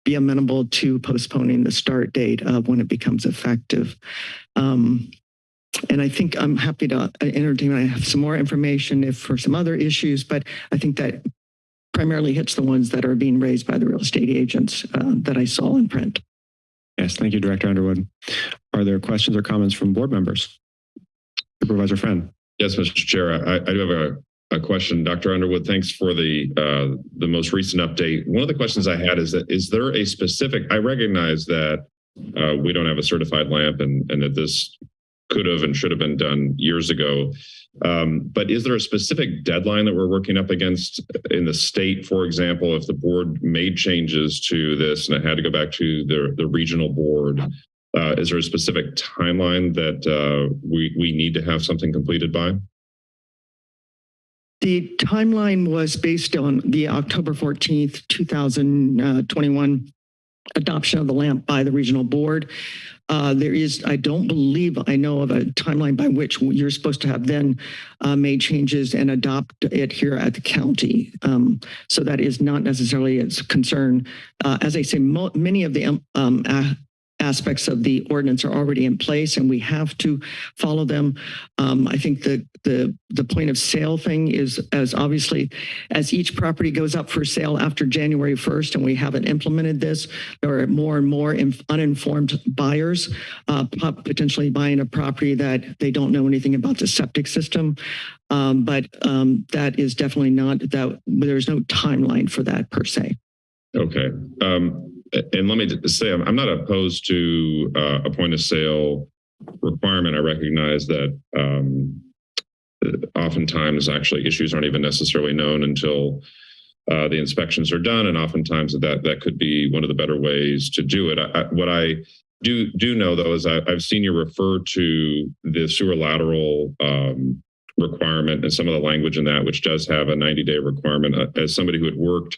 be amenable to postponing the start date of when it becomes effective. Um, and I think I'm happy to entertain, I have some more information if for some other issues, but I think that primarily hits the ones that are being raised by the real estate agents uh, that I saw in print. Yes, thank you, Director Underwood. Are there questions or comments from board members? Supervisor Friend. Yes, Mr. Chair, I, I do have a, a question. Dr. Underwood, thanks for the uh, the most recent update. One of the questions I had is that is there a specific, I recognize that uh, we don't have a certified LAMP and, and that this could have and should have been done years ago. Um, but is there a specific deadline that we're working up against in the state, for example, if the board made changes to this and it had to go back to the, the regional board, uh, is there a specific timeline that uh, we, we need to have something completed by? The timeline was based on the October 14th, 2021 adoption of the LAMP by the regional board. Uh, there is, I don't believe I know of a timeline by which you're supposed to have then uh, made changes and adopt it here at the county. Um, so that is not necessarily its concern. Uh, as I say, many of the um, aspects of the ordinance are already in place and we have to follow them. Um, I think the, the, the point of sale thing is as obviously as each property goes up for sale after January 1st and we haven't implemented this, there are more and more uninformed buyers uh, potentially buying a property that they don't know anything about the septic system. Um, but um, that is definitely not that there's no timeline for that per se. Okay. Um, and let me say, I'm, not opposed to uh, a point of sale requirement. I recognize that um, oftentimes actually issues aren't even necessarily known until uh, the inspections are done. And oftentimes that that could be one of the better ways to do it. I, I, what I do do know though is I, have seen you refer to the sewer lateral um, requirement and some of the language in that, which does have a 90 day requirement. Uh, as somebody who had worked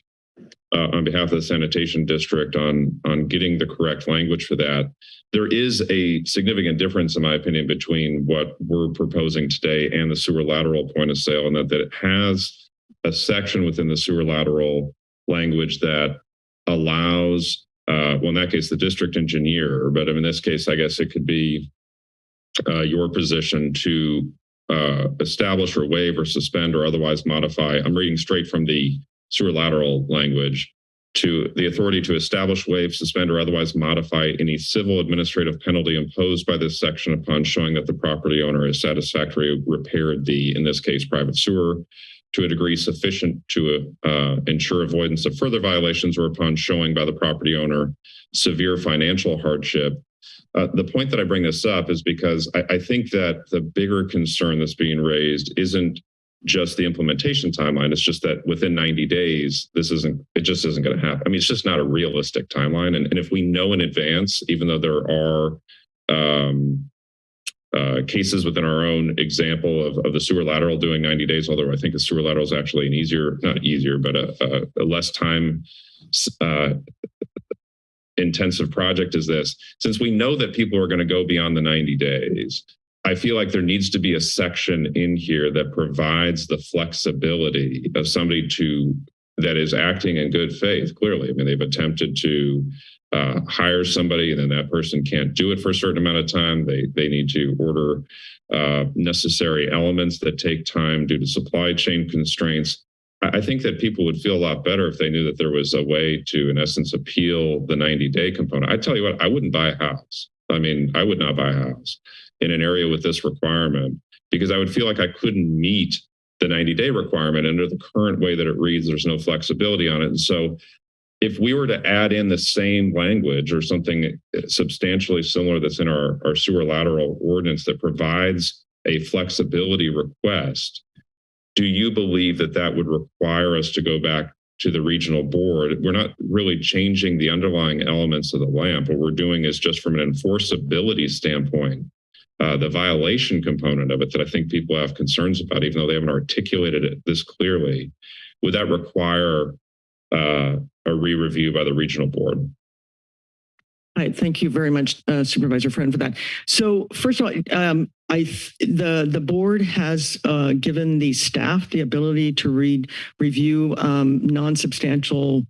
uh, on behalf of the sanitation district on on getting the correct language for that. There is a significant difference, in my opinion, between what we're proposing today and the sewer lateral point of sale, and that, that it has a section within the sewer lateral language that allows, uh, well, in that case, the district engineer, but in this case, I guess it could be uh, your position to uh, establish or waive or suspend or otherwise modify. I'm reading straight from the sewer lateral language to the authority to establish, waive, suspend, or otherwise modify any civil administrative penalty imposed by this section upon showing that the property owner has satisfactorily repaired the, in this case, private sewer to a degree sufficient to uh, ensure avoidance of further violations or upon showing by the property owner severe financial hardship. Uh, the point that I bring this up is because I, I think that the bigger concern that's being raised isn't just the implementation timeline. It's just that within 90 days, this isn't, it just isn't going to happen. I mean, it's just not a realistic timeline. And, and if we know in advance, even though there are um, uh, cases within our own example of, of the sewer lateral doing 90 days, although I think the sewer lateral is actually an easier, not easier, but a, a, a less time uh, intensive project is this. Since we know that people are going to go beyond the 90 days, I feel like there needs to be a section in here that provides the flexibility of somebody to that is acting in good faith. Clearly, I mean, they've attempted to uh, hire somebody, and then that person can't do it for a certain amount of time. They they need to order uh, necessary elements that take time due to supply chain constraints. I think that people would feel a lot better if they knew that there was a way to, in essence, appeal the 90 day component. I tell you what, I wouldn't buy a house. I mean, I would not buy a house in an area with this requirement because I would feel like I couldn't meet the 90 day requirement under the current way that it reads. There's no flexibility on it. And so if we were to add in the same language or something eh, substantially similar that's in our, our sewer lateral ordinance that provides a flexibility request, do you believe that that would require us to go back to the regional board? We're not really changing the underlying elements of the LAMP. What we're doing is just from an enforceability standpoint, uh, the violation component of it that I think people have concerns about, even though they haven't articulated it this clearly, would that require uh, a re-review by the regional board? Right, thank you very much, uh, Supervisor Friend, for that. So first of all, um, I the the board has uh, given the staff the ability to read review um, non-substantial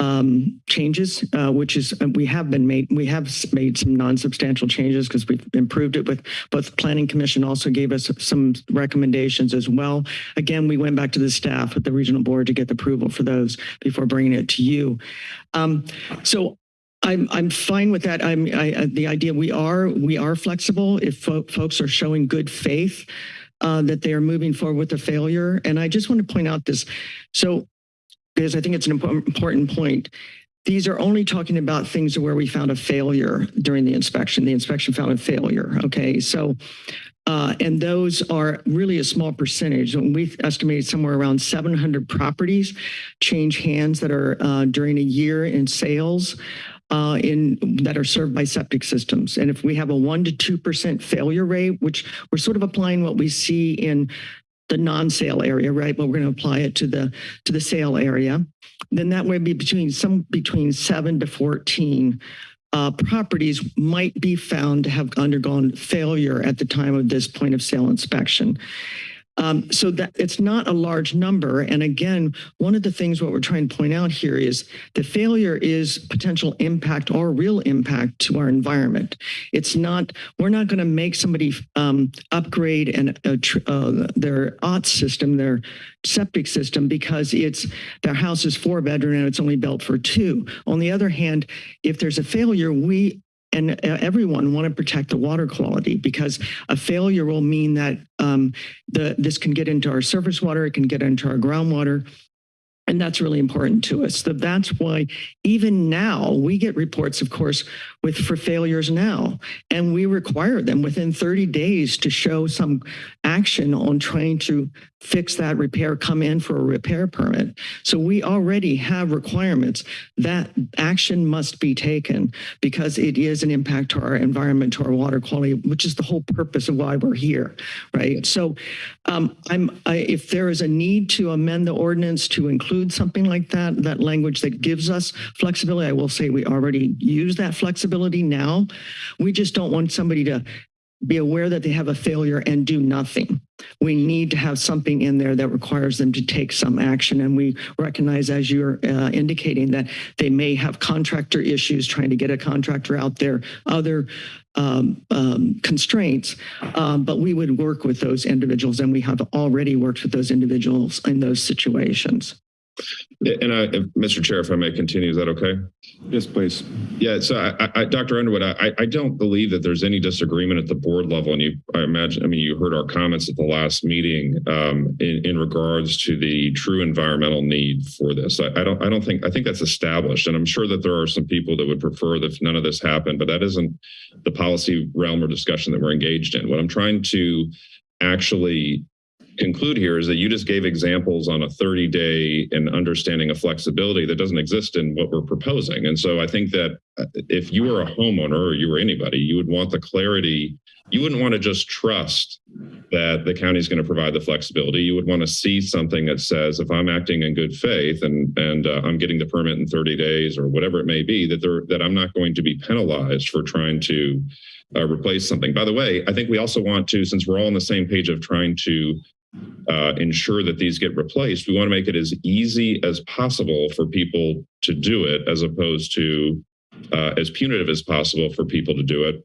um, changes, uh, which is uh, we have been made we have made some non-substantial changes because we've improved it with both Planning Commission also gave us some recommendations as well. Again, we went back to the staff at the regional board to get the approval for those before bringing it to you. Um, so I'm I'm fine with that. I'm I, uh, the idea we are we are flexible if fo- folks are showing good faith uh, that they are moving forward with a failure. And I just want to point out this. So because I think it's an impo- important point. These are only talking about things where we found a failure during the inspection. The inspection found a failure. Okay, so uh, and those are really a small percentage. We estimated somewhere around 700 properties change hands that are uh, during a year in sales uh, in that are served by septic systems. And if we have a one to two percent failure rate, which we're sort of applying what we see in the non-sale area, right? But we're going to apply it to the to the sale area. Then that would be between some between seven to fourteen uh, properties might be found to have undergone failure at the time of this point of sale inspection. Um, so that it's not a large number. And again, one of the things what we're trying to point out here is the failure is potential impact or real impact to our environment. It's not, we're not going to make somebody um, upgrade and uh, their OTS system, their septic system, because it's their house is four bedroom and it's only built for two. On the other hand, if there's a failure, we and uh, everyone want to protect the water quality because a failure will mean that um, the this can get into our surface water, it can get into our groundwater. And that's really important to us. So that's why even now we get reports, of course, with for failures now, and we require them within 30 days to show some action on trying to fix that repair, come in for a repair permit. So we already have requirements that action must be taken because it is an impact to our environment, to our water quality, which is the whole purpose of why we're here, right? So um, I'm, I, if there is a need to amend the ordinance to include something like that, that language that gives us flexibility, I will say we already use that flexibility now. We just don't want somebody to be aware that they have a failure and do nothing. We need to have something in there that requires them to take some action. And we recognize, as you're uh, indicating, that they may have contractor issues trying to get a contractor out there, other um, um, constraints, um, but we would work with those individuals and we have already worked with those individuals in those situations. And I, Mr. Chair, if I may continue, is that okay? Yes, please. Yeah, so I, I, Dr. Underwood, I, I don't believe that there's any disagreement at the board level. And you, I imagine, I mean, you heard our comments at the last meeting um, in, in regards to the true environmental need for this. I, I don't, I don't think, I think that's established. And I'm sure that there are some people that would prefer that none of this happened, but that isn't the policy realm or discussion that we're engaged in. What I'm trying to actually conclude here is that you just gave examples on a 30 day and understanding of flexibility that doesn't exist in what we're proposing. And so I think that uh, if you were a homeowner or you were anybody, you would want the clarity. You wouldn't want to just trust that the county is going to provide the flexibility. You would want to see something that says, if I'm acting in good faith and and uh, I'm getting the permit in 30 days or whatever it may be, that there that I'm not going to be penalized for trying to uh, replace something. By the way, I think we also want to, since we're all on the same page of trying to uh, ensure that these get replaced, we want to make it as easy as possible for people to do it, as opposed to uh, as punitive as possible for people to do it.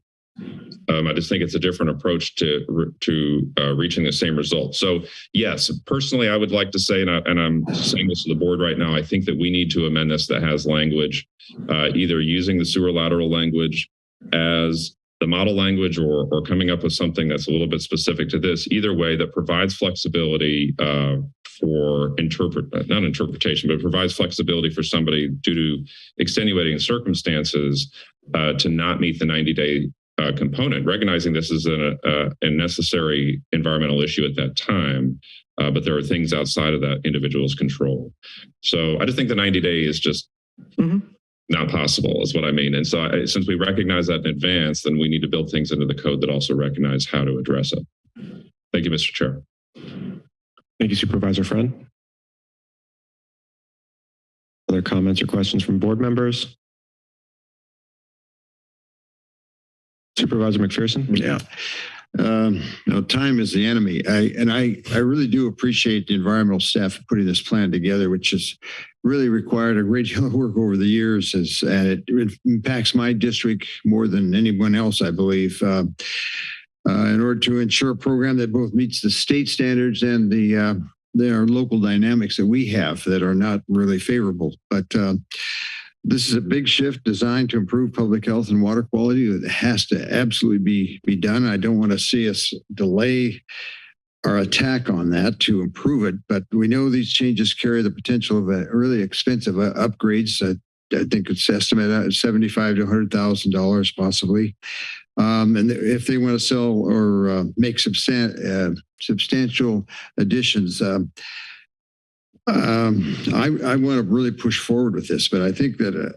Um, I just think it's a different approach to to uh, reaching the same result. So, yes, personally, I would like to say, and, I, I'm saying this to the board right now, I think that we need to amend this that has language, uh, either using the sewer lateral language as the model language or, or coming up with something that's a little bit specific to this, either way that provides flexibility uh, for interpret, not interpretation, but provides flexibility for somebody due to extenuating circumstances uh, to not meet the 90 day uh, component, recognizing this is a, a, a, necessary environmental issue at that time, uh, but there are things outside of that individual's control. So I just think the 90 day is just Mhm. Not possible is what I mean. And so I, since we recognize that in advance, then we need to build things into the code that also recognize how to address it. Thank you, Mr. Chair. Thank you, Supervisor Friend. Other comments or questions from board members? Supervisor McPherson? Yeah. Um, you time is the enemy. I, and I, I really do appreciate the environmental staff putting this plan together, which is really required a great deal of work over the years as, and it impacts my district more than anyone else, I believe. Uh, uh, in order to ensure a program that both meets the state standards and the uh, there are local dynamics that we have that are not really favorable. But uh, this is a big shift designed to improve public health and water quality that has to absolutely be be done. I don't want to see us delay our attack on that to improve it, but we know these changes carry the potential of a really expensive uh, upgrades. Uh, I think it's estimated at seventy-five to hundred thousand dollars possibly. Um, and if they want to sell or uh, make substan uh, substantial additions, um, um, I, I want to really push forward with this, but I think that a,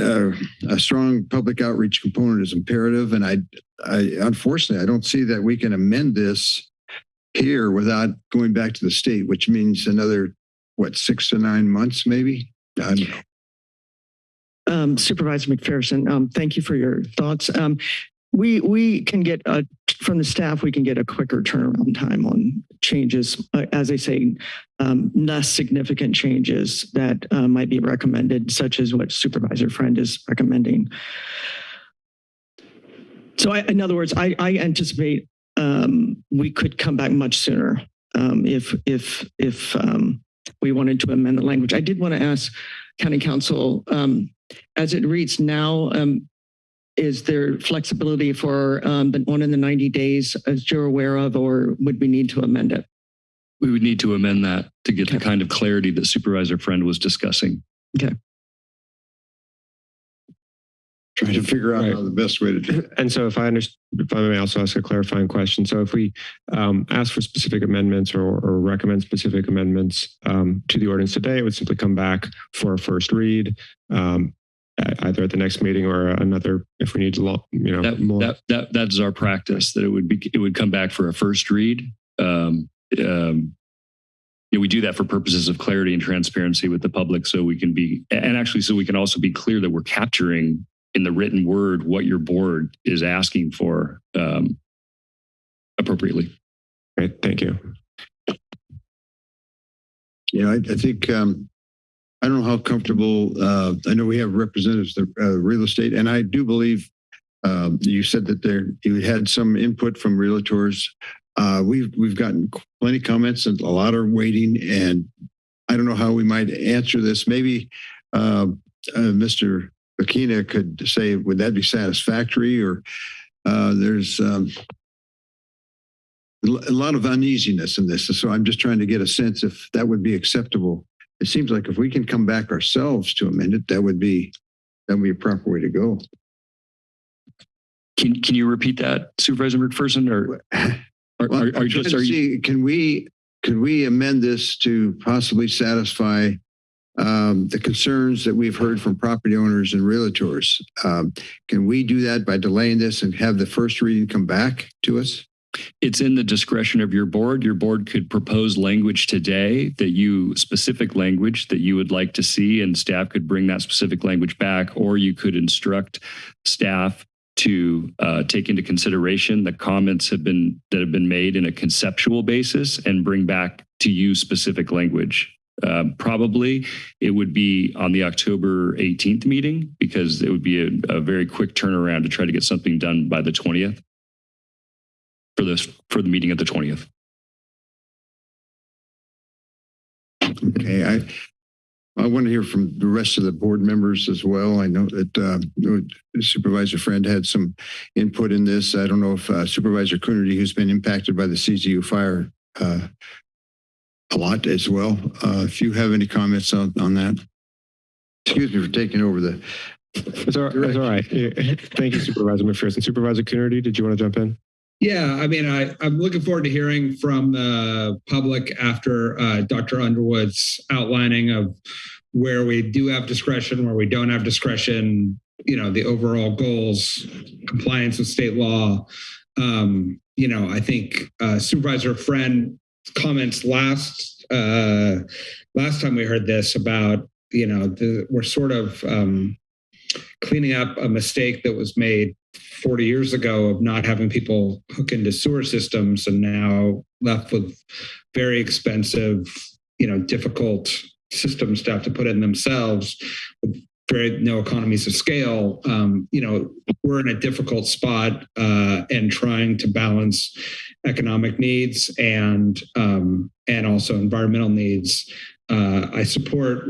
a, a, strong public outreach component is imperative. And I, I, unfortunately, I don't see that we can amend this here without going back to the state, which means another, what, six to nine months, maybe? I don't know. Um, Supervisor McPherson, um, thank you for your thoughts. Um, we we can get a from the staff we can get a quicker turnaround time on changes uh, as i say um, less significant changes that uh, might be recommended such as what supervisor friend is recommending so I, in other words i, I anticipate um, we could come back much sooner um, if if if um, we wanted to amend the language i did want to ask county counsel um, as it reads now um, is there flexibility for um, the one in the 90 days as you're aware of, or would we need to amend it? We would need to amend that to get okay. the kind of clarity that Supervisor Friend was discussing. Okay. Trying to figure out right. how the best way to do it. And so if I understand, if I may also ask a clarifying question. So if we um, ask for specific amendments or, or recommend specific amendments um, to the ordinance today, it would simply come back for a first read. Um, either at the next meeting or another if we need to you know that, more. that that that's our practice that it would be it would come back for a first read um, um, you know, we do that for purposes of clarity and transparency with the public so we can be and actually so we can also be clear that we're capturing in the written word what your board is asking for um, appropriately great thank you yeah i, I think um, I don't know how comfortable, uh, I know we have representatives of uh, real estate, and I do believe uh, you said that there you had some input from realtors. Uh, we've we've gotten plenty of comments and a lot are waiting, and I don't know how we might answer this. Maybe uh, uh, Mr. Akina could say, would that be satisfactory? Or there's um, a lot of uneasiness in this, so I'm just trying to get a sense if that would be acceptable it seems like if we can come back ourselves to amend it, that would be that would be a proper way to go. Can can you repeat that, Supervisor McPherson, or, or, well, are, are just are you, see, can we can we amend this to possibly satisfy um, the concerns that we've heard from property owners and realtors? Um, can we do that by delaying this and have the first reading come back to us? It's in the discretion of your board. Your board could propose language today that you specific language that you would like to see and staff could bring that specific language back or you could instruct staff to uh, take into consideration the comments have been that have been made in a conceptual basis and bring back to you specific language. Uh, probably it would be on the October 18th meeting because it would be a, a very quick turnaround to try to get something done by the 20th for this for the meeting of the 20th. Okay, I I want to hear from the rest of the board members as well. I know that uh, Supervisor Friend had some input in this. I don't know if uh, Supervisor Coonerty, who's been impacted by the CZU fire uh, a lot as well. Uh, if you have any comments on, on that. Excuse me for taking over the. It's all, it's all right. Thank you, Supervisor McPherson. Supervisor Coonerty, did you want to jump in? Yeah, I mean, I, I'm looking forward to hearing from the public after uh, Dr. Underwood's outlining of where we do have discretion, where we don't have discretion, you know, the overall goals, compliance with state law. Um, you know, I think uh, Supervisor Friend comments last uh, last time we heard this about, you know, the, we're sort of um, cleaning up a mistake that was made 40 years ago of not having people hook into sewer systems and now left with very expensive, you know, difficult systems to have to put in themselves with very no economies of scale, um, you know, we're in a difficult spot uh, and trying to balance economic needs and um, and also environmental needs. Uh, I support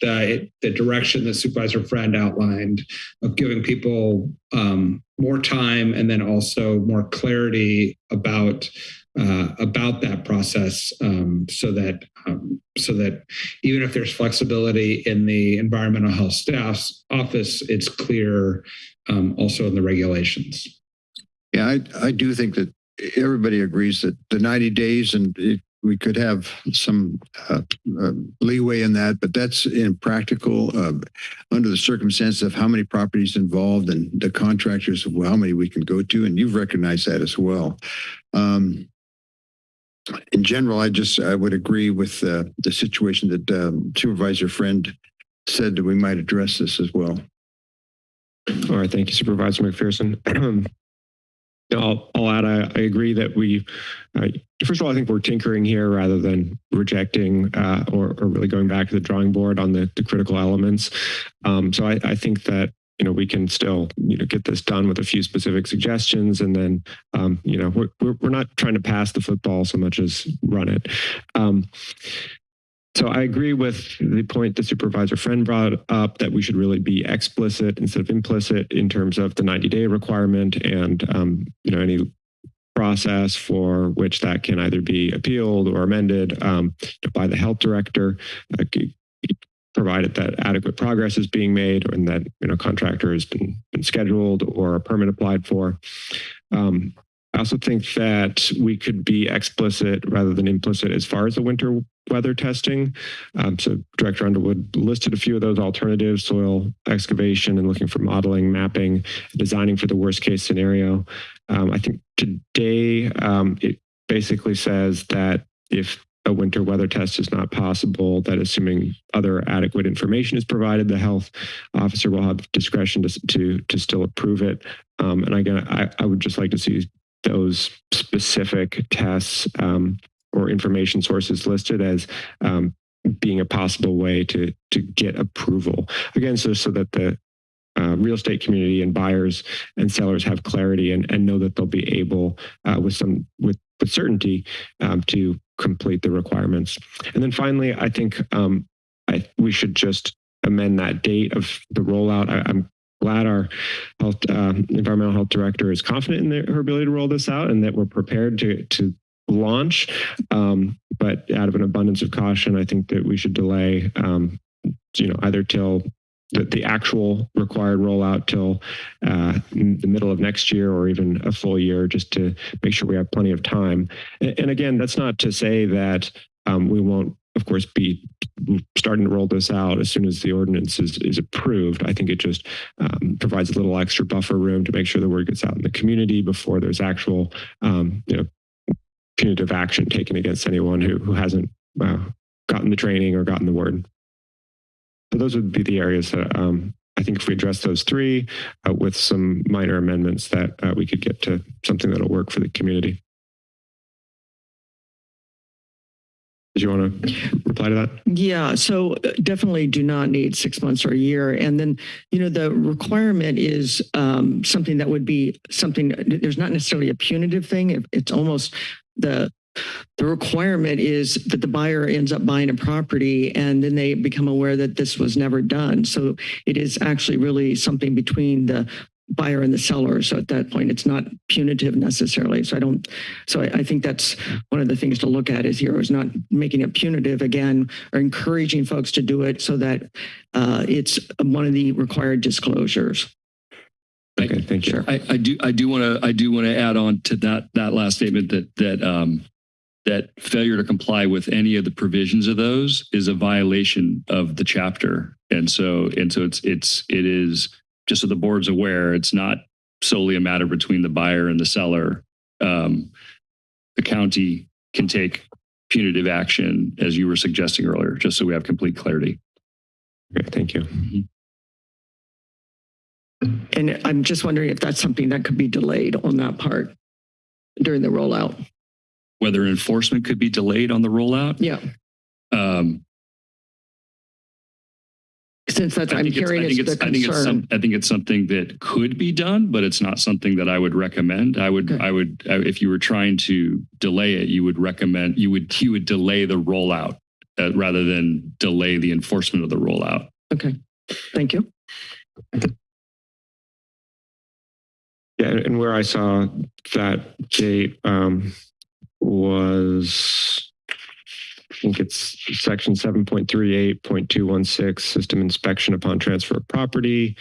the, the direction that Supervisor Friend outlined of giving people um, more time and then also more clarity about uh, about that process, um, so that um, so that even if there's flexibility in the environmental health staff's office, it's clear um, also in the regulations. Yeah, I, I do think that everybody agrees that the 90 days and it, we could have some uh, uh, leeway in that, but that's impractical uh, under the circumstances of how many properties involved and the contractors of how many we can go to. And you've recognized that as well. Um, in general, I just I would agree with uh, the situation that um, Supervisor Friend said that we might address this as well. All right, thank you, Supervisor McPherson. I'll, I'll add, I, I agree that we, uh, first of all, I think we're tinkering here rather than rejecting uh, or, or really going back to the drawing board on the, the critical elements. Um, so I, I think that you know, we can still, you know, get this done with a few specific suggestions. And then, um, you know, we're, we're, not trying to pass the football so much as run it. Um, so I agree with the point the supervisor friend brought up that we should really be explicit instead of implicit in terms of the 90 day requirement and, um, you know, any process for which that can either be appealed or amended um, by the health director. Uh, provided that adequate progress is being made and that you know contractor has been, been scheduled or a permit applied for. Um, I also think that we could be explicit rather than implicit as far as the winter weather testing. Um, so Director Underwood listed a few of those alternatives, soil excavation and looking for modeling, mapping, designing for the worst case scenario. Um, I think today um, it basically says that if a winter weather test is not possible, that assuming other adequate information is provided, the health officer will have discretion to, to, to still approve it. Um, and again, I, I would just like to see those specific tests um, or information sources listed as um, being a possible way to, to get approval. Again, so, so that the uh, real estate community and buyers and sellers have clarity and, and know that they'll be able uh, with some with with certainty um, to complete the requirements. And then finally, I think um, I, we should just amend that date of the rollout. I, am glad our health, uh, environmental health director is confident in their, her ability to roll this out and that we're prepared to, to launch. Um, but out of an abundance of caution, I think that we should delay, um, you know, either till the, the actual required rollout till uh, the middle of next year or even a full year just to make sure we have plenty of time. And, and again, that's not to say that um, we won't, of course, be starting to roll this out as soon as the ordinance is, is approved. I think it just um, provides a little extra buffer room to make sure the word gets out in the community before there's actual, um, you know, punitive action taken against anyone who, who hasn't uh, gotten the training or gotten the word. So those would be the areas that um, I think if we address those three uh, with some minor amendments that uh, we could get to something that'll work for the community. Did you want to reply to that? Yeah, so uh, definitely do not need six months or a year. And then, you know, the requirement is um, something that would be something, there's not necessarily a punitive thing. It's almost the the requirement is that the buyer ends up buying a property and then they become aware that this was never done. So it is actually really something between the buyer and the seller. So at that point, it's not punitive necessarily. So I don't, so I, I think that's one of the things to look at is here is not making it punitive again, or encouraging folks to do it so that uh, it's one of the required disclosures. Okay, thank you. I, I do I do want to I do want to add on to that that last statement that that um, that failure to comply with any of the provisions of those is a violation of the chapter. And so, and so it's, it's, it is just so the board's aware, it's not solely a matter between the buyer and the seller. Um, the county can take punitive action as you were suggesting earlier, just so we have complete clarity. Okay, thank you. Mm-hmm. And I'm just wondering if that's something that could be delayed on that part during the rollout whether enforcement could be delayed on the rollout. Yeah. Um, since that's, I I'm think it's- hearing I is think the it's, I think it's some, concern. I think it's something that could be done, but it's not something that I would recommend. I would, Okay. I would, I- if you were trying to delay it, you would recommend, you would, you would delay the rollout uh, rather than delay the enforcement of the rollout. Okay, thank you. Yeah, and and where I saw that date um, was, I think it's section seven point three eight point two one six, system inspection upon transfer of property.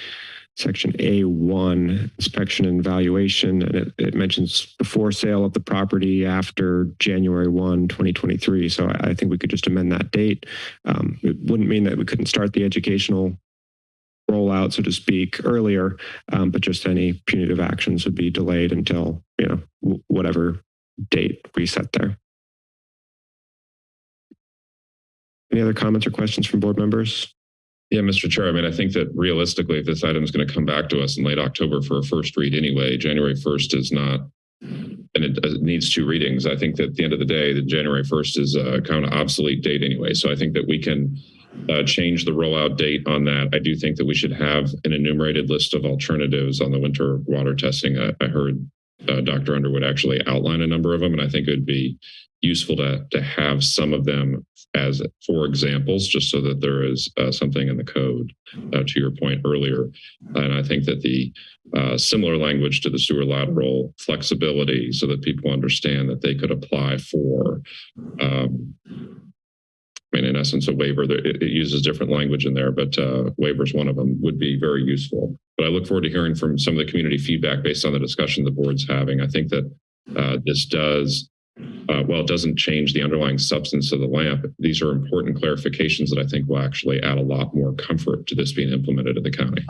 Section A one, inspection and valuation, and it, it mentions before sale of the property after January 1, 2023. So I, I think we could just amend that date. Um, it wouldn't mean that we couldn't start the educational rollout, so to speak, earlier, um, but just any punitive actions would be delayed until, you know, whatever date reset there. Any other comments or questions from board members? Yeah, Mr. Chair, I mean, I think that realistically, if this item is going to come back to us in late October for a first read anyway, January 1st is not, and it, needs two readings. I think that at the end of the day, the January 1st is a kind of obsolete date anyway. So I think that we can uh, change the rollout date on that. I do think that we should have an enumerated list of alternatives on the winter water testing. I, I heard uh, Dr. Underwood actually outline a number of them, and I think it would be useful to to have some of them as for examples, just so that there is uh, something in the code. Uh, to your point earlier, and I think that the uh, similar language to the sewer lateral flexibility, so that people understand that they could apply for. Um, Mean, in essence, a waiver. It, it uses different language in there, but uh, waiver is one of them. Would be very useful. But I look forward to hearing from some of the community feedback based on the discussion the board's having. I think that uh, this does uh, well, it doesn't change the underlying substance of the LAMP. These are important clarifications that I think will actually add a lot more comfort to this being implemented in the county.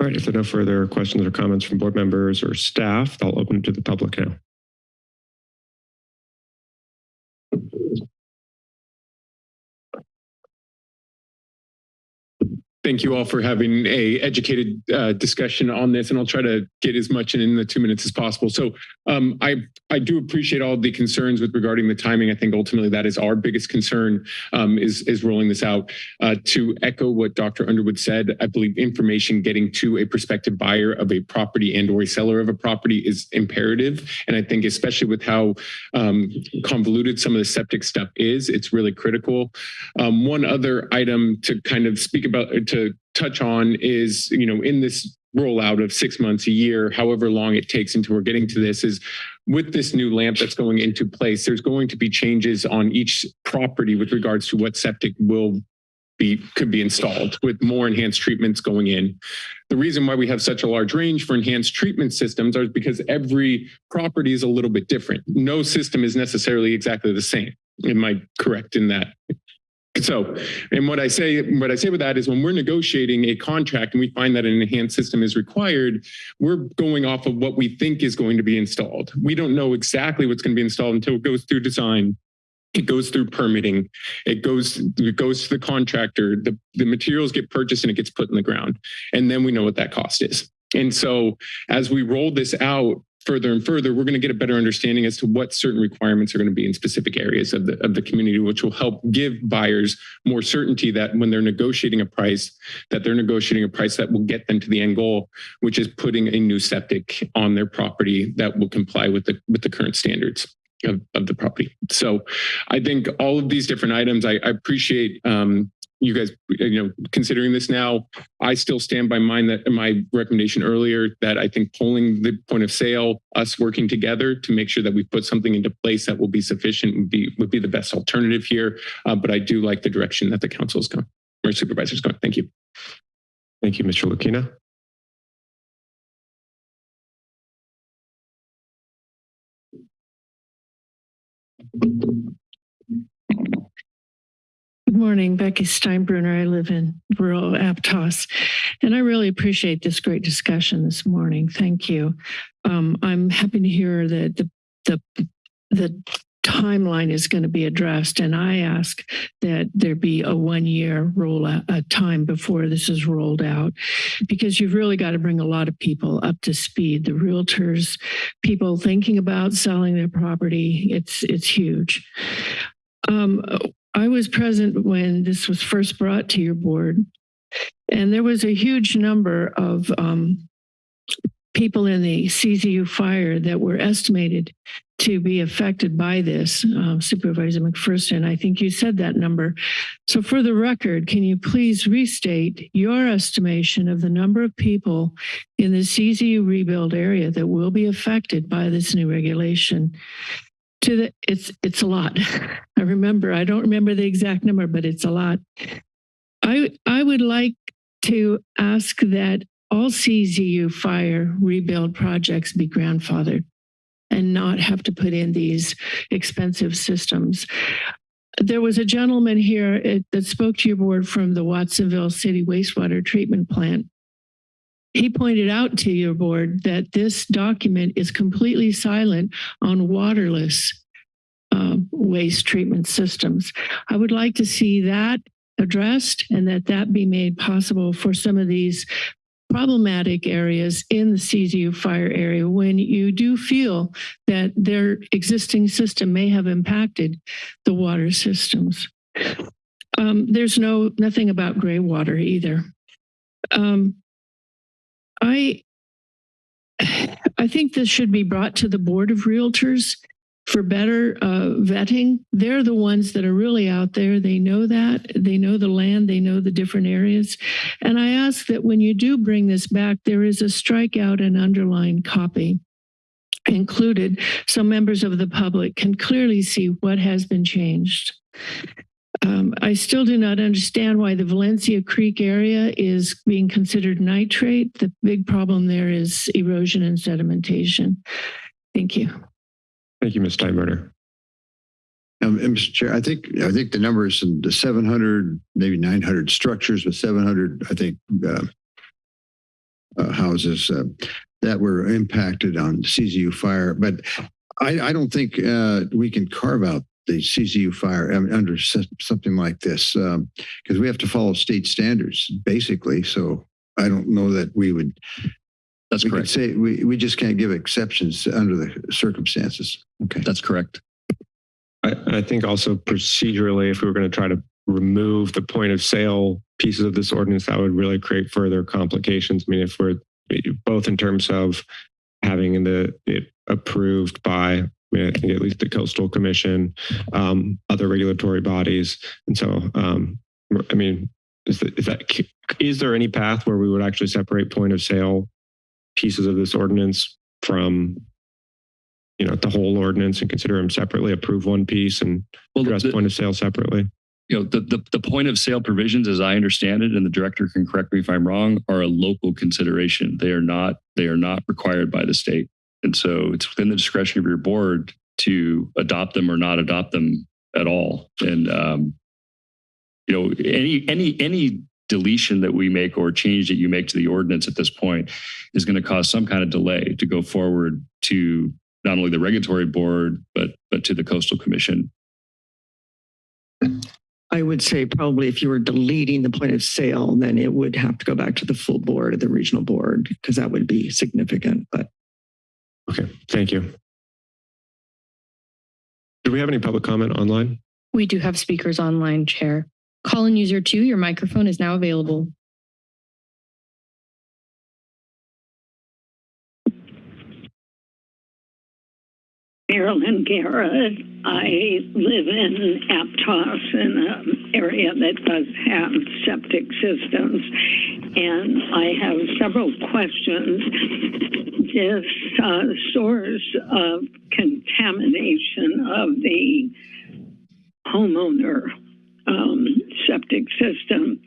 All right, if there are no further questions or comments from board members or staff, I'll open it to the public now. Thank you all for having a educated uh, discussion on this, and I'll try to get as much in, in the two minutes as possible. So um, I I do appreciate all the concerns with regarding the timing. I think ultimately that is our biggest concern um, is is rolling this out. Uh, to echo what Dr. Underwood said, I believe information getting to a prospective buyer of a property and or a seller of a property is imperative, and I think especially with how um, convoluted some of the septic stuff is, it's really critical. Um, one other item to kind of speak about to touch on is, you know, in this rollout of six months, a year, however long it takes until we're getting to this is with this new LAMP that's going into place, there's going to be changes on each property with regards to what septic will be could be installed with more enhanced treatments going in. The reason why we have such a large range for enhanced treatment systems are because every property is a little bit different. No system is necessarily exactly the same. Am I correct in that? So, and what I say, what I say with that is when we're negotiating a contract and we find that an enhanced system is required, we're going off of what we think is going to be installed. We don't know exactly what's going to be installed until it goes through design. It goes through permitting. It goes, it goes to the contractor. The, the materials get purchased and it gets put in the ground. And then we know what that cost is. And so as we roll this out, further and further, we're going to get a better understanding as to what certain requirements are going to be in specific areas of the, of the community, which will help give buyers more certainty that when they're negotiating a price, that they're negotiating a price that will get them to the end goal, which is putting a new septic on their property that will comply with the, with the current standards. Of, of the property. So I think all of these different items, I, I appreciate um, you guys, you know, considering this now, I still stand by mine that my recommendation earlier that I think pulling the point of sale, us working together to make sure that we put something into place that will be sufficient would be would be the best alternative here. Uh, but I do like the direction that the council is going or supervisor's going. Thank you. Thank you, Mr. Lukina. Good morning, Becky Steinbruner. I live in rural Aptos, and I really appreciate this great discussion this morning. Thank you. Um, I'm happy to hear that the the the timeline is going to be addressed, and I ask that there be a one year roll a time before this is rolled out, because you've really got to bring a lot of people up to speed. The realtors, people thinking about selling their property, it's it's huge. Um, I was present when this was first brought to your board, and there was a huge number of um, people in the CZU fire that were estimated to be affected by this, uh, Supervisor McPherson. I think you said that number. So for the record, can you please restate your estimation of the number of people in the CZU rebuild area that will be affected by this new regulation? To the, it's, it's a lot. I remember, I don't remember the exact number, but it's a lot. I, I would like to ask that all CZU fire rebuild projects be grandfathered and not have to put in these expensive systems. There was a gentleman here uh, that spoke to your board from the Watsonville City wastewater treatment plant. He pointed out to your board that this document is completely silent on waterless uh, waste treatment systems. I would like to see that addressed and that that be made possible for some of these problematic areas in the CZU fire area when you do feel that their existing system may have impacted the water systems. Um, there's no nothing about gray water either. Um, I I think this should be brought to the board of realtors for better uh, vetting. They're the ones that are really out there. They know that. They know the land. They know the different areas. And I ask that when you do bring this back, there is a strikeout and underlined copy included so members of the public can clearly see what has been changed. Um, I still do not understand why the Valencia Creek area is being considered nitrate. The big problem there is erosion and sedimentation. Thank you. Thank you, Ms. Steinbruner. Um, Mr. Chair, I think I think the number is in the 700, maybe 900 structures with 700, I think, uh, uh, houses uh, that were impacted on CZU fire. But I, I don't think uh, we can carve out the CZU fire um, under something like this because um, we have to follow state standards, basically. So I don't know that we would that's we correct. Say we, we just can't give exceptions under the circumstances. Okay. That's correct. I, I think also procedurally, if we were going to try to remove the point of sale pieces of this ordinance, that would really create further complications. I mean, if we're both in terms of having the it approved by I, I think at least the coastal commission, um, other regulatory bodies. And so, um, I mean, is, that, is that, is there any path where we would actually separate point of sale pieces of this ordinance from you know the whole ordinance and consider them separately approve one piece and well, address the, point of sale separately? You know the, the the point of sale provisions as i understand it and the director can correct me if i'm wrong are a local consideration. They are not they are not required by the state and so it's within the discretion of your board to adopt them or not adopt them at all and um you know any any any deletion that we make or change that you make to the ordinance at this point is going to cause some kind of delay to go forward to not only the regulatory board, but but to the coastal commission. I would say probably if you were deleting the point of sale, then it would have to go back to the full board, or the regional board, because that would be significant. But okay, thank you. Do we have any public comment online? We do have speakers online, Chair. Call-in user two, your microphone is now available. Marilyn Garrett. I live in Aptos in an area that does have septic systems. And I have several questions. This uh, source of contamination of the homeowner um, septic system.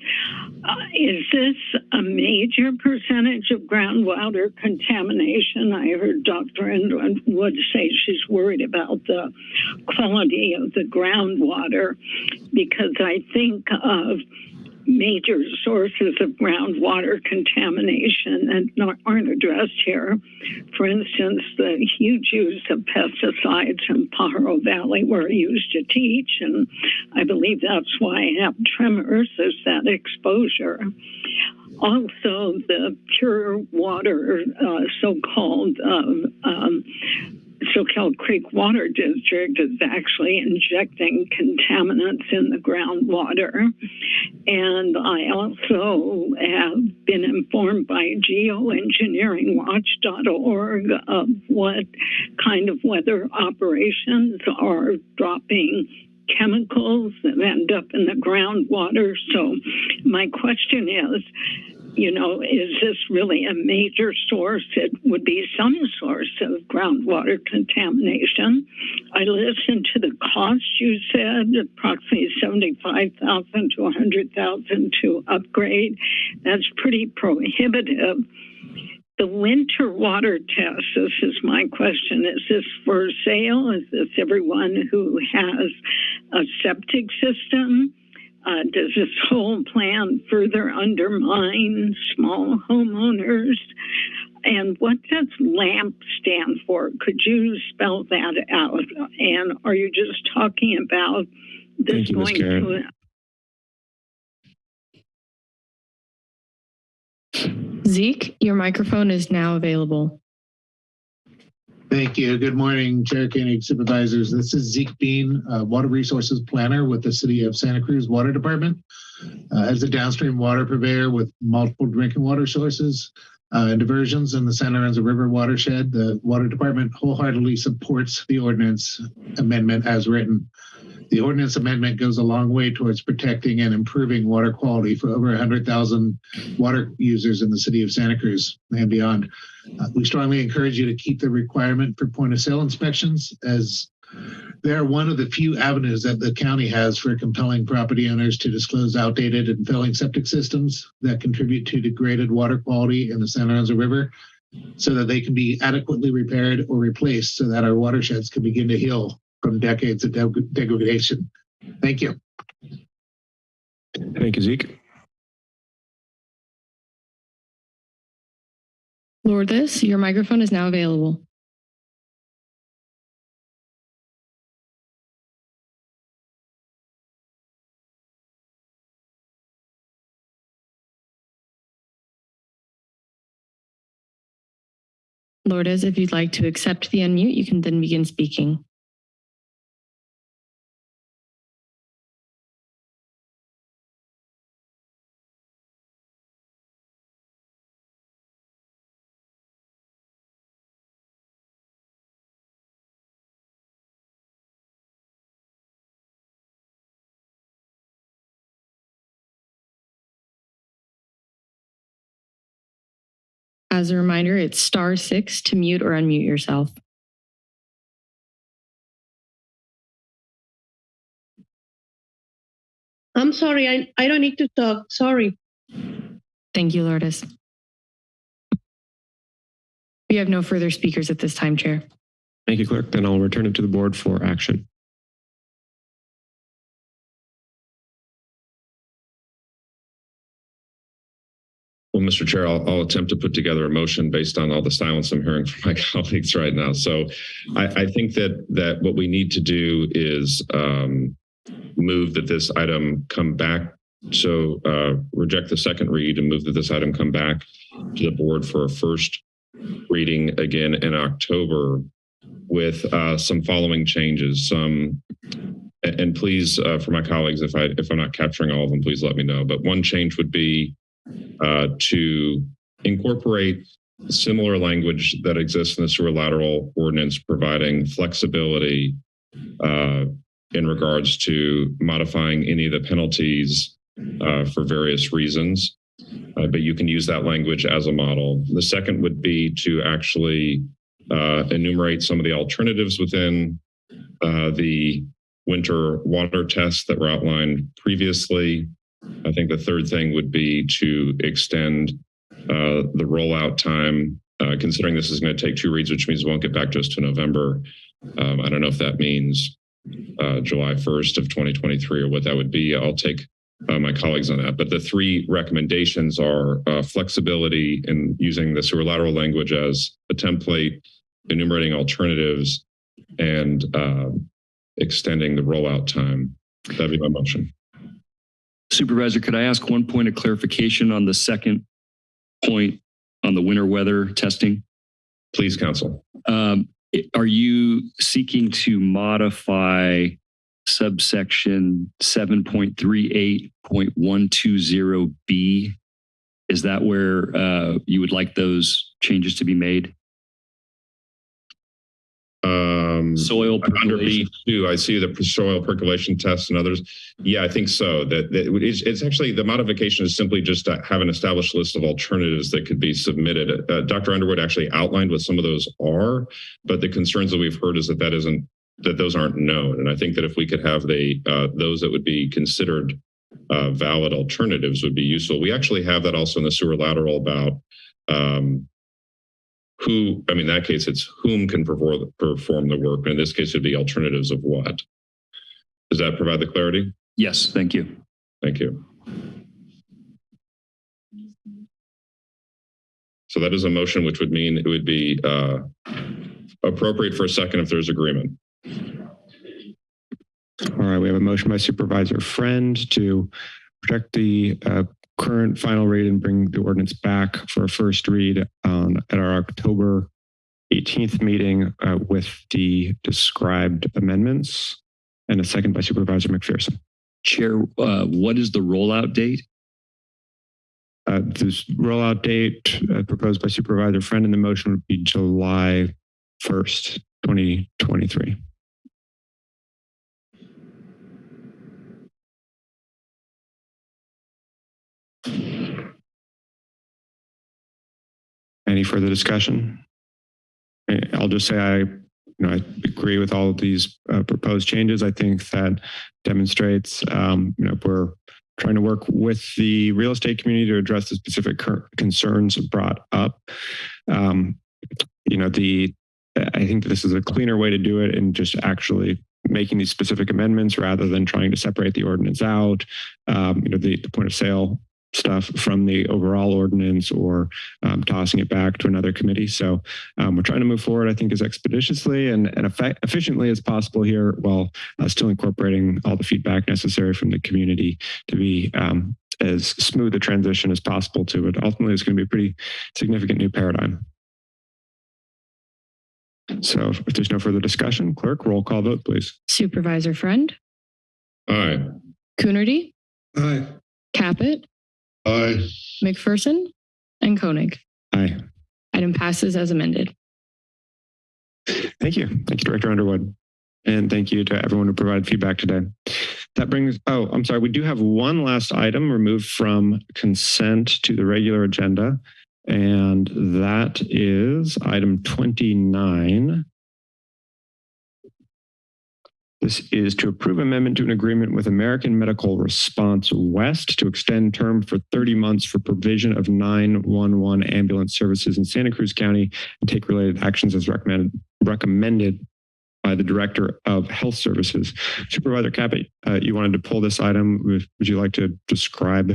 Uh, is this a major percentage of groundwater contamination? I heard Dr. Wood say she's worried about the quality of the groundwater because I think of major sources of groundwater contamination that aren't addressed here. For instance, the huge use of pesticides in Pajaro Valley, where I used to teach, and I believe that's why I have tremors, is that exposure. Also, the pure water, uh, so called um, um, Soquel Creek Water District is actually injecting contaminants in the groundwater. And I also have been informed by geoengineeringwatch.org of what kind of weather operations are dropping chemicals that end up in the groundwater. So my question is, you know, is this really a major source? It would be some source of groundwater contamination. I listened to the cost you said, approximately 75,000 to 100,000 to upgrade. That's pretty prohibitive. The winter water test, this is my question. Is this for sale? Is this everyone who has a septic system? Uh, does this whole plan further undermine small homeowners? And what does LAMP stand for? Could you spell that out? And are you just talking about this Thank you, going Garrett. to Zeke, your microphone is now available. Thank you. Good morning, Chair Koenig, supervisors. This is Zeke Bean, uh, Water Resources Planner with the City of Santa Cruz Water Department. Uh, as a downstream water purveyor with multiple drinking water sources uh, and diversions in the San Lorenzo River watershed, the Water Department wholeheartedly supports the ordinance amendment as written. The ordinance amendment goes a long way towards protecting and improving water quality for over 100,000 water users in the city of Santa Cruz and beyond. Uh, we strongly encourage you to keep the requirement for point of sale inspections as they're one of the few avenues that the county has for compelling property owners to disclose outdated and failing septic systems that contribute to degraded water quality in the Santa Lorenzo River so that they can be adequately repaired or replaced so that our watersheds can begin to heal from decades of deg- degradation. Thank you. Thank you, Zeke. Lourdes, your microphone is now available. Lourdes, if you'd like to accept the unmute, you can then begin speaking. As a reminder, it's star six to mute or unmute yourself. I'm sorry, I, I don't need to talk. Sorry. Thank you, Lourdes. We have no further speakers at this time, Chair. Thank you, Clerk. Then I'll return it to the board for action. Mr. Chair, I'll, I'll attempt to put together a motion based on all the silence I'm hearing from my colleagues right now. So I, I think that that what we need to do is um, move that this item come back. So uh, reject the second read and move that this item come back to the board for a first reading again in October with uh, some following changes. Some and please, uh, for my colleagues, if I if I'm not capturing all of them, please let me know. But one change would be uh, to incorporate similar language that exists in the sewer lateral ordinance, providing flexibility uh, in regards to modifying any of the penalties uh, for various reasons. Uh, but you can use that language as a model. The second would be to actually uh, enumerate some of the alternatives within uh, the winter water tests that were outlined previously. I think the third thing would be to extend uh, the rollout time, uh, considering this is going to take two reads, which means it won't get back to us to November. Um, I don't know if that means uh, July 1st of 2023 or what that would be. I'll take uh, my colleagues on that. But the three recommendations are uh, flexibility in using the sewer lateral language as a template, enumerating alternatives, and uh, extending the rollout time. That'd be my motion. Supervisor, could I ask one point of clarification on the second point on the winter weather testing? Please, Counsel. Um, are you seeking to modify subsection 7.38.120B? Is that where uh, you would like those changes to be made? Um, Soil under percolation. B2, I see the soil percolation tests and others. Yeah, I think so. That, that it's, it's actually the modification is simply just to have an established list of alternatives that could be submitted. Uh, Dr. Underwood actually outlined what some of those are, but the concerns that we've heard is that that isn't that those aren't known. And I think that if we could have the uh, those that would be considered uh, valid alternatives would be useful. We actually have that also in the sewer lateral about um, who, I mean, in that case, it's whom can perform, perform the work. In this case, it'd be alternatives of what? Does that provide the clarity? Yes, thank you. Thank you. So that is a motion, which would mean it would be uh, appropriate for a second if there's agreement. All right, we have a motion by Supervisor Friend to protect the uh, current final rate and bring the ordinance back for a first read on at our October 18th meeting uh, with the described amendments and a second by Supervisor McPherson. Chair, uh, what is the rollout date? Uh, this rollout date uh, proposed by Supervisor Friend in the motion would be July 1st, 2023. Any further discussion? Eh, I'll just say I, you know, I agree with all of these uh, proposed changes. I think that demonstrates, um, you know, we're trying to work with the real estate community to address the specific concerns brought up. Um, you know, the I think this is a cleaner way to do it and just actually making these specific amendments rather than trying to separate the ordinance out. Um, you know, the, the point of sale stuff from the overall ordinance or um, tossing it back to another committee. So um, we're trying to move forward, I think, as expeditiously and, and efficiently as possible here while uh, still incorporating all the feedback necessary from the community to be um, as smooth a transition as possible to it. Ultimately, it's going to be a pretty significant new paradigm. So if there's no further discussion, clerk, roll call vote, please. Supervisor Friend, Aye. Coonerty, Aye. Caput, Aye. McPherson, and Koenig. Aye. Item passes as amended. Thank you. Thank you, Director Underwood. And thank you to everyone who provided feedback today. That brings, oh, I'm sorry. We do have one last item removed from consent to the regular agenda. And that is item 29. This is to approve amendment to an agreement with American Medical Response West to extend term for 30 months for provision of 911 ambulance services in Santa Cruz County and take related actions as recommended recommended by the Director of Health Services. Supervisor Caput, uh, you wanted to pull this item. Would, would you like to describe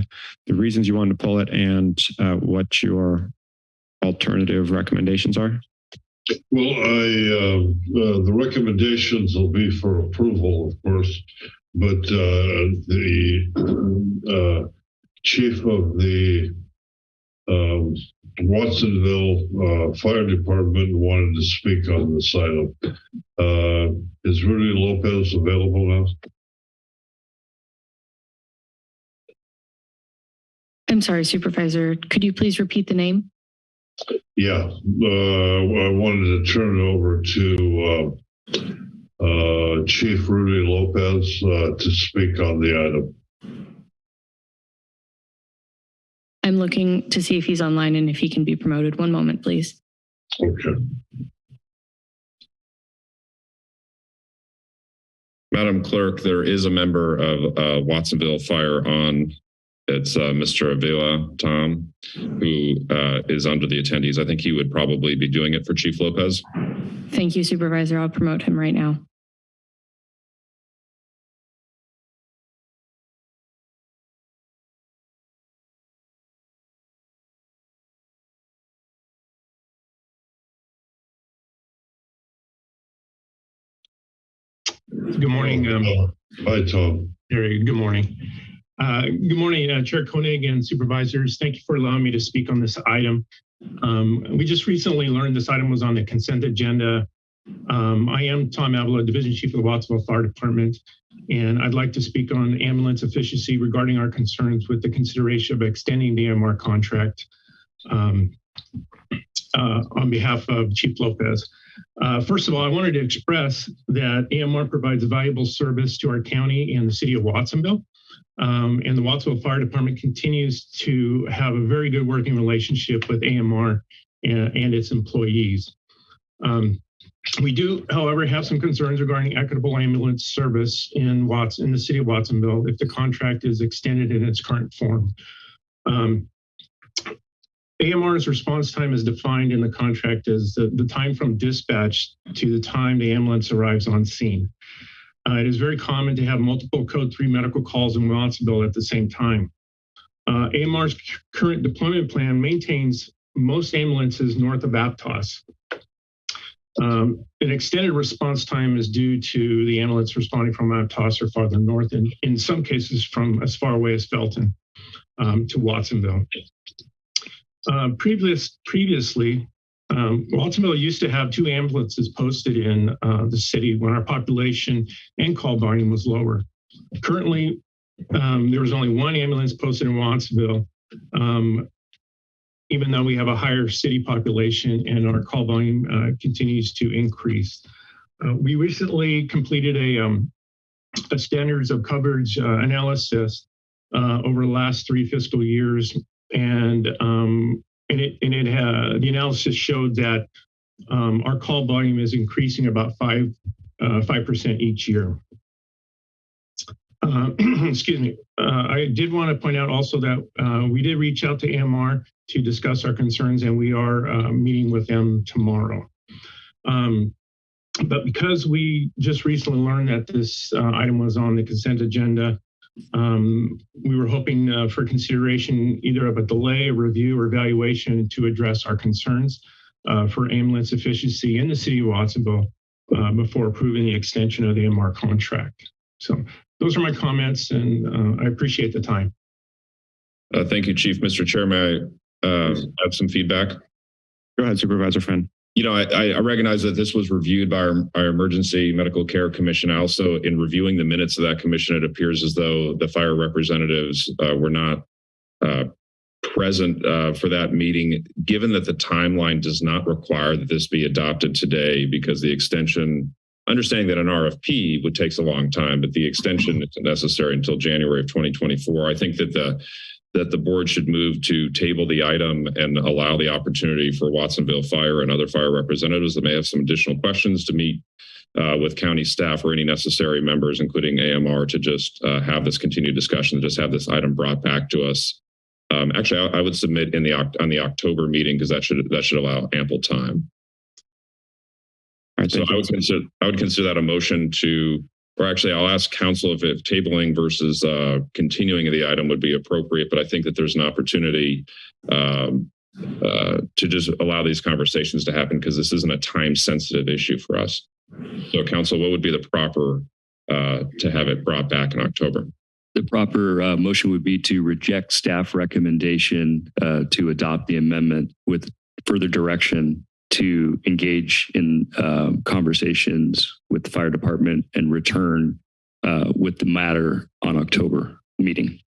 the reasons you wanted to pull it and uh, what your alternative recommendations are? Well, I, uh, uh, the recommendations will be for approval, of course, but uh, the chief of the um, Watsonville uh, Fire Department wanted to speak on this item. Uh, is Rudy Lopez available now? I'm sorry, Supervisor. Could you please repeat the name? Yeah, uh, I wanted to turn it over to uh, uh, Chief Rudy Lopez uh, to speak on the item. I'm looking to see if he's online and if he can be promoted. One moment, please. Okay. Madam Clerk, there is a member of uh, Watsonville Fire on. It's uh, Mr. Avila Tom, who uh, is under the attendees. I think he would probably be doing it for Chief Lopez. Thank you, Supervisor. I'll promote him right now. Good morning. Um, Hi, Tom. Harry, good morning. Uh, good morning, uh, Chair Koenig and supervisors. Thank you for allowing me to speak on this item. Um, we just recently learned this item was on the consent agenda Um, I am Tom Avila, Division Chief of the Watsonville Fire Department, and I'd like to speak on ambulance efficiency regarding our concerns with the consideration of extending the AMR contract um, uh, on behalf of Chief Lopez. Uh, first of all, I wanted to express that AMR provides valuable service to our county and the city of Watsonville. Um, and the Watsonville Fire Department continues to have a very good working relationship with AMR and, and its employees. Um, we do, however, have some concerns regarding equitable ambulance service in Watts in the city of Watsonville if the contract is extended in its current form. Um, AMR's response time is defined in the contract as the, the time from dispatch to the time the ambulance arrives on scene. Uh, it is very common to have multiple code three medical calls in Watsonville at the same time. Uh, AMR's current deployment plan maintains most ambulances north of Aptos. Um, an extended response time is due to the ambulance responding from Aptos or farther north, and in some cases from as far away as Felton um, to Watsonville. Uh, previous, previously, um, used to have two ambulances posted in uh, the city when our population and call volume was lower. Currently, um, there was only one ambulance posted in Watsonville, um, even though we have a higher city population and our call volume uh, continues to increase. Uh, we recently completed a, um, a standards of coverage uh, analysis uh, over the last three fiscal years and um, and it and it uh, the analysis showed that um, our call volume is increasing about five uh, five percent each year. Uh, excuse me. Uh, I did want to point out also that uh, we did reach out to AMR to discuss our concerns, and we are uh, meeting with them tomorrow. Um, but because we just recently learned that this item was on the consent agenda, um, we were hoping uh, for consideration either of a delay, a review, or evaluation to address our concerns uh, for ambulance efficiency in the city of Watsonville uh, before approving the extension of the AMR contract. So those are my comments, and uh, I appreciate the time. Uh, thank you, Chief. Mr. Chair, may I uh, have some feedback? Go ahead, Supervisor Friend you know, I, I, recognize that this was reviewed by our, our, Emergency Medical Care Commission. I also, in reviewing the minutes of that commission, it appears as though the fire representatives uh, were not uh, present uh, for that meeting, given that the timeline does not require that this be adopted today because the extension, understanding that an RFP would takes a long time, but the extension isn't necessary until January of 2024. I think that the that the board should move to table the item and allow the opportunity for Watsonville Fire and other fire representatives that may have some additional questions to meet uh, with county staff or any necessary members, including AMR, to just uh, have this continued discussion, and just have this item brought back to us. Um, actually, I, I, would submit in the on the October meeting because that should that should allow ample time. so I would consider I would consider that a motion to or actually I'll ask counsel if, if tabling versus uh, continuing of the item would be appropriate, but I think that there's an opportunity um, uh, to just allow these conversations to happen because this isn't a time sensitive issue for us. So counsel, what would be the proper uh, to have it brought back in October? The proper uh, motion would be to reject staff recommendation uh, to adopt the amendment with further direction to engage in uh, conversations with the fire department and return uh, with the matter on October meeting.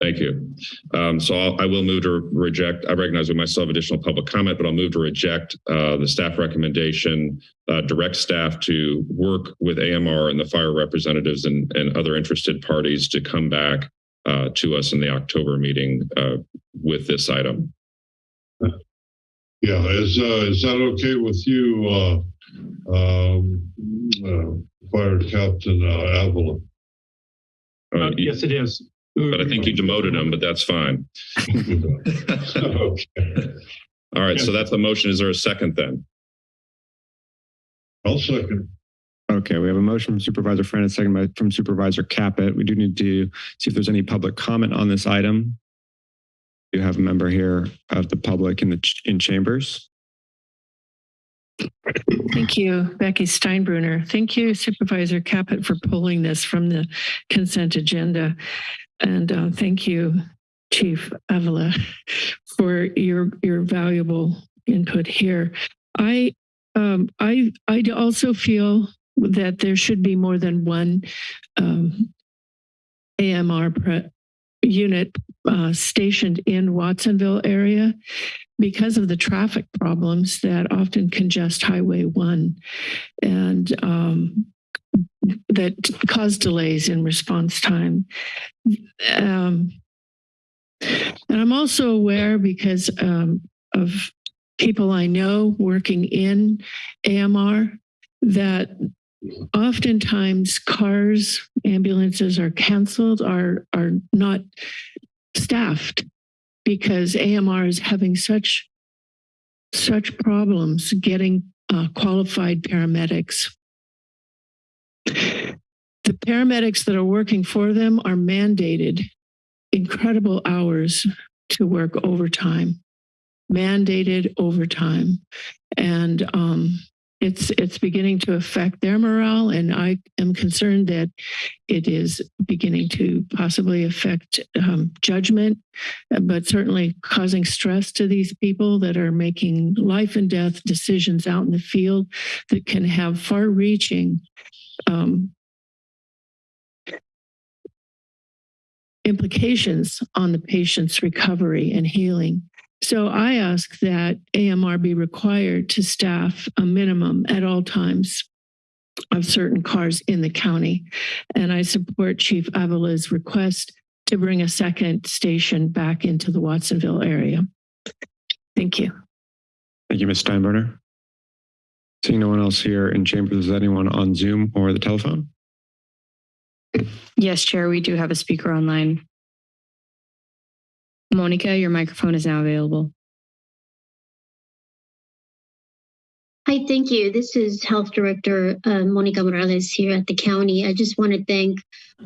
Thank you. Um, so I'll, I will move to reject. I recognize we might still have additional public comment, but I'll move to reject uh, the staff recommendation, uh, direct staff to work with AMR and the fire representatives and, and other interested parties to come back uh, to us in the October meeting uh, with this item. Yeah, is uh, is that okay with you, uh, um, uh, Fire Captain uh, Avila? Uh, yes, it is. But I think you demoted him, but that's fine. okay. All right, so that's the motion. Is there a second then? I'll second. Okay, we have a motion from Supervisor Friend, a second by, from Supervisor Caput. We do need to see if there's any public comment on this item you have a member here of the public in the ch in chambers. Thank you, Becky Steinbruner. Thank you, Supervisor Caput, for pulling this from the consent agenda. And uh, thank you, Chief Avila, for your, your valuable input here. I Um, I I also feel that there should be more than one um, AMR unit uh, stationed in Watsonville area because of the traffic problems that often congest Highway One, and um, that cause delays in response time. Um, and I'm also aware because um, of people I know working in AMR that oftentimes cars, ambulances are canceled, are are not staffed because AMR is having such such problems getting uh, qualified paramedics. The paramedics that are working for them are mandated incredible hours to work overtime, mandated overtime. And um, it's it's beginning to affect their morale. And I am concerned that it is beginning to possibly affect um, judgment, but certainly causing stress to these people that are making life and death decisions out in the field that can have far reaching um, implications on the patient's recovery and healing. So I ask that AMR be required to staff a minimum at all times of certain cars in the county. And I support Chief Avila's request to bring a second station back into the Watsonville area. Thank you. Thank you, Ms. Steinbruner. Seeing no one else here in chambers, is anyone on Zoom or the telephone? Yes, Chair, we do have a speaker online. Monica, your microphone is now available. Hi, thank you. This is Health Director uh, Monica Morales here at the county. I just want to thank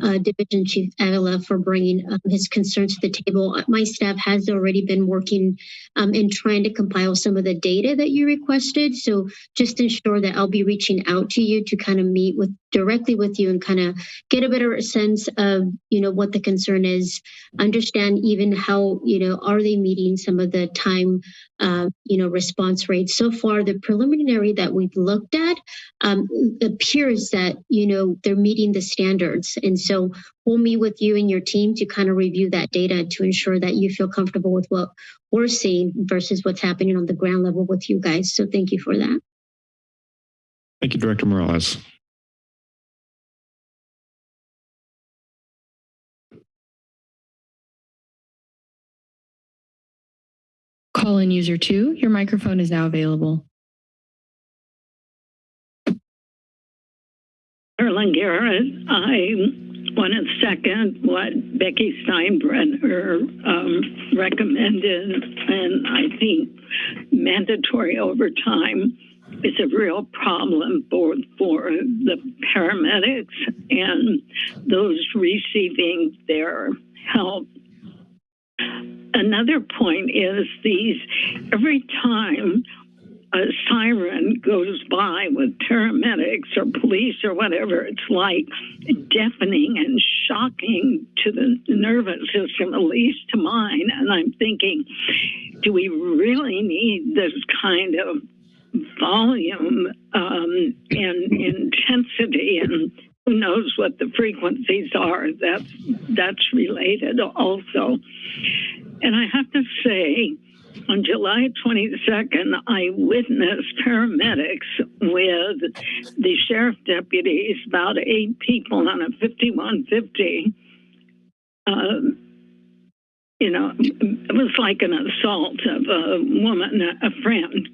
uh, Division Chief Avila for bringing um, his concerns to the table. Uh, My staff has already been working um, and trying to compile some of the data that you requested. So just ensure that I'll be reaching out to you to kind of meet with directly with you and kind of get a better sense of you know what the concern is understand even how you know are they meeting some of the time uh, you know response rates so far the preliminary that we've looked at um, appears that you know they're meeting the standards and so we'll meet with you and your team to kind of review that data to ensure that you feel comfortable with what we're seeing versus what's happening on the ground level with you guys so thank you for that Thank you, Director Morales. Call in user two, your microphone is now available. Erlen Garrett, I want to second what Becky Steinbruner um, recommended, and I think mandatory overtime is a real problem both for the paramedics and those receiving their help. Another point is these every time a siren goes by with paramedics or police or whatever, it's like deafening and shocking to the nervous system, at least to mine. And I'm thinking, do we really need this kind of volume um, and intensity and who knows what the frequencies are that's that's related also and i have to say on July 22nd, I witnessed paramedics with the sheriff deputies, about eight people on a 5150. Um, you know, it was like an assault of a woman, a friend.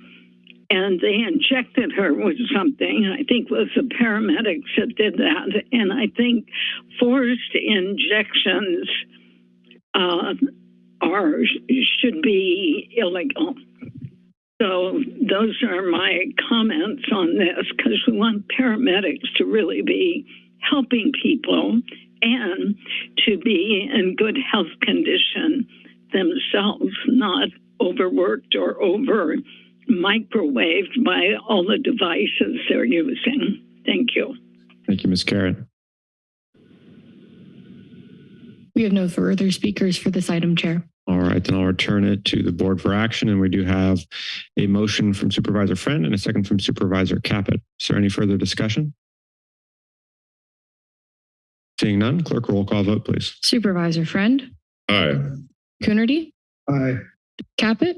And they injected her with something. I think it was the paramedics that did that. And I think forced injections uh, are should be illegal. So those are my comments on this because we want paramedics to really be helping people and to be in good health condition themselves, not overworked or over microwaved by all the devices they're using. Thank you. Thank you, Ms. Garrett. We have no further speakers for this item, Chair. All right, then I'll return it to the board for action. And we do have a motion from Supervisor Friend and a second from Supervisor Caput. Is there any further discussion? Seeing none, clerk roll call vote, please. Supervisor Friend, Aye. Coonerty, Aye. Caput,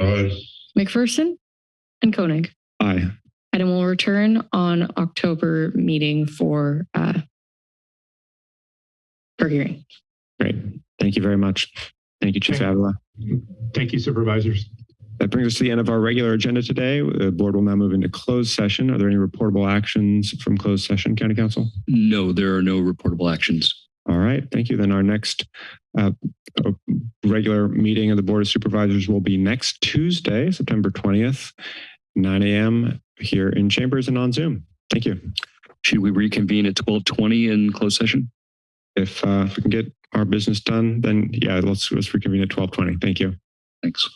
Aye. McPherson, and Koenig. Aye. Item will return on October meeting for uh, for hearing. Great. Thank you very much. Thank you, Chief Okay. Avila. Thank you, supervisors. That brings us to the end of our regular agenda today. The board will now move into closed session. Are there any reportable actions from closed session, County Counsel? No, there are no reportable actions. All right, thank you. Then our next uh, uh, regular meeting of the Board of Supervisors will be next Tuesday, September 20th, 9 a.m. here in Chambers and on Zoom. Thank you. Should we reconvene at 1220 in closed session? If, uh, if we can get our business done, then yeah, let's, let's reconvene at 1220. Thank you. Thanks.